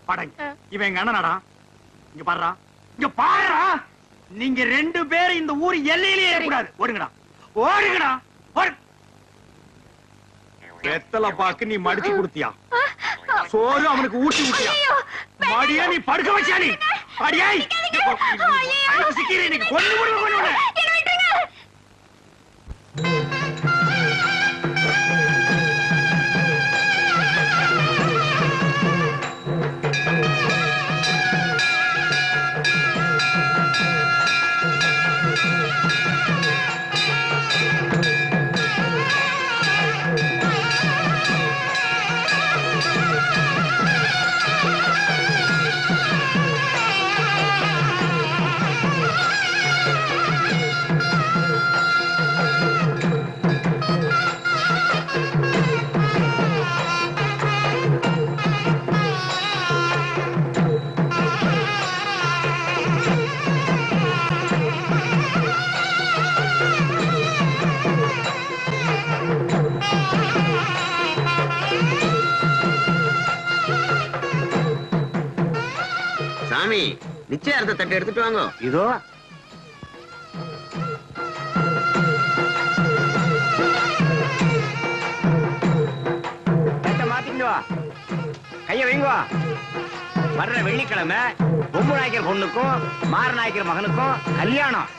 படங்க இவன் எங்க அண்ணனாடா? இங்க பாருடா. இங்க பாருடா. நீங்க ரெண்டு பேரும் இந்த ஊர் எல்லையிலேயே இருக்கக்கூடாது. ஓடுங்கடா. ஓடுங்கடா. ஓடு. வெத்தலை பாக்கு நீ மடிச்சு கொடுத்தியா? சோறு அவனுக்கு ஊட்டி விட்டியா மடியா நீ படுக்க வச்சா நீ? அடியாய் சிக்கிறேன் கொண்டு விடுவேன் கொண்டு நிச்சயார்த்த தட்டு எடுத்துட்டு வாங்க. இதோ. கைய வைங்க. வா வர்ற வெள்ளிக்கிழமை பொம்பு நாய்க்கர் பொண்ணுக்கும் மார நாய்க்கர் மகனுக்கும் கல்யாணம்.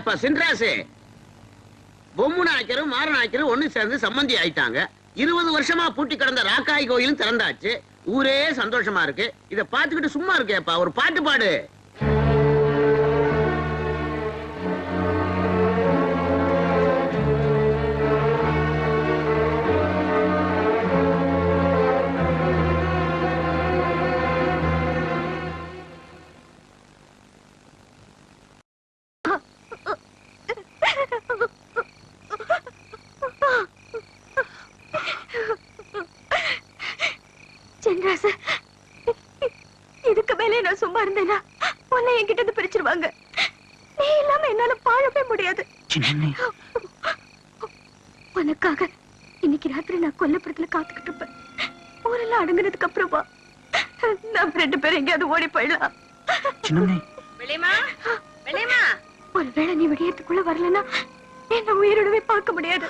ஏப்பா சின்ராசு? பொம்மு நாய்க்கரும் மார நாய்க்கரும் ஒண்ணு சேர்ந்து சம்மந்தி ஆயிட்டாங்க. இருபது வருஷமா பூட்டி கிடந்த ராக்காய் கோயிலும் திறந்தாச்சு. ஊரே சந்தோஷமா இருக்கு. இத பாத்துக்கிட்டு சும்மா இருக்கேப்பா ஒரு பாட்டு பாடு. ரெண்டு பேரும் எங்கேயாவது ஓடி போயிடலாம். ஒருவேளை நீ விடியத்துக்குள்ள வரலன்னா என்ன உயிரோடவே பார்க்க முடியாது.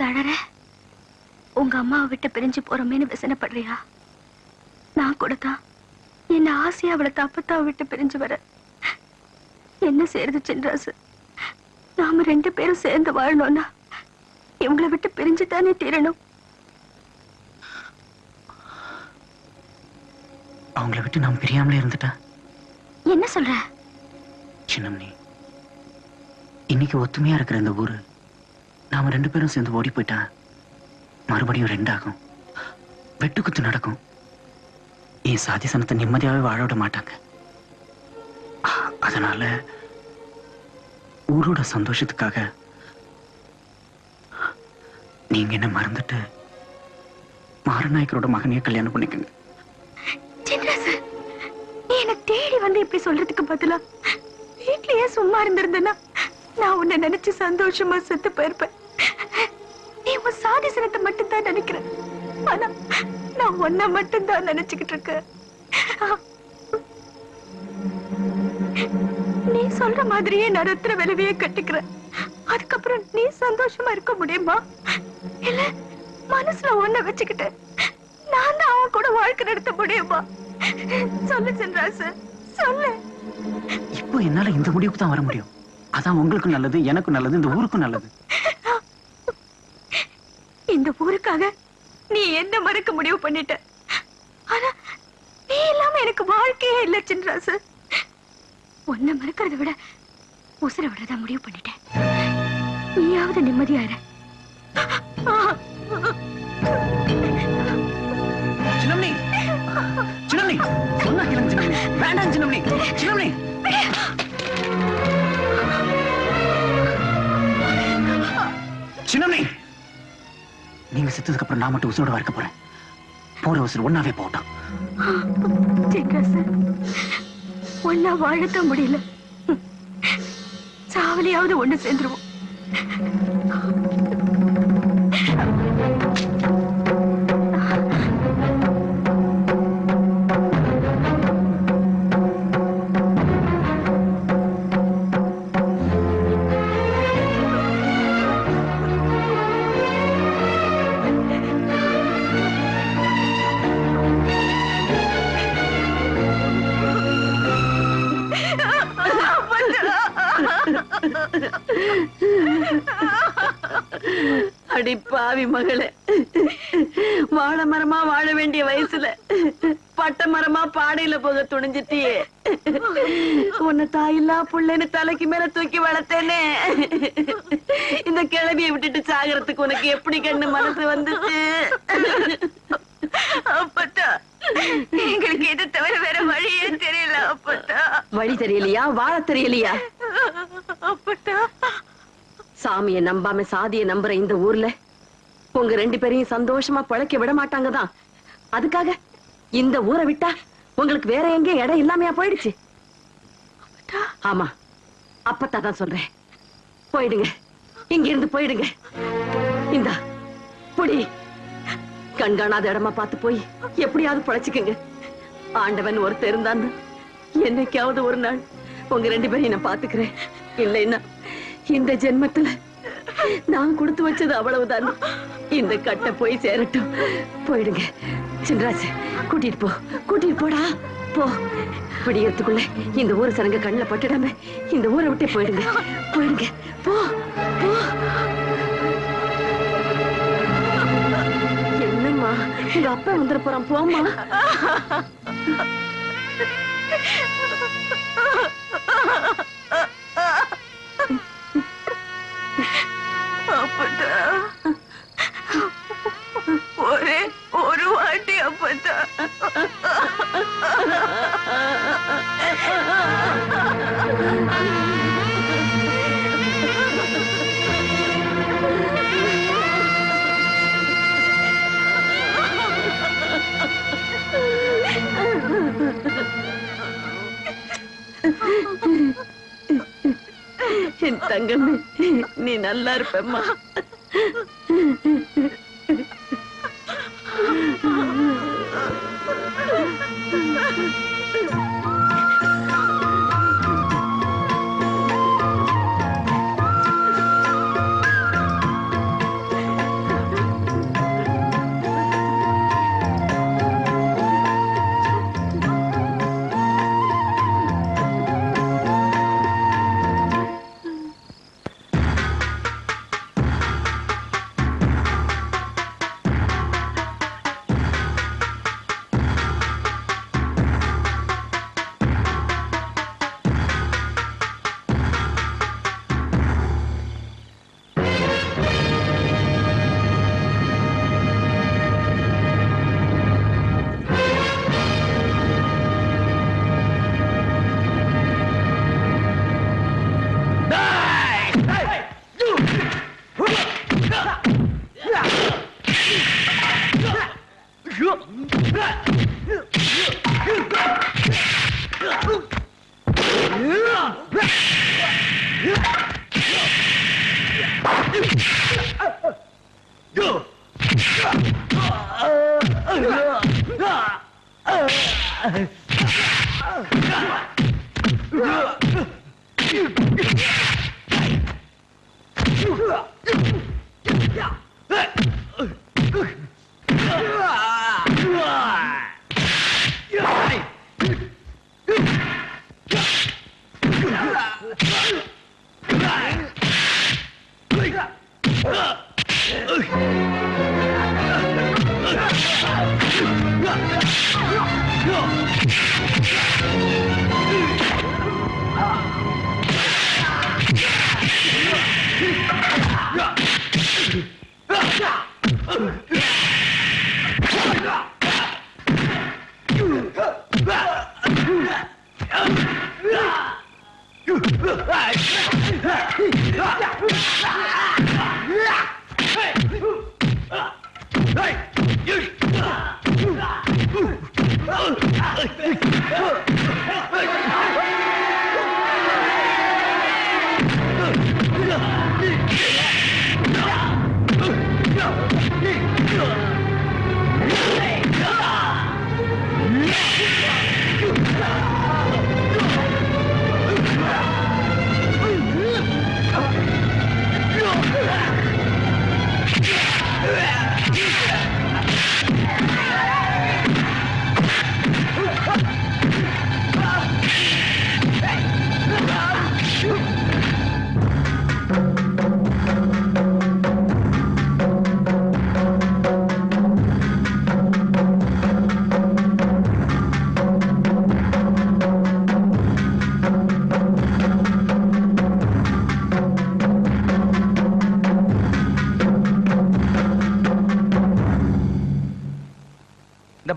சின்ராசு அழற உங்க அம்மாவை விட்டு பிரிஞ்சு போறோமேன்னு விசனப்படுறியா? நான் கூட தான் என்ன ஆசையா அவளை தப்பத்தாவை விட்டு பிரிஞ்சு வர. என்ன செய்யறது சின்ராசு? நாம ரெண்டு பேரும் சேர்ந்து வாழணும்னா இவங்களை விட்டு பிரிஞ்சு தானே தீரணும். அவங்கள விட்டு நான் பிரியாமலே இருந்துட்டேன் என்ன சொல்ற? சின்னம்னி இன்னைக்கு ஒத்துமையா இருக்கிற இந்த ஊரு நாம ரெண்டு பேரும் சேர்ந்து ஓடி போயிட்டா மறுபடியும் ரெண்டாகும். வெட்டுக்குத்து நடக்கும். என் சாதி சனத்தை நிம்மதியாவே வாழ விட மாட்டாங்க. அதனால ஊரோட சந்தோஷத்துக்காக நீங்க என்ன மறந்துட்டு மாரநாயக்கரோட மகனையே கல்யாணம் பண்ணிக்கங்க. என்ன தேடி வந்து இப்படி சொல்றதுக்கு பதிலா? வீட்லயே சும்மா இருந்திருந்தேன்னா நான் உன்னை நினைச்சு சந்தோஷமா செத்து போயிருப்பேன். நீ சாதிசனத்தை மட்டும் தான் நினைக்கிற ஆனா நான் ஒன்ன மட்டும் தான் நினைச்சுக்கிட்டு இருக்கேன். நீ சொல்ற மாதிரியே நான் ரத்திர விளைவையே கட்டிக்கிறேன். அதுக்கப்புறம் நீ சந்தோஷமா இருக்க முடியுமா? இல்ல மனசுல ஒன்ன வச்சுக்கிட்டு நான் தான் அவன் கூட வாழ்க்கை நடத்த முடியுமா? சொல்லு சென்றாசு சொல்லு. இப்போ என்னால இந்த முடிவுக்கு தான் வர முடியும். அதான் உங்களுக்கு நல்லது எனக்கு நல்லது இந்த ஊருக்கும் நல்லது. இந்த ஊருக்காக நீ என்ன மறக்க முடிவு பண்ணிட்ட? ஆனா நீ இல்லாம எனக்கு வாழ்க்கையே இல்ல சின்ராசு. உன்னை மறக்கிறத விட உசுர விடுறதா முடிவு பண்ணிட்டேன் நீயாவது நிம்மதியா இரு சின்னம்னி சொன்னா கேளுங்க சின்னம்னி. வேண்டாம் சின்னம்னி சின்னம்னி. சின்னம்னி. நீங்க செத்ததுக்கு அப்புறம் நான் மட்டும் உசுரோட இருக்க போறேன். போற உசுறு ஒன்னாவே போகட்டும். ஒன்னா வாழத்த முடியல. சாவலியாவது ஒண்ணு சேர்ந்துருவோம். அடி பாவி மகளே. வாழ மரமா வாழ வேண்டிய வயசுல பட்ட மரமா பாடையில போக துணிஞ்சிட்டியே. உன்னை தாயில்லா புள்ளைன்னு தலைக்கு மேல தூக்கி வளர்த்தேனே. இந்த கிழவியை விட்டுட்டு சாகறதுக்கு உனக்கு எப்படி கண்ணு மனசு வந்துச்சு? அப்பத்தா எங்களுக்கு இது தவிர வேற வழியே தெரியல அப்பத்தா. வழி தெரியலையா? வாழ தெரியலையா? அப்பத்தா சாமிய நம்பாம சாதிய நம்புற இந்த ஊர்ல உங்க ரெண்டு பேரையும் சந்தோஷமா பழைக்க விட மாட்டாங்கதான். அதுக்காக இந்த ஊரை விட்டா உங்களுக்கு வேற எங்க இடம் இல்லாமையா போயிடுச்சு. ஆமா. அப்பத்தா தான் சொல்றேன். போயிடுங்க. இங்க இருந்து போயிடுங்க. இந்தா புடி. கண்காணாத இடமா பார்த்து போய் எப்படியாவது பழச்சுக்குங்க. ஆண்டவன் ஒருத்தர் இருந்தான் என்னைக்காவது ஒரு நாள் உங்க ரெண்டு பேரையும் நான் பாத்துக்கிறேன் இல்லைன்னா இந்த ஜென்மத்துல நான் கொடுத்து வச்சது அவ்வளவுதான். இந்த கட்டை போய் சேரட்டும். போயிடுங்க. சின்ராஜ் கூட்டிட்டு போ. கூட்டிட்டு போடா. போ. விடியறதுக்குள்ள இந்த ஊர் சரங்க கண்ணில் பட்டுடாம இந்த ஊரை விட்டே போயிடுங்க. போயிடுங்க. போ. போ. என்னம்மா? உங்க அப்பா வந்துட போறான். போம்மா. அப்பதா ஒரே ஒரு வாட்டி அப்பதா என் தங்கமே. நீ நல்லா இருப்பேம்மா.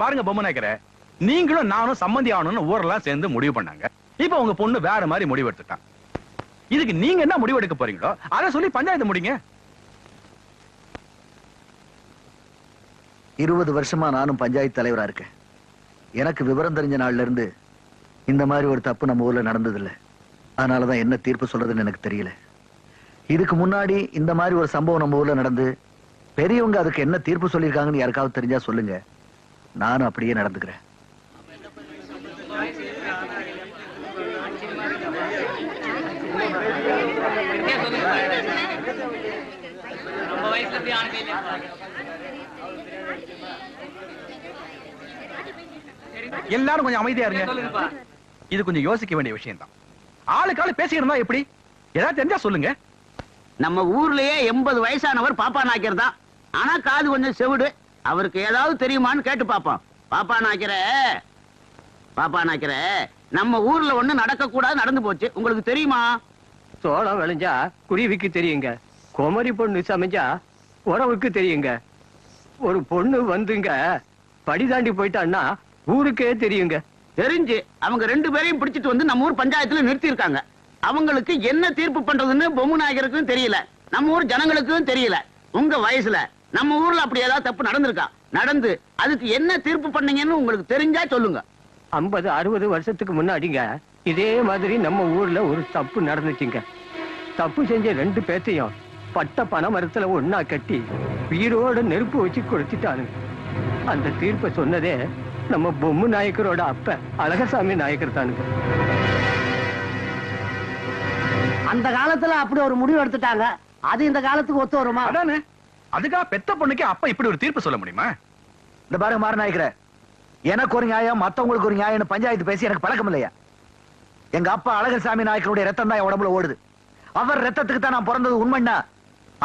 பாருங்க பொம்மை நாயக்கர. நீங்களும் நானும் சம்மந்தி ஆகணும்னு ஊரெல்லாம் சேர்ந்து முடிவு பண்ணாங்க. இப்ப உங்க பொண்ணு வேற மாதிரி முடிவு எடுத்துட்டான். இதுக்கு நீங்க என்ன முடிவு எடுக்க போறீங்களோ அதை சொல்லி பஞ்சாயத்து முடிங்க. இருபது வருஷமா நானும் பஞ்சாயத்து தலைவரா இருக்கேன். எனக்கு விவரம் தெரிஞ்ச நாள்ல இருந்து இந்த மாதிரி ஒரு தப்பு நம்ம ஊர்ல நடந்ததில்ல. அதனாலதான் என்ன தீர்ப்பு சொல்றதுன்னு எனக்கு தெரியல. இதுக்கு முன்னாடி இந்த மாதிரி ஒரு சம்பவம் நம்ம ஊர்ல நடந்து பெரியவங்க அதுக்கு என்ன தீர்ப்பு சொல்லியிருக்காங்கன்னு யாருக்காவது தெரிஞ்சா சொல்லுங்க. நானும் அப்படியே நடந்துக்கிறேன். எல்லாரும் கொஞ்சம் அமைதியா இருங்க. இது கொஞ்சம் யோசிக்க வேண்டிய விஷயம் தான் ஆளுக்கு ஆளு பேசிக்கிறதா எப்படி? ஏதாவது தெரிஞ்சா சொல்லுங்க. நம்ம ஊர்லயே எண்பது வயசானவர் பாப்பா நாய்க்கர் தான். ஆனா காது கொஞ்சம் செவிடு. அவருக்கு ஏதாவது தெரியுமான்னு கேட்டு பாப்போம் பாப்பா நாய்க்கிற பாப்பா நாய்க்கிற நம்ம ஊர்ல ஒண்ணு நடக்க கூடாது நடந்து போச்சு. உங்களுக்கு தெரியுமா? சோளம் விளைஞ்சா குருவிக்கு தெரியுங்க. குமரி பொண்ணு சமைஞ்சா உறவுக்கு தெரியுங்க. ஒரு பொண்ணு வந்துங்க படி தாண்டி போயிட்டான்னா ஊருக்கே தெரியுங்க. தெரிஞ்சு அவங்க ரெண்டு பேரையும் பிடிச்சிட்டு வந்து நம்ம ஊர் பஞ்சாயத்துல நிறுத்தி இருக்காங்க அவங்களுக்கு என்ன தீர்ப்பு பண்றதுன்னு பொம்மு நாயகருக்கும் தெரியல. நம்ம ஊர் ஜனங்களுக்கும் தெரியல. உங்க வயசுல நம்ம ஊர்ல அப்படி ஏதாவது தப்பு நடந்திருக்கா? நடந்து அதுக்கு என்ன தீர்ப்பு பண்ணீங்கன்னு உங்களுக்கு தெரிஞ்சா சொல்லுங்க. ஐம்பது அறுபது வருஷத்துக்கு முன்னாடிங்க இதே மாதிரி நம்ம ஊர்ல ஒரு தப்பு நடந்துச்சுங்க. தப்பு செஞ்ச ரெண்டு பேர்த்தையும் பட்ட பனை மரத்துல ஒண்ணா கட்டி உயிரோட நெருப்பு வச்சு கொளுத்திட்டானுங்க. அந்த தீர்ப்பை சொன்னதே நம்ம பொம்மு நாயக்கரோட அப்ப அழகசாமி நாயக்கர் தானுங்க. அந்த காலத்துல அப்படி ஒரு முடிவு எடுத்துட்டாங்க. அது இந்த காலத்துக்கு ஒத்து வருமா? அதானே? அதுக்காக பெத்த பொண்ணுக்கு அப்பா இப்படி ஒரு தீர்ப்பு சொல்ல முடியுமா? இந்த பாருங்க மாற நாயக்கிற எனக்கு ஒரு நியாயம் மத்தவங்களுக்கு ஒரு நியாயம்னு பஞ்சாயத்து பேசி எனக்கு பழக்கம் இல்லையா? எங்க அப்பா அழகர் சாமி நாயக்கருடைய ரத்தம் தான் என் உடம்புல ஓடுது. அவர் ரத்தத்துக்கு தான் நான் பிறந்தது உண்மைன்னா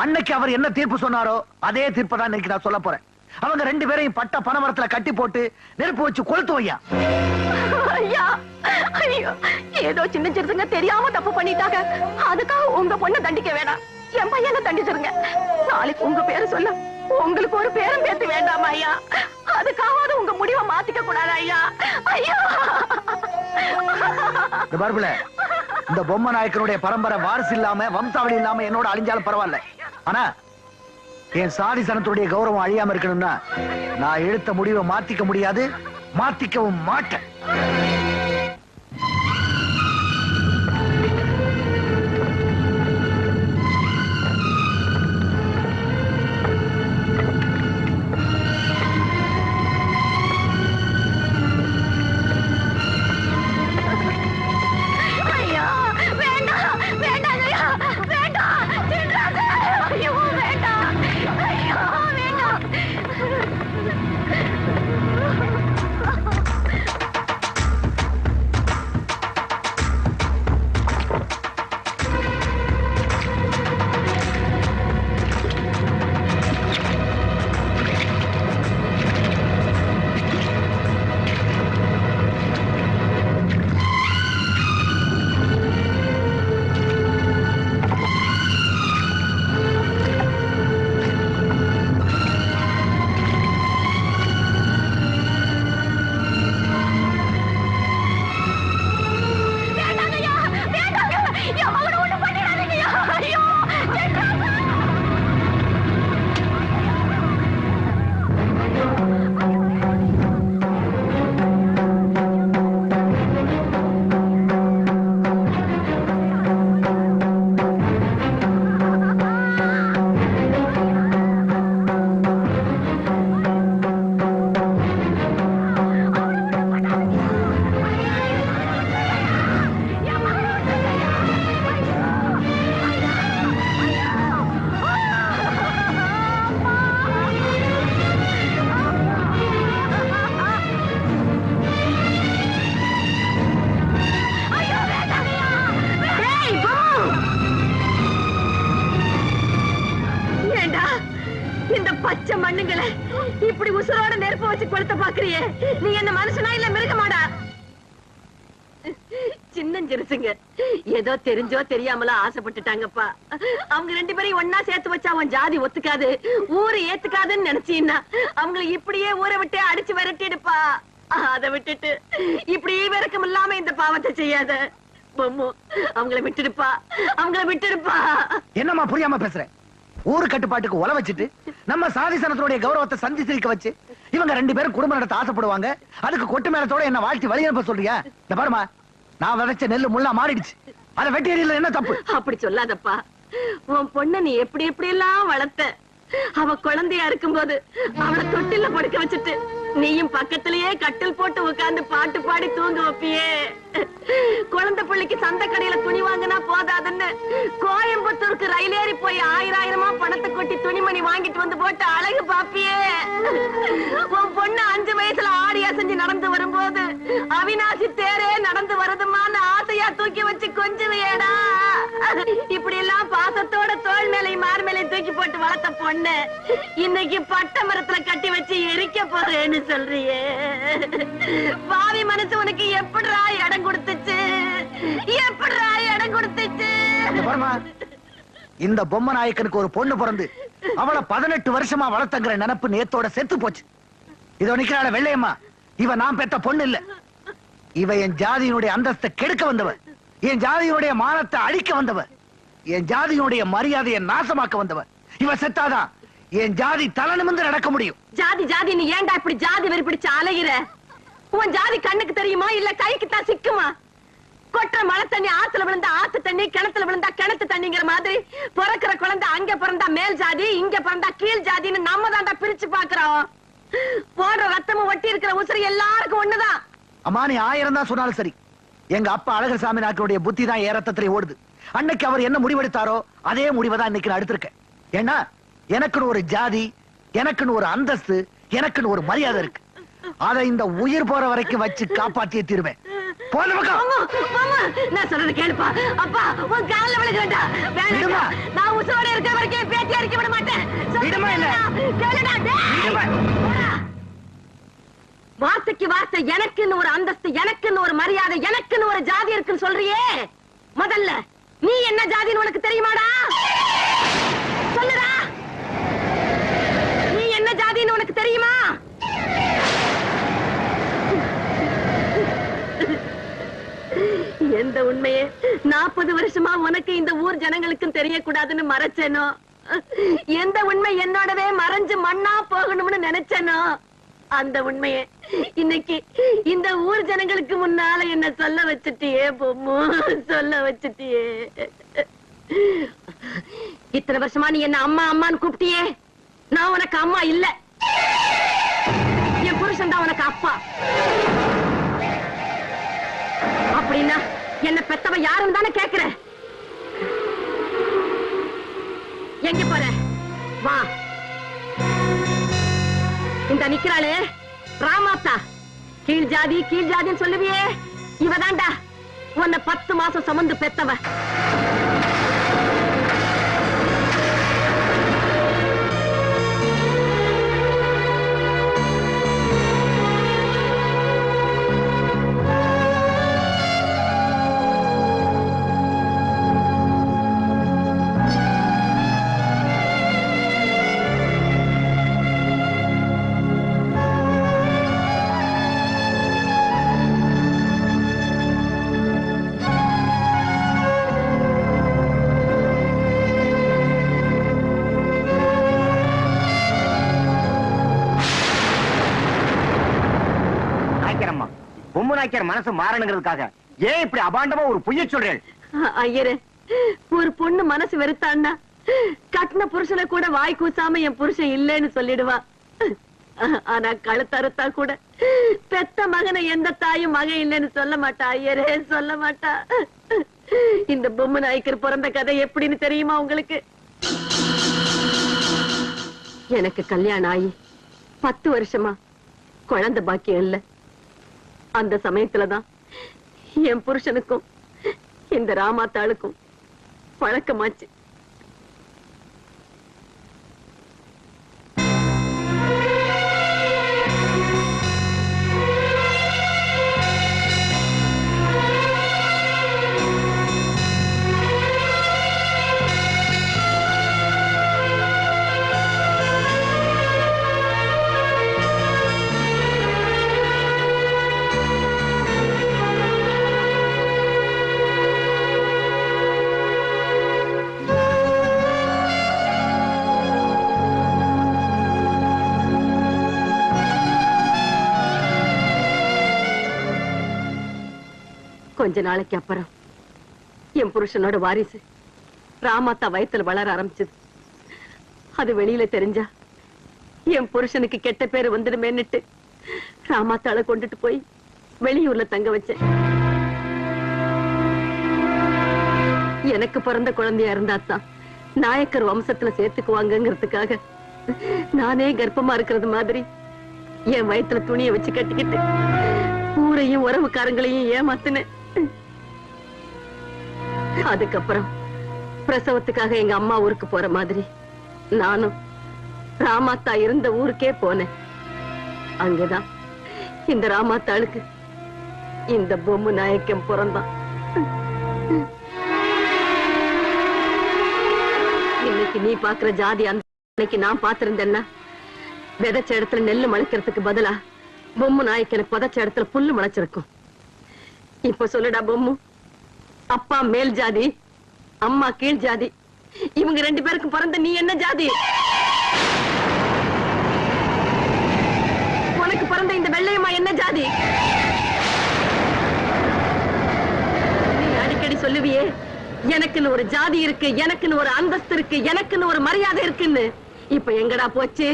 அன்னைக்கு அவர் என்ன தீர்ப்பு சொன்னாரோ அதே தீர்ப்பை தான் இன்னைக்கு நான் சொல்ல போறேன். அவங்க ரெண்டு பேரையும் பட்ட பனமரத்துல கட்டி போட்டு நெருப்பு வச்சு கொளுத்து வையா. ஐயா ஐயோ ஏதோ சின்ன சிறுசுங்க தெரியாம தப்பு பண்ணிட்டாங்க. அதுக்காக உங்க பொண்ணை தண்டிக்க வேணாம். என் பையனை தண்டிச்சிருங்க. நாளைக்கு உங்க பேரு சொல்ல உங்களுக்கு ஒரு பேரும் பேத்து வேண்டாமா ஐயா. அதுக்காவது உங்க முடிவை மாத்திக்க கூடாது ஐயா. ஐயா. பார்ப்பில இந்த பொம்மை நாயக்கனுடைய பரம்பரை வாரிசு இல்லாம வம்சாவளி இல்லாம என்னோட அழிஞ்சாலும் பரவாயில்ல. ஆனா என் சாதி சனத்துடைய கௌரவம் அழியாம இருக்கணும்னா நான் எடுத்த முடிவை மாத்திக்க முடியாது மாத்திக்கவும் மாட்டேன். தெரிஞ்சோ தெரியாமல ஆசைப்பட்டுட்டாங்கப்பா. அவங்க ரெண்டு பேரையும் ஒன்னா சேர்த்து வச்சா அவன் ஜாதி ஒத்துக்காது. ஊரு ஏத்துக்காதுன்னு நினைச்சீன்னா அவங்களை இப்படியே ஊரை விட்டு அடிச்சு விரட்டிடுப்பா. அதை விட்டுட்டு இப்படி விறக்கம் இல்லாம இந்த பாவத்தை செய்யாத. பொம்மு அவங்கள விட்டுடுப்பா. அவங்கள விட்டுடுப்பா. என்னம்மா புரியாம பேசுறேன் ஊரு கட்டுப்பாட்டுக்கு உல வச்சுட்டு நம்ம சாதி சனத்தினுடைய கௌரவத்தை சந்தி சிரிக்க வச்சு இவங்க ரெண்டு பேரும் குடும்ப நடத்த ஆசைப்படுவாங்க. அதுக்கு கொட்டு மேலத்தோட என்ன வாழ்த்தி வழி அனுப்ப சொல்றியா? இந்த பாருமா நான் விதைச்ச நெல்லு முள்ளா மாறிடுச்சு. அதை வெட்டி எறியல என்ன தப்பு? அப்படி சொல்லாதப்பா. உன் பொண்ண நீ எப்படி எப்படி எல்லாம் வளர்த்த? அவ குழந்தையா இருக்கும்போது அவளை தொட்டில படுக்க வச்சுட்டு நீயும் பக்கத்திலேயே கட்டில் போட்டு உட்கார்ந்து பாட்டு பாடி தூங்க வைப்பியே. குழந்தை பிள்ளைக்கு சந்த கடையில துணி வாங்கினா போதாதுன்னு கோயம்புத்தூருக்கு ரயில் ஏறி போய் ஆயிரம் ஆயிரமா பணத்தை கொட்டி துணிமணி வாங்கிட்டு வந்து போட்டு அழகு பாப்பியே. உன் பொண்ணு அஞ்சு வயசுல ஆடி அசைஞ்சு நடந்து வரும்போது அவினாசி தேரே நடந்து வருதுமான்னு ஆசையா தூக்கி வச்சு கொஞ்சுவியேடா. இப்படி எல்லாம் பாசத்தோட தோல் மேலை மார் மேலை தூக்கி போட்டு வளர்த்த பொண்ணு இன்னைக்கு பட்ட மரத்துல கட்டி வச்சு எரிக்க போறேன்னு சொல்றியே. பாவி மனசு உனக்கு எப்படிரா இடம் கொடுத்துச்சு. எப்படிடா இடம் கொடுத்துச்சு? இந்த பொம்மை நாயக்கனுக்கு ஒரு பொண்ணு பிறந்து அவளை பதினெட்டு வருஷமா வளர்த்தங்கிற நினைப்பு நேத்தோட செத்து போச்சு. இதோ நிக்கிறாள வெள்ளையம்மா. இவ நான் பெத்த பொண்ணு இல்ல. இவ என் ஜாதியினுடைய அந்தஸ்தை கெடுக்க வந்தவ. என் ஜாதியினுடைய மானத்தை அழிக்க வந்தவ. என் ஜாதியினுடைய மரியாதையை நாசமாக்க வந்தவ. இவ செத்தாதான் என் ஜாதி தலை நடக்க முடியும். ஜாதி ஜாதி நீ ஏன்டா இப்படி ஜாதி வெறி பிடிச்சு அலைகிற உன் ஜாதி கண்ணுக்கு தெரியுமா? இல்ல கைக்கு தான் சிக்குமா? கொட்டுற மழை தண்ணி ஆத்துல விழுந்தா ஆத்து தண்ணி கிணத்துல விழுந்தா கிணத்து தண்ணிங்கிற மாதிரி பிறக்கிற குழந்தை அங்க பிறந்தா மேல் ஜாதி இங்க பிறந்தா கீழ் ஜாதின்னு நம்ம தான்டா பிரிச்சு பாக்குறோம் போடுற ரத்தமும் ஒட்டி இருக்கிற உசுறு எல்லாருக்கும் ஒண்ணுதான். அம்மா நீ ஆயிரம் தான் சொன்னாலும் சரி. எங்க அப்பா அழகர் சாமி நாட்டினுடைய புத்தி தான் ஏன் ஓடுது. அன்னைக்கு அவர் என்ன முடிவெடுத்தாரோ அதே முடிவை தான் இன்னைக்கு நான் எடுத்திருக்கேன். ஏன்னா எனக்குன்னு ஒரு ஜாதி எனக்குன்னு ஒரு அந்தஸ்து எனக்குன்னு ஒரு மரியாதை இருக்கு. அதை இந்த உயிர் போற வரைக்கும் வச்சு காப்பாற்றியே தீருவேன். போன பக்கம் மாமா, மாமா, நான் சொல்றது கேளுப்பா. அப்பா உன் கால்ல விழுகிறேன்டா விடுமா. வேணாம். நான் உசுரோட இருக்கிற வரைக்கும் என் பேத்தி அடிக்க விட மாட்டேன். விடுமா இல்ல. கேளுடா. வார்த்தைக்கு வார்த்தை எனக்குன்னு ஒரு அந்தஸ்து எனக்குன்னு ஒரு மரியாதை எனக்குன்னு ஒரு ஜாதி இருக்குன்னு சொல்றியே. முதல்ல நீ என்ன ஜாதின்னு உனக்கு தெரியுமாடா? சொல்லுடா. நீ என்ன ஜாதின்னு உனக்கு தெரியுமா? எந்த உண்மையே நாற்பது வருஷமா உனக்கு இந்த ஊர் ஜனங்களுக்கும் தெரியக்கூடாதுன்னு மறைச்சனோ? எந்த உண்மை என்னோடவே மறைஞ்சு மண்ணா போகணும்னு நினைச்சனோ? அந்த உண்மையே இன்னைக்கு இந்த ஊர் ஜனங்களுக்கு முன்னால என்ன சொல்ல வச்சுட்டியே பொம்மு? சொல்ல வச்சுட்டியே. இத்தனை வருஷமா நீ என்ன அம்மா அம்மான்னு கூப்பிட்டியே? நான் உனக்கு அம்மா இல்ல. என் புருஷன் தான் உனக்கு அப்பா. அப்படின்னா என்ன பெத்தவ யாருன்னு தானே கேக்குற எங்க போற? வா. இந்த நிக்கிறாளே ராமாத்தா கீழ் ஜாதி கீழ் ஜாதின்னு சொல்லுவியே. இவதான்டா. உன்னை பத்து மாசம் சுமந்து பெத்தவ மனசு மாறணுங்கிறதுக்காக. ஏன் இப்படி அபாண்டமா ஒரு பொய்ய சொல்றேன் ஐயரு ஒரு பொண்ணு மனசு வெறுத்தான்னா கட்டின புருஷனை கூட வாய் கூசாம என் புருஷன் இல்லைன்னு சொல்லிடுவா. ஆனா கழுத்தறுத்தா கூட பெத்த மகனை எந்த தாயும் மகன் இல்லைன்னு சொல்ல மாட்டா ஐயரே சொல்ல மாட்டா. இந்த பொம்மை நாய்க்கர் பிறந்த கதை எப்படின்னு தெரியுமா உங்களுக்கு? எனக்கு கல்யாணம் ஆகி பத்து வருஷமா குழந்தை பாக்கியம் இல்ல. அந்த சமயத்துலதான் என் புருஷனுக்கும் இந்த ராமாத்தாளுக்கும் பழக்கமாச்சு. கொஞ்ச நாளைக்கு அப்புறம். என் புருஷனோட வாரிசு ராமாத்தா வயத்துல வளர ஆரம்பிச்சது. அது வெளியில தெரிஞ்சா என் புருஷனுக்கு கெட்ட பேரு வந்துடுமேன்னுட்டு ராமாத்தாளை கொண்டுட்டு போய் வெளியூர்ல தங்க வச்சேன். எனக்கு பிறந்த குழந்தையா இருந்தாத்தான் நாயக்கர் வம்சத்துல சேர்த்துக்குவாங்கிறதுக்காக நானே கர்ப்பமா இருக்கிறது மாதிரி என் வயித்துல துணியை வச்சு கட்டிக்கிட்டு ஊரையும் உறவுக்காரங்களையும் ஏமாத்தினேன். அதுக்கப்புறம் பிரசவத்துக்காக எங்க அம்மா ஊருக்கு போற மாதிரி நானும் ராமாத்தா இருந்த ஊருக்கே போனேன். அங்கதான் இந்த ராமாத்தாளுக்கு இந்த பொம்மு நாயக்கம் பிறந்தான். இன்னைக்கு நீ பாக்குற ஜாதி அந்த அன்னைக்கு நான் பாத்திருந்தேன்னா விதைச்ச இடத்துல நெல்லு முளைக்கிறதுக்கு பதிலா பொம்மு நாயக்கனை புதைச்ச இடத்துல புல்லு முளைச்சிருக்கும். இப்ப சொல்லுடா பொம்மு. அப்பா மேல் ஜாதி அம்மா கீழ் ஜாதி. இவங்க ரெண்டு பேருக்கு பிறந்த நீ என்ன ஜாதி? உனக்கு பிறந்த இந்த வெள்ளையம்மா என்ன ஜாதி? நீ அடிக்கடி சொல்லுவியே எனக்குன்னு ஒரு ஜாதி இருக்கு எனக்குன்னு ஒரு அந்தஸ்து இருக்கு எனக்குன்னு ஒரு மரியாதை இருக்குன்னு. இப்ப எங்கடா போச்சு?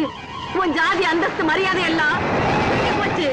உன் ஜாதி அந்தஸ்து மரியாதை எல்லாம் போச்சு?